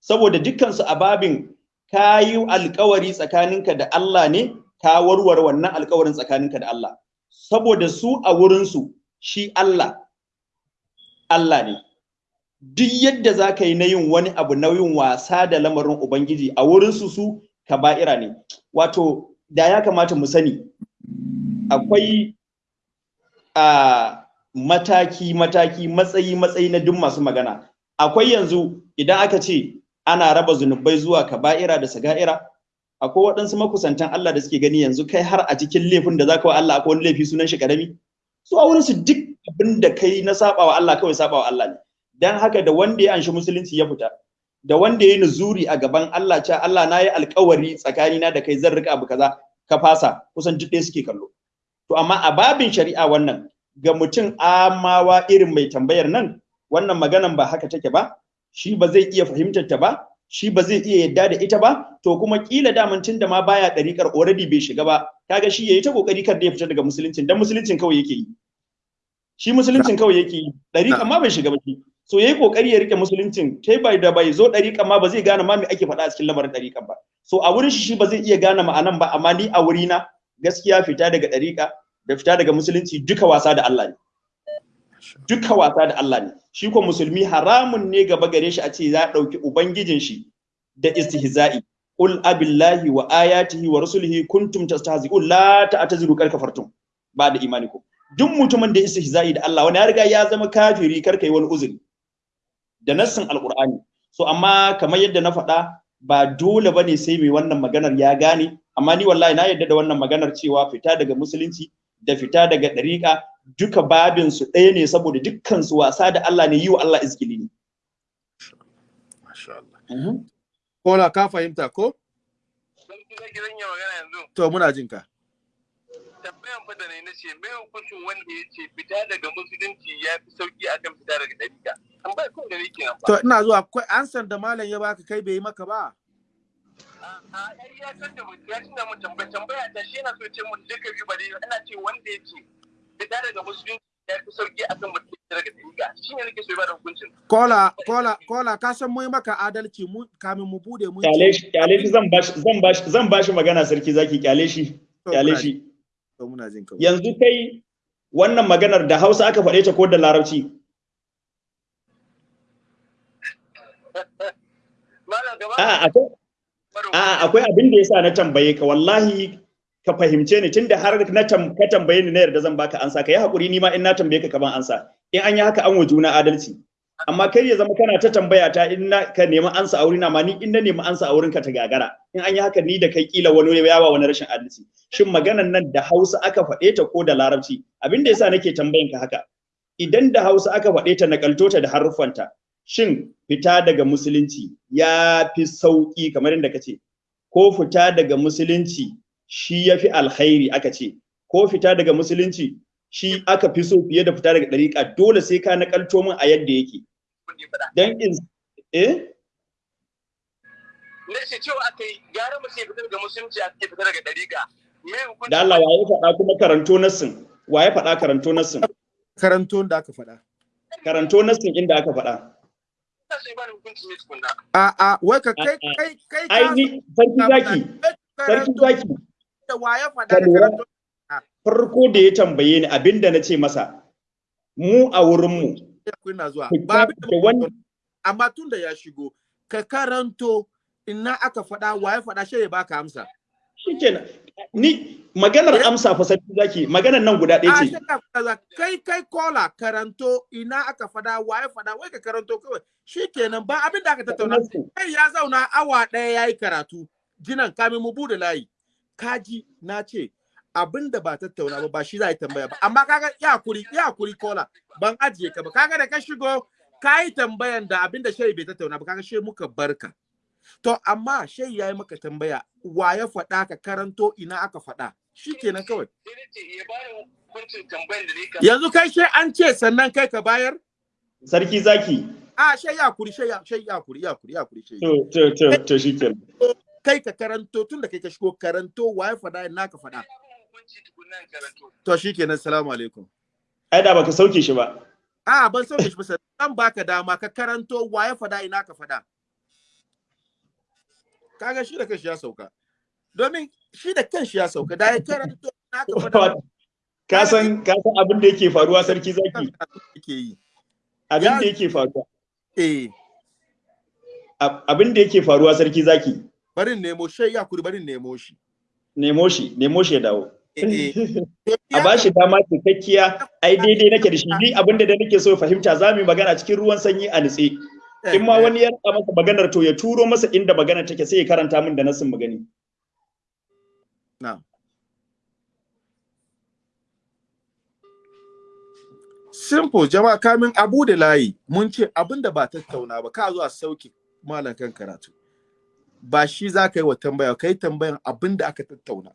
Saboda dukkansu a babin ka yi alkawari tsakaninka da Allah ne ka warware wannan alkawarin tsakaninka da Allah. Saboda su a wurinsu shi Allah Allah ne. Duk yadda za ka yi na yin wani abu na yin wasa da lamarin Ubangiji a wurinsu su kaba'ira ne. Wato da ya kamata mu sani akwai a mataki mataki matsayi matsayi na duk masu magana. Akwai yanzu idan aka ce ana raba zunubai zuwa kaba'ira da saga'ira. Akwai waɗansu makusantan Allah da suke gani yanzu kai har a cikin laifin da zaka wa Allah akwai wani laifi sunan shi ƙarami su a wurin su duk abin da kai na saba wa Allah kawai saba wa Allah ne. Dan haka da wanda ya anshi musulunci ya fita da wanda ya yi nuzuri a gaban Allah cewa Allah na yi alkawari tsakanina da kai zan riƙa abu kaza ka fasa. Kusan duk ɗaya suke kallo. To amma a babin shari'a wannan ga mutum amawa irin mai tambayar nan wannan maganan ba haka take ba. Shi ba zai iya fahimtar ta ba shi ba zai iya yadda da ita ba to kuma kila daman tun da ma baya ɗariƙar already bai shiga ba kaga shi yayi ta ƙoƙari kar da ya fita daga musuluncin dan musuluncin kawai yake yi. Shi musuluncin kawai yake yi ɗariƙar ma bai shiga ba shi. So yayi ƙoƙari ya riƙe musuluncin kai bai da bai zo ɗariƙar ma ba zai gane ma me ake faɗa a cikin lamarin ɗariƙar ba. So a wurin shi shi ba zai iya gane ma'anan ba amma ni a wurina gaskiya fita daga ɗariƙa da fita daga musulunci duka wasa da Allah ne. Duka wasa da Allah ne. Shi ko musulmi haramun ne gaba gare shi a ce za ɗauki ubangijin shi da istihza'i. Qul abillahi wa ayatihi wa rusulihi kuntum tastahzi'un la ta'taziru kar kafartum. Ba da imani ko. Duk mutumin da istihza'i da Allah wani ya riga ya zama kafiri kar kai wani uzuri. Da nassin alqur'ani. So amma kamar yadda na faɗa ba dole ba ne sai mai wannan maganar ya gane. Amma ni wallahi na yadda da wannan maganar cewa fita daga musulunci da fita daga ɗariƙa duka babin su ɗaya ne saboda dukkan su wasa da Allah ne yi wa Allah izgili ne. Masha Allah. Kola ka fahimta ko? To muna jin ka. Tambayan fada ne na ce mai hukuncin wanda ya ce fita daga musulunci ya fi sauƙi akan fita daga ɗariƙa. Tambaya kun da nan ba. To ina zuwa akwai ansan da malam ya baka kai bai yi maka ba. a ya san da mutum ya tuna mun tambaya tambaya ta shi yana so ce mun duka biyu ba dai ina ce wanda ya ce fita daga musulunci ya fi sauƙi akan mutum daga dariga shi ne nake so ba da hukuncin Kola kola kola ka san mu maka adalci mu kamin mu buɗe mu Kyale shi ƙyale shi zan bashi zan bashi zan bashi magana sarki zaki ƙyale shi ƙyale shi. To muna jin ka. Yanzu kai wannan maganar da Hausa aka faɗe ta ko da Larabci? [LAUGHS] A'a akwai abin da yasa na tambaye ka wallahi ka fahimce ni tunda har na ka tambaye ni na yarda zan baka ansa ka yi haƙuri ni ma in na tambaye ka ka ban ansa. In an yi haka an wa adalci. Amma kai ya zama kana ta tambaya ta in na ka nemi ansa a wurin ma ni in na nemi ansa a wurin ka ta gagara. In an yi haka ni da kai kila wani ya ba wani rashin adalci. Shin maganan nan da Hausa aka faɗe ta ko da Larabci? Abin da yasa nake tambayan ka haka. Idan da Hausa aka faɗe ta nakalto ta da haruffanta shin fita daga musulunci ya fi sauƙi kamar yadda ka ce? Ko fita daga musulunci shi ya fi alkhairi aka ce. Ko fita daga musulunci shi aka fi so fiye da fita daga ɗariƙa. Dole sai ka nakalto min a yadda yake. Dan in eh? Na ce cewa aka yi gara mu sai fita daga musulunci a fita daga da Allah waye faɗa kuma karanto nassin? Waye faɗa karanto nassin? Karanto da aka faɗa. karanto nassin inda aka faɗa. A a wai ka kai kai kai ka ai ni sarki zaki. sarki zaki. Da waye faɗa ka da karanto. farko da ya tambaye ni abin da na ce masa mu a wurinmu Kuna zuwa. Ba amma tun da ya shigo ka karanto ina aka faɗa waye faɗa shi ya baka amsa. shikenan. Ni maganar amsa fa sarki zaki maganar nan guda ɗaya A ce. kai kai kola karanto ina aka faɗa waye faɗa wai ka karanto kawai. Shikenan ba abin da aka tattauna. Kai ya zauna awa ɗaya yayi karatu. Jinan kamin mu buɗe layi. Kaji na ce abin da ba tattauna ba ba shi za a yi tambaya ba. Amma kaga ya kuri ya kuri kola ban ajiye ka ba. Kaga da ka shigo ka yi tambayan da abin da shai bai tattauna ba kaga shi muka barka to amma shai ya yi maka tambaya wa ya faɗa ka? Karanto ina aka faɗa. Shikenan kawai. Sai na ce ya ba da hukuncin tambayan da ne ka yanzu kai shai an ce sannan kai ka bayar? Sarki zaki. A shai ya kuri shai ya shai kuri ya kuri ya kuri shai to to to to shikenan. Kai ka karanto tun da kai ka shigo karanto wa ya faɗa ina ka karanto to shikenan assalamu alaikum. Ai da baka sauke shi ba. A ban sauke shi ba zan baka dama ka karanto wa ya fada ina ka fada. Kaga shi da kanshi ya sauka. Domin shi da kanshi ya sauka da ya karanto ina ka fada. ka san ka san abin da yake faruwa sarki zaki? Yake yi. abin da yake faruwa. Eh, ab- abin da yake faruwa sarki zaki? Barin nemo shi ya kuri barin nemo shi. nemo shi nemo shi ya dawo. Eh, [LAUGHS] a ba shi dama cikakkiya. Ai daidai nake da shi. Ni abin da da nake so fahimta za mu yi magana cikin ruwan sanyi a nitse. In ma wani ya riƙa masa maganar to ya turo masa inda maganar take sai ya karanta min da nasin magani. Na'am. Simple jama'a kamin abu da layi mun ce abin da ba tattauna ba ka zo a sauke malam kan karatu. Ba shi za ka yi wa tambaya ka yi tambayan abin da aka tattauna.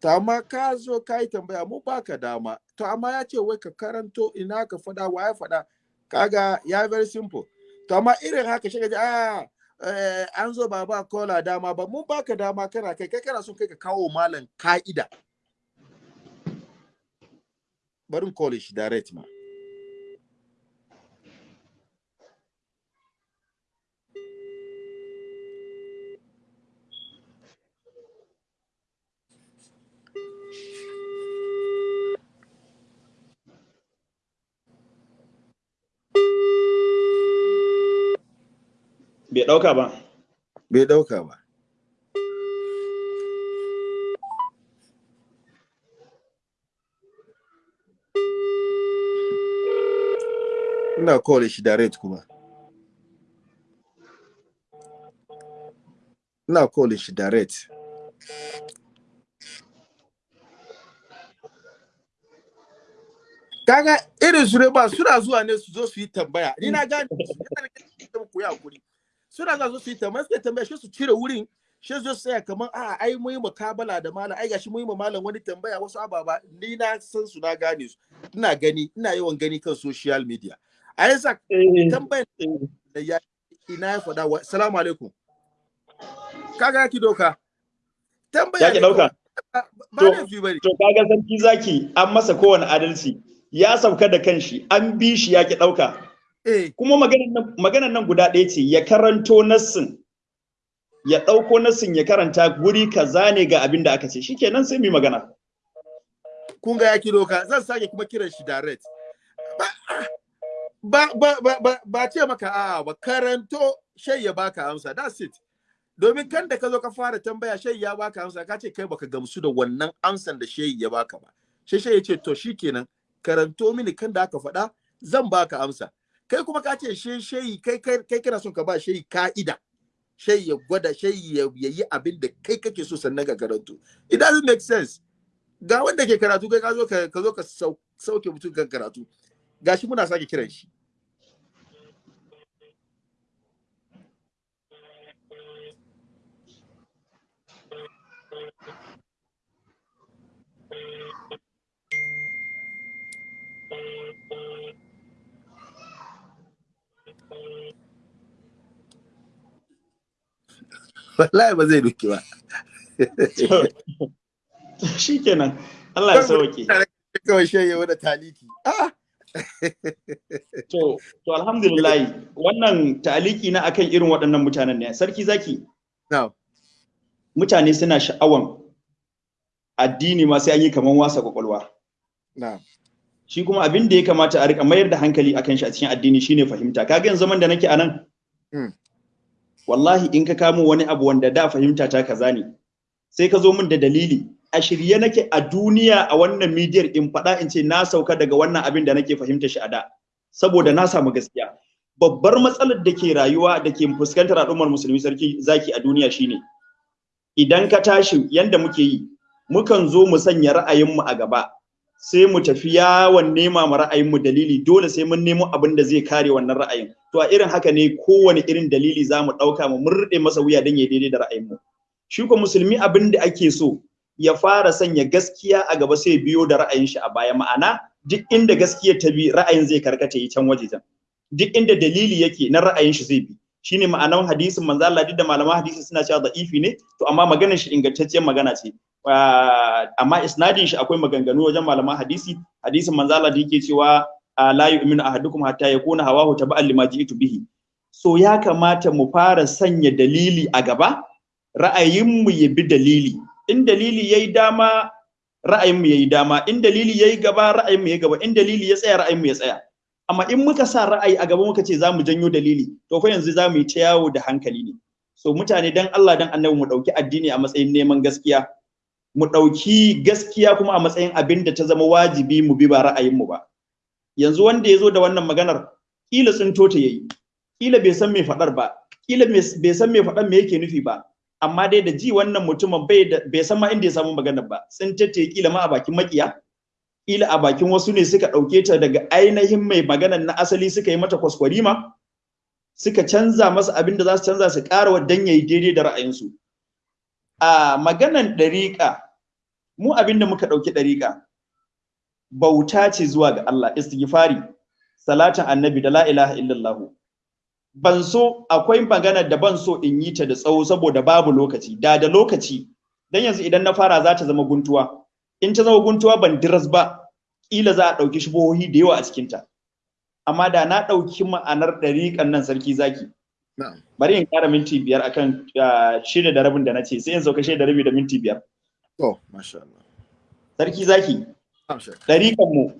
To amma ka zo ka yi tambaya mu baka dama. To amma ya ce wai ka karanto ina ka faɗa wa ya faɗa. Kaga ya very simple. To amma irin haka shi ji ah eh, an zo ba ba kola dama ba mun baka dama kana kai kai kana son kai ka kawo malam ka'ida. Bari in call shi direct ma. Bai ɗauka ba. Bai ɗauka ba. Ina call shi direct kuma. Ina call shi direct. Kaga irin su ne ba suna zuwa ne su zo su yi tambaya. Ni na gane ku yi haƙuri. Suna zuwa su yi tambaya suka tambaya shi su cire wurin shi zo tsaya kamar a ai mu yi mukabala da malam ai gashi mu yi malam wani tambaya wasu ababa. Ni na san su na gane su. Ina gani ina yawan gani kan social media. A yasa tambayar da ya ina ya faɗa wa salamu alaikum. Kaga ki doka? Tambaya ya ki ɗauka fi ba ne to kaga sarki zaki an masa kowane adalci ya sauka da kanshi an bi shi ya ki ɗauka eh kuma maganar nan guda ɗaya ce ya karanto nassin. Ya ɗauko nassin ya karanta guri kaza ne ga abin da aka ce. Shikenan sai mu magana. Kun ga ya ki doka zan sake kuma kiran shi direct. Ba ba ba ba, ba ce maka a ba karanto shai ya baka amsa. That's it. Domin kan da ka zo ka fara tambaya shai ya baka amsa ka ce kai baka gamsu da wannan amsan da shai ya baka ba. Shai shai ya ce to shikenan karanto mini kan da aka faɗa zan baka amsa. Kai kuma ka ce shai shai kai kai kana son ka ba shai ka'ida. Shai ya gwada shai ya yi abin da kai kake so sannan ka karanto. It doesn't make sense. Ga wanda ke karatu kai ka zo ka zo ka sauke mutum kan karatu. Gashi muna sake kiran shi. Wallahi ba zai duki ba shikenan Allah ya sauke kawai shege wani taliki ah To, to alhamdulillah wannan taliki na akan irin waɗannan mutanen ne. Sarki zaki. Na'am. Mutane suna sha'awan addini ma sai an yi kaman wasa ƙwaƙwalwa. Na'am. Shi kuma abin da ya kamata a riƙa mayar da hankali akan shi a cikin addini shine fahimta. Kaga yanzu zaman da nake a nan. Wallahi in ka kamo wani abu wanda da fahimta ta kaza ne. Sai ka zo min da dalili. a shirye nake a duniya a wannan midiyar in faɗa in ce na sauka daga wannan abin da nake fahimta shi a da saboda na samu gaskiya babbar matsalar da ke rayuwa da ke fuskantar al'ummar musulmi sarki zaki a duniya shine idan ka tashi yanda muke yi mukan zo mu sanya ra'ayinmu a gaba sai mu tafi yawon nema ma ra'ayinmu dalili. Dole sai mun nemo abin da zai kare wannan ra'ayin. To a irin haka ne kowane irin dalili za mu ɗauka mu murɗe masa wuya don ya daidai da ra'ayinmu. Shi ko musulmi abin da ake so ya fara sanya gaskiya a gaba sai biyo da ra'ayin shi a baya. Ma'ana duk inda gaskiya ta bi ra'ayin zai karkata yi can waje can. Duk inda dalili yake na ra'ayin shi zai bi. Shine ma'anar hadisin manzo Allah duk da malaman hadisi suna cewa da'ifi ne to amma maganar shi ingantacciyar magana ce. Amma isnadin shi akwai maganganu wajen malaman hadisi. Hadisin manzo Allah da yake cewa la yu'minu ahadukum hatta yakuna hawahu taba'an lima ji'tu bihi. So ya kamata mu fara sanya dalili a gaba ra'ayinmu ya bi dalili. In dalili yayi dama ra'ayinmu yayi dama. In dalili yayi gaba ra'ayinmu yayi gaba. In dalili ya tsaya ra'ayinmu ya tsaya. Amma in muka sa ra'ayi a gaba muka ce za mu janyo dalili to fa yanzu za mu yi ta yawo da hankali ne. So mutane dan Allah dan annabi mu ɗauki addini a matsayin neman gaskiya. Mu ɗauki gaskiya kuma a matsayin abin da ta zama wajibi mu bi ba ra'ayinmu ba. Yanzu wanda ya zo da wannan maganar kila tsinto ta yayi kila bai san me faɗar ba kila bai san me faɗar me yake nufi ba amma dai da ji wannan mutumin bai bai san ma inda ya samu maganar ba. Tsinta ta kila ma a bakin makiya kila a bakin wasu ne suka ɗauke ta daga ainihin mai maganar na asali suka yi mata kwaskwarima suka canza masa abin da za su canza su ƙara wa yayi daidai da ra'ayinsu. A maganan ɗariƙa mu abin da muka ɗauki ɗariƙa bauta ce zuwa ga Allah istighfari salatin annabi da la ilaha illallah. Ban so akwai magana da ban so in yi ta da tsawo saboda babu lokaci. Da da lokaci dan yanzu idan na fara za ta zama guntuwa. In ta zama guntuwa ban diras ba kila za a ɗauki shubohi da yawa a cikinta. Amma da na ɗauki ma'anar ɗariƙan nan sarki zaki bari in ƙara minti biyar akan shida da rabin da na ce sai in sauka shida da rabi da minti biyar. To masha Allah. Sarki zaki ɗariƙan mu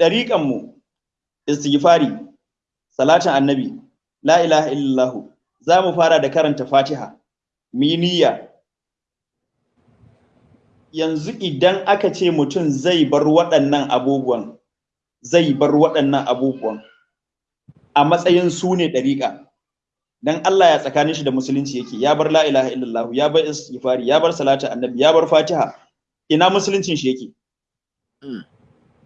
ɗariƙan mu istighfari salatin annabi la ilaha illallah za mu fara da karanta fatiha. Mu yi niyya. Yanzu idan aka ce mutum zai bar waɗannan abubuwan zai bar waɗannan abubuwan a matsayin su ne ɗariƙa. Dan Allah ya tsakanin shi da musulunci yake. Ya bar la ilaha illallah ya bar istighfari ya bar salatu annabi ya bar fatiha. Ina musuluncin shi yake?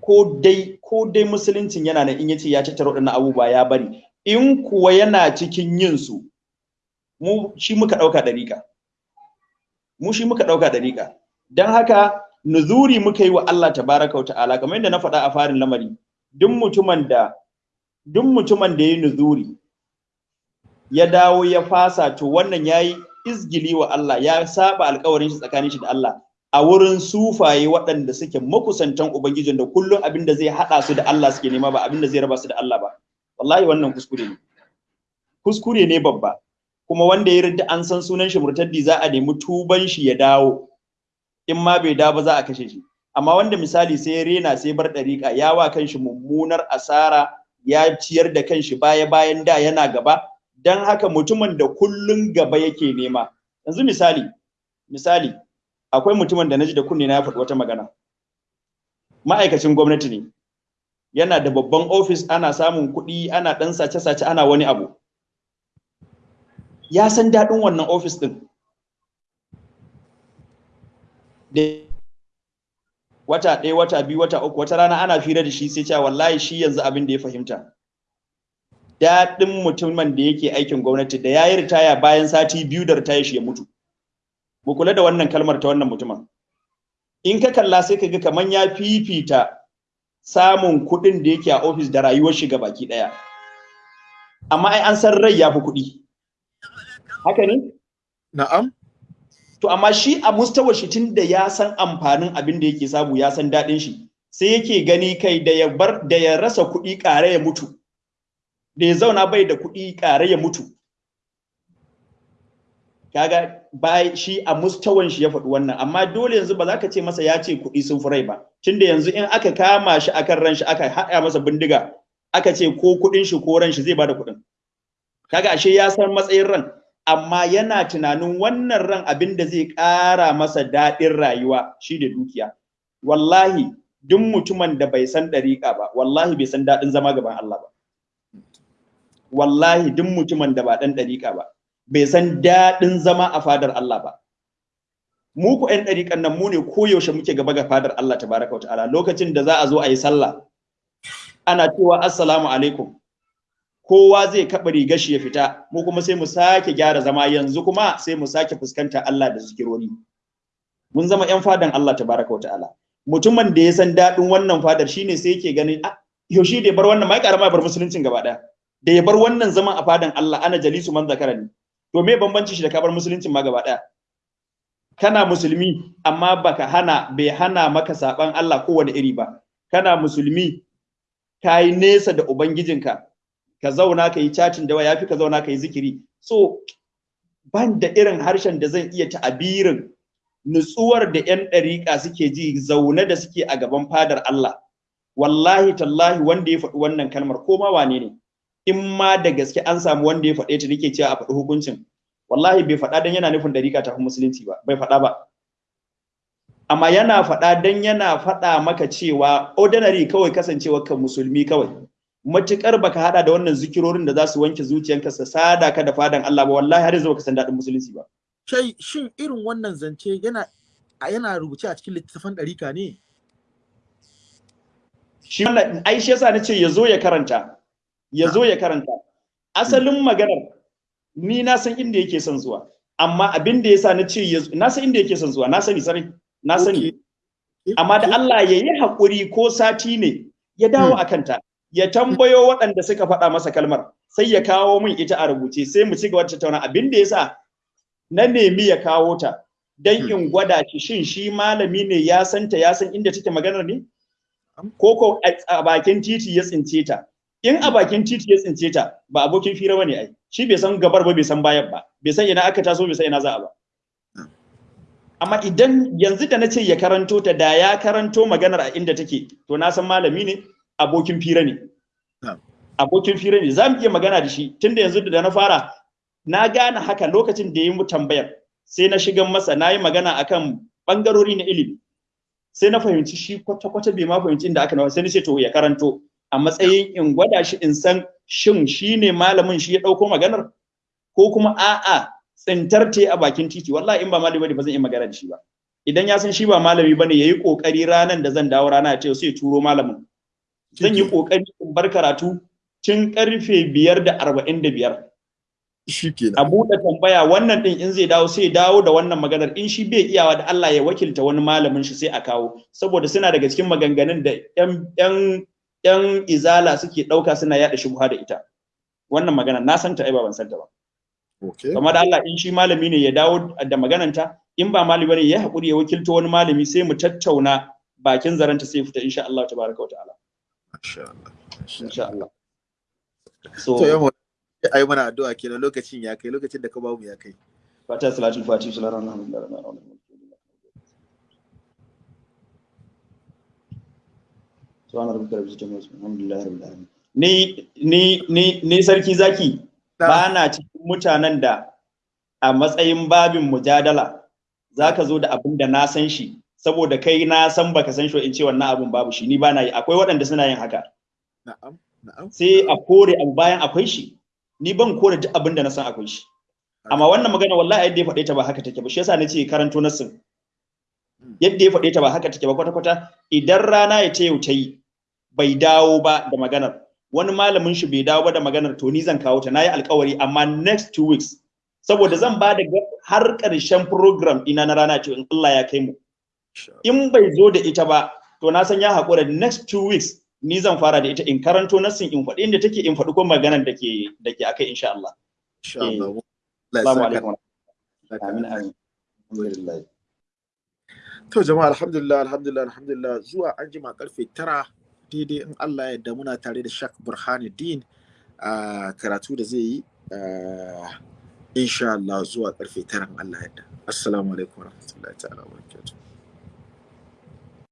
Ko dai ko dai musuluncin yana nan in ya ce ya tattara waɗannan abubuwa ya bari. In kuwa yana cikin yin su mu shi muka ɗauka ɗariƙa. Mu shi muka ɗauka ɗariƙa. Dan haka nuzuri muka yi wa Allah tabaraka wa ta'ala. Kamar yadda na faɗa a farin lamari duk mutumin da duk mutumin da ya nuzuri ya dawo ya fasa to wannan yayi izgili wa Allah ya saba alƙawarin shi tsakanin shi da Allah. A wurin sufaye waɗanda suke makusantan ubangijin da kullum abin da zai haɗa su da Allah suke nema ba abin da zai raba su da Allah ba. Wallahi wannan kuskure ne. Kuskure ne babba. Kuma wanda ya ridda an san sunan shi murtaddi za a nemi tuban shi ya dawo. In ma bai dawo ba za a kashe shi. Amma wanda misali sai ya rena sai bar ɗariƙa ya wa kanshi mummunar asara ya ciyar da kanshi baya bayan da yana gaba dan haka mutumin da kullun gaba yake nema. Yanzu misali misali akwai mutumin da na ji da kunne na ya faɗi wata magana. Ma'aikacin gwamnati ne. Yana da babban ofis ana samun kuɗi ana ɗan sace-sace ana wani abu. Ya san daɗin wannan ofis ɗin. Wata ɗaya wata biyu wata uku wata rana ana fira da shi sai cewa wallahi shi yanzu abin da ya fahimta. Daɗin mutumin da yake aikin gwamnati da ya yi ritaya bayan sati biyu da ritaya shi ya mutu. Mu kula da wannan kalmar ta wannan mutumin. In ka kalla sai ka ga kaman ya fifita samun kuɗin da yake a ofis da rayuwar shi baki ɗaya. Amma ai an san rai ya fi kuɗi. Haka ne? Na'am. To amma shi a mustawar shi tun da ya san amfanin abin da yake samu ya san daɗin shi sai yake gani kai da ya bar da ya rasa kuɗi ƙare ya mutu. Da ya zauna bai da kuɗi ƙare ya mutu. Kaga bai shi a mustawan shi ya faɗi wannan. Amma dole yanzu ba za ka ce masa ya ce kuɗi sun fi rai ba. Tunda yanzu in aka kama shi akan ran shi aka haɗa masa bindiga aka ce ko kuɗin shi ko ran shi zai ba da kuɗin. Kaga ashe ya san matsayin ran amma yana tunanin wannan ran abin da zai ƙara masa daɗin rayuwa shi da dukiya. Wallahi duk mutumin da bai san ɗariƙa ba wallahi bai san daɗin zama gaban Allah ba. Wallahi duk mutumin da ba ɗan ɗariƙa ba bai san daɗin zama a fadar Allah ba. Mu ku ƴan ɗariƙan nan mu ne koyaushe muke gaba ga fadar Allah tabaraka wa ta'ala. Lokacin da za a zo a yi sallah ana cewa assalamu alaikum. Kowa zai kaɓa rigar shi ya fita mu kuma sai mu sake gyara zama. Yanzu kuma sai mu sake fuskanta Allah da zikironi mun zama ƴan fadan Allah tabaraka ta'ala. Mutumin da ya san daɗin wannan fadar shine sai yake ganin ah yaushe da ya bar wannan? Mai karama bar musuluncin gaba ɗaya. Da ya bar wannan zaman a fadan Allah ana jalisu man zakarani to me bambanci shi da ka bar musuluncin ma gaba ɗaya? Kana musulmi amma baka hana bai hana maka saban Allah kowane iri ba. Kana musulmi kayi nesa da ubangijinka ka zauna ka yi cacin da ya fi ka zauna ka yi zikiri. So ban da irin harshen da zan iya ta'abirin nutsuwar da 'yan ɗariƙa suke ji zaune da suke a gaban fadar Allah. Wallahi tallahi wanda ya faɗi wannan kalmar ko ma wane ne. In ma da gaske an samu wanda ya faɗe ta nake cewa a faɗi hukuncin. Wallahi bai faɗa dan yana nufin ɗariƙa ta musulunci ba bai faɗa ba. Amma yana faɗa dan yana faɗa maka cewa ordinary kawai kasancewa kan musulmi kawai. Matukar baka hada da wannan zikirorin da za su wanke zuciyanka sa sada ka da fadan Allah ba wallahi har yanzu baka san daɗin musulunci ba. Shai shin irin wannan zance yana yana rubuce a cikin littattafan ɗarika ne? shi wannan ai shi yasa nace ya zo ya karanta. Ya zo ya karanta. Asalin maganar ni na san inda yake son zuwa amma abin da yasa na ce na san inda yake son zuwa na sani sarai na sani. Amma da Allah ya yi haƙuri ko sati ne ya dawo a kanta ya tambayo waɗanda suka faɗa masa kalmar sai ya kawo min ita a rubuce sai mu ci gaba da tattauna. Abin da yasa na nemi ya kawo ta dan in gwada shi shin shi malami ne ya santa ya san inda take maganar ne? Ko ko a bakin titi ya tsince ta? In a bakin titi ya tsince ta ba abokin fira ba ne ai. Shi bai san gabar ba bai san bayan ba. Bai san ina aka taso bai san ina za a ba. Amma idan yanzu da na ce ya karanto ta da ya karanto maganar a inda take to na san malami ne abokin fira ne. Abokin fira ne. Za mu iya magana da shi. Tunda yanzu da na fara na gane haka lokacin da ya yi mu tambayar. Sai na shigan masa na yi magana akan bangarori na ilimi. Sai na fahimci shi kwata-kwata bai ma fahimci inda aka nawa. Sai na ce to ya karanto. A matsayin in gwada shi in san shin shi ne malamin shi ya ɗauko maganar ko kuma a'a tsintar te a bakin titi. Wallahi in ba malami ba ne ba zan iya magana da shi ba. Idan ya san shi ba malami ba ne yayi ƙoƙari ranan da zan dawo rana ya ce sai turo malamin. Zan yi ƙoƙari in bar karatu tun ƙarfe biyar da arba'in da biyar. A buɗe tambaya wannan ɗin in zai dawo sai dawo da wannan maganar. In shi bai iyawa da Allah ya wakilta wani malamin shi sai a kawo. Saboda suna daga cikin maganganun da yan yan izala suke ɗauka suna yaɗa shubha da ita. Wannan magana na san ta ai ba ban san ta ba. Kama da Allah in shi malami ne ya dawo da magananta in ba malami ba ne ya haƙuri ya wakilta wani malami sai mu tattauna bakin zaranta sai fita insha Allah tabaraka wa ta'ala. Allah. insha Allah. So To yamma ai mana addu'a kenan lokacin ya kai lokacin da ka ba mu ya kai. fata salatul fatiha sallallahu alaihi wa sallam subhana rabbika rabbil izzati amma yasifun alhamdulillahi rabbil alamin. Ni ni ni ni sarki zaki ba na cikin mutanen da a matsayin babin mujadala zaka zo da abin da na san shi saboda kai na san baka san shi in ce wannan abun babu shi ni ba na yi. Akwai waɗanda suna yin haka. Na'am. Na'am. sai a kore abu bayan akwai shi. Ni ban kore duk abin da na san akwai shi. Amma wannan magana wallahi yadda ya faɗe ta ba haka take ba shi yasa nace karanto nassin. Yadda ya faɗe ta ba haka take ba kwata kwata idan rana ya ce yau ta yi bai dawo ba da maganar. Wani malamin shi bai dawo ba da maganar to ni zan kawo ta. Nayi alkawari amma next two weeks saboda zan ba da har ƙarshen program ina na rana ce in Allah ya kai mu. In bai zo da ita ba to na san ya haƙura. Next two weeks ni zan fara da ita. In karanto nassin in faɗi inda take in faɗi ko maganar da ke da ke akai insha Allah. Insha Allah. Ya Assalamu alaikum. Amin amin. Alhamdulillah. To jama'a alhamdulillah alhamdulillah alhamdulillah. Zuwa an jima ƙarfe tara daidai in Allah ya yarda muna tare da Shak Burhanuddin a karatu da zai yi insha Allah zuwa ƙarfe tara in Allah ya yarda. Assalamu alaikum warahmatullahi ta'ala wa barakatuh.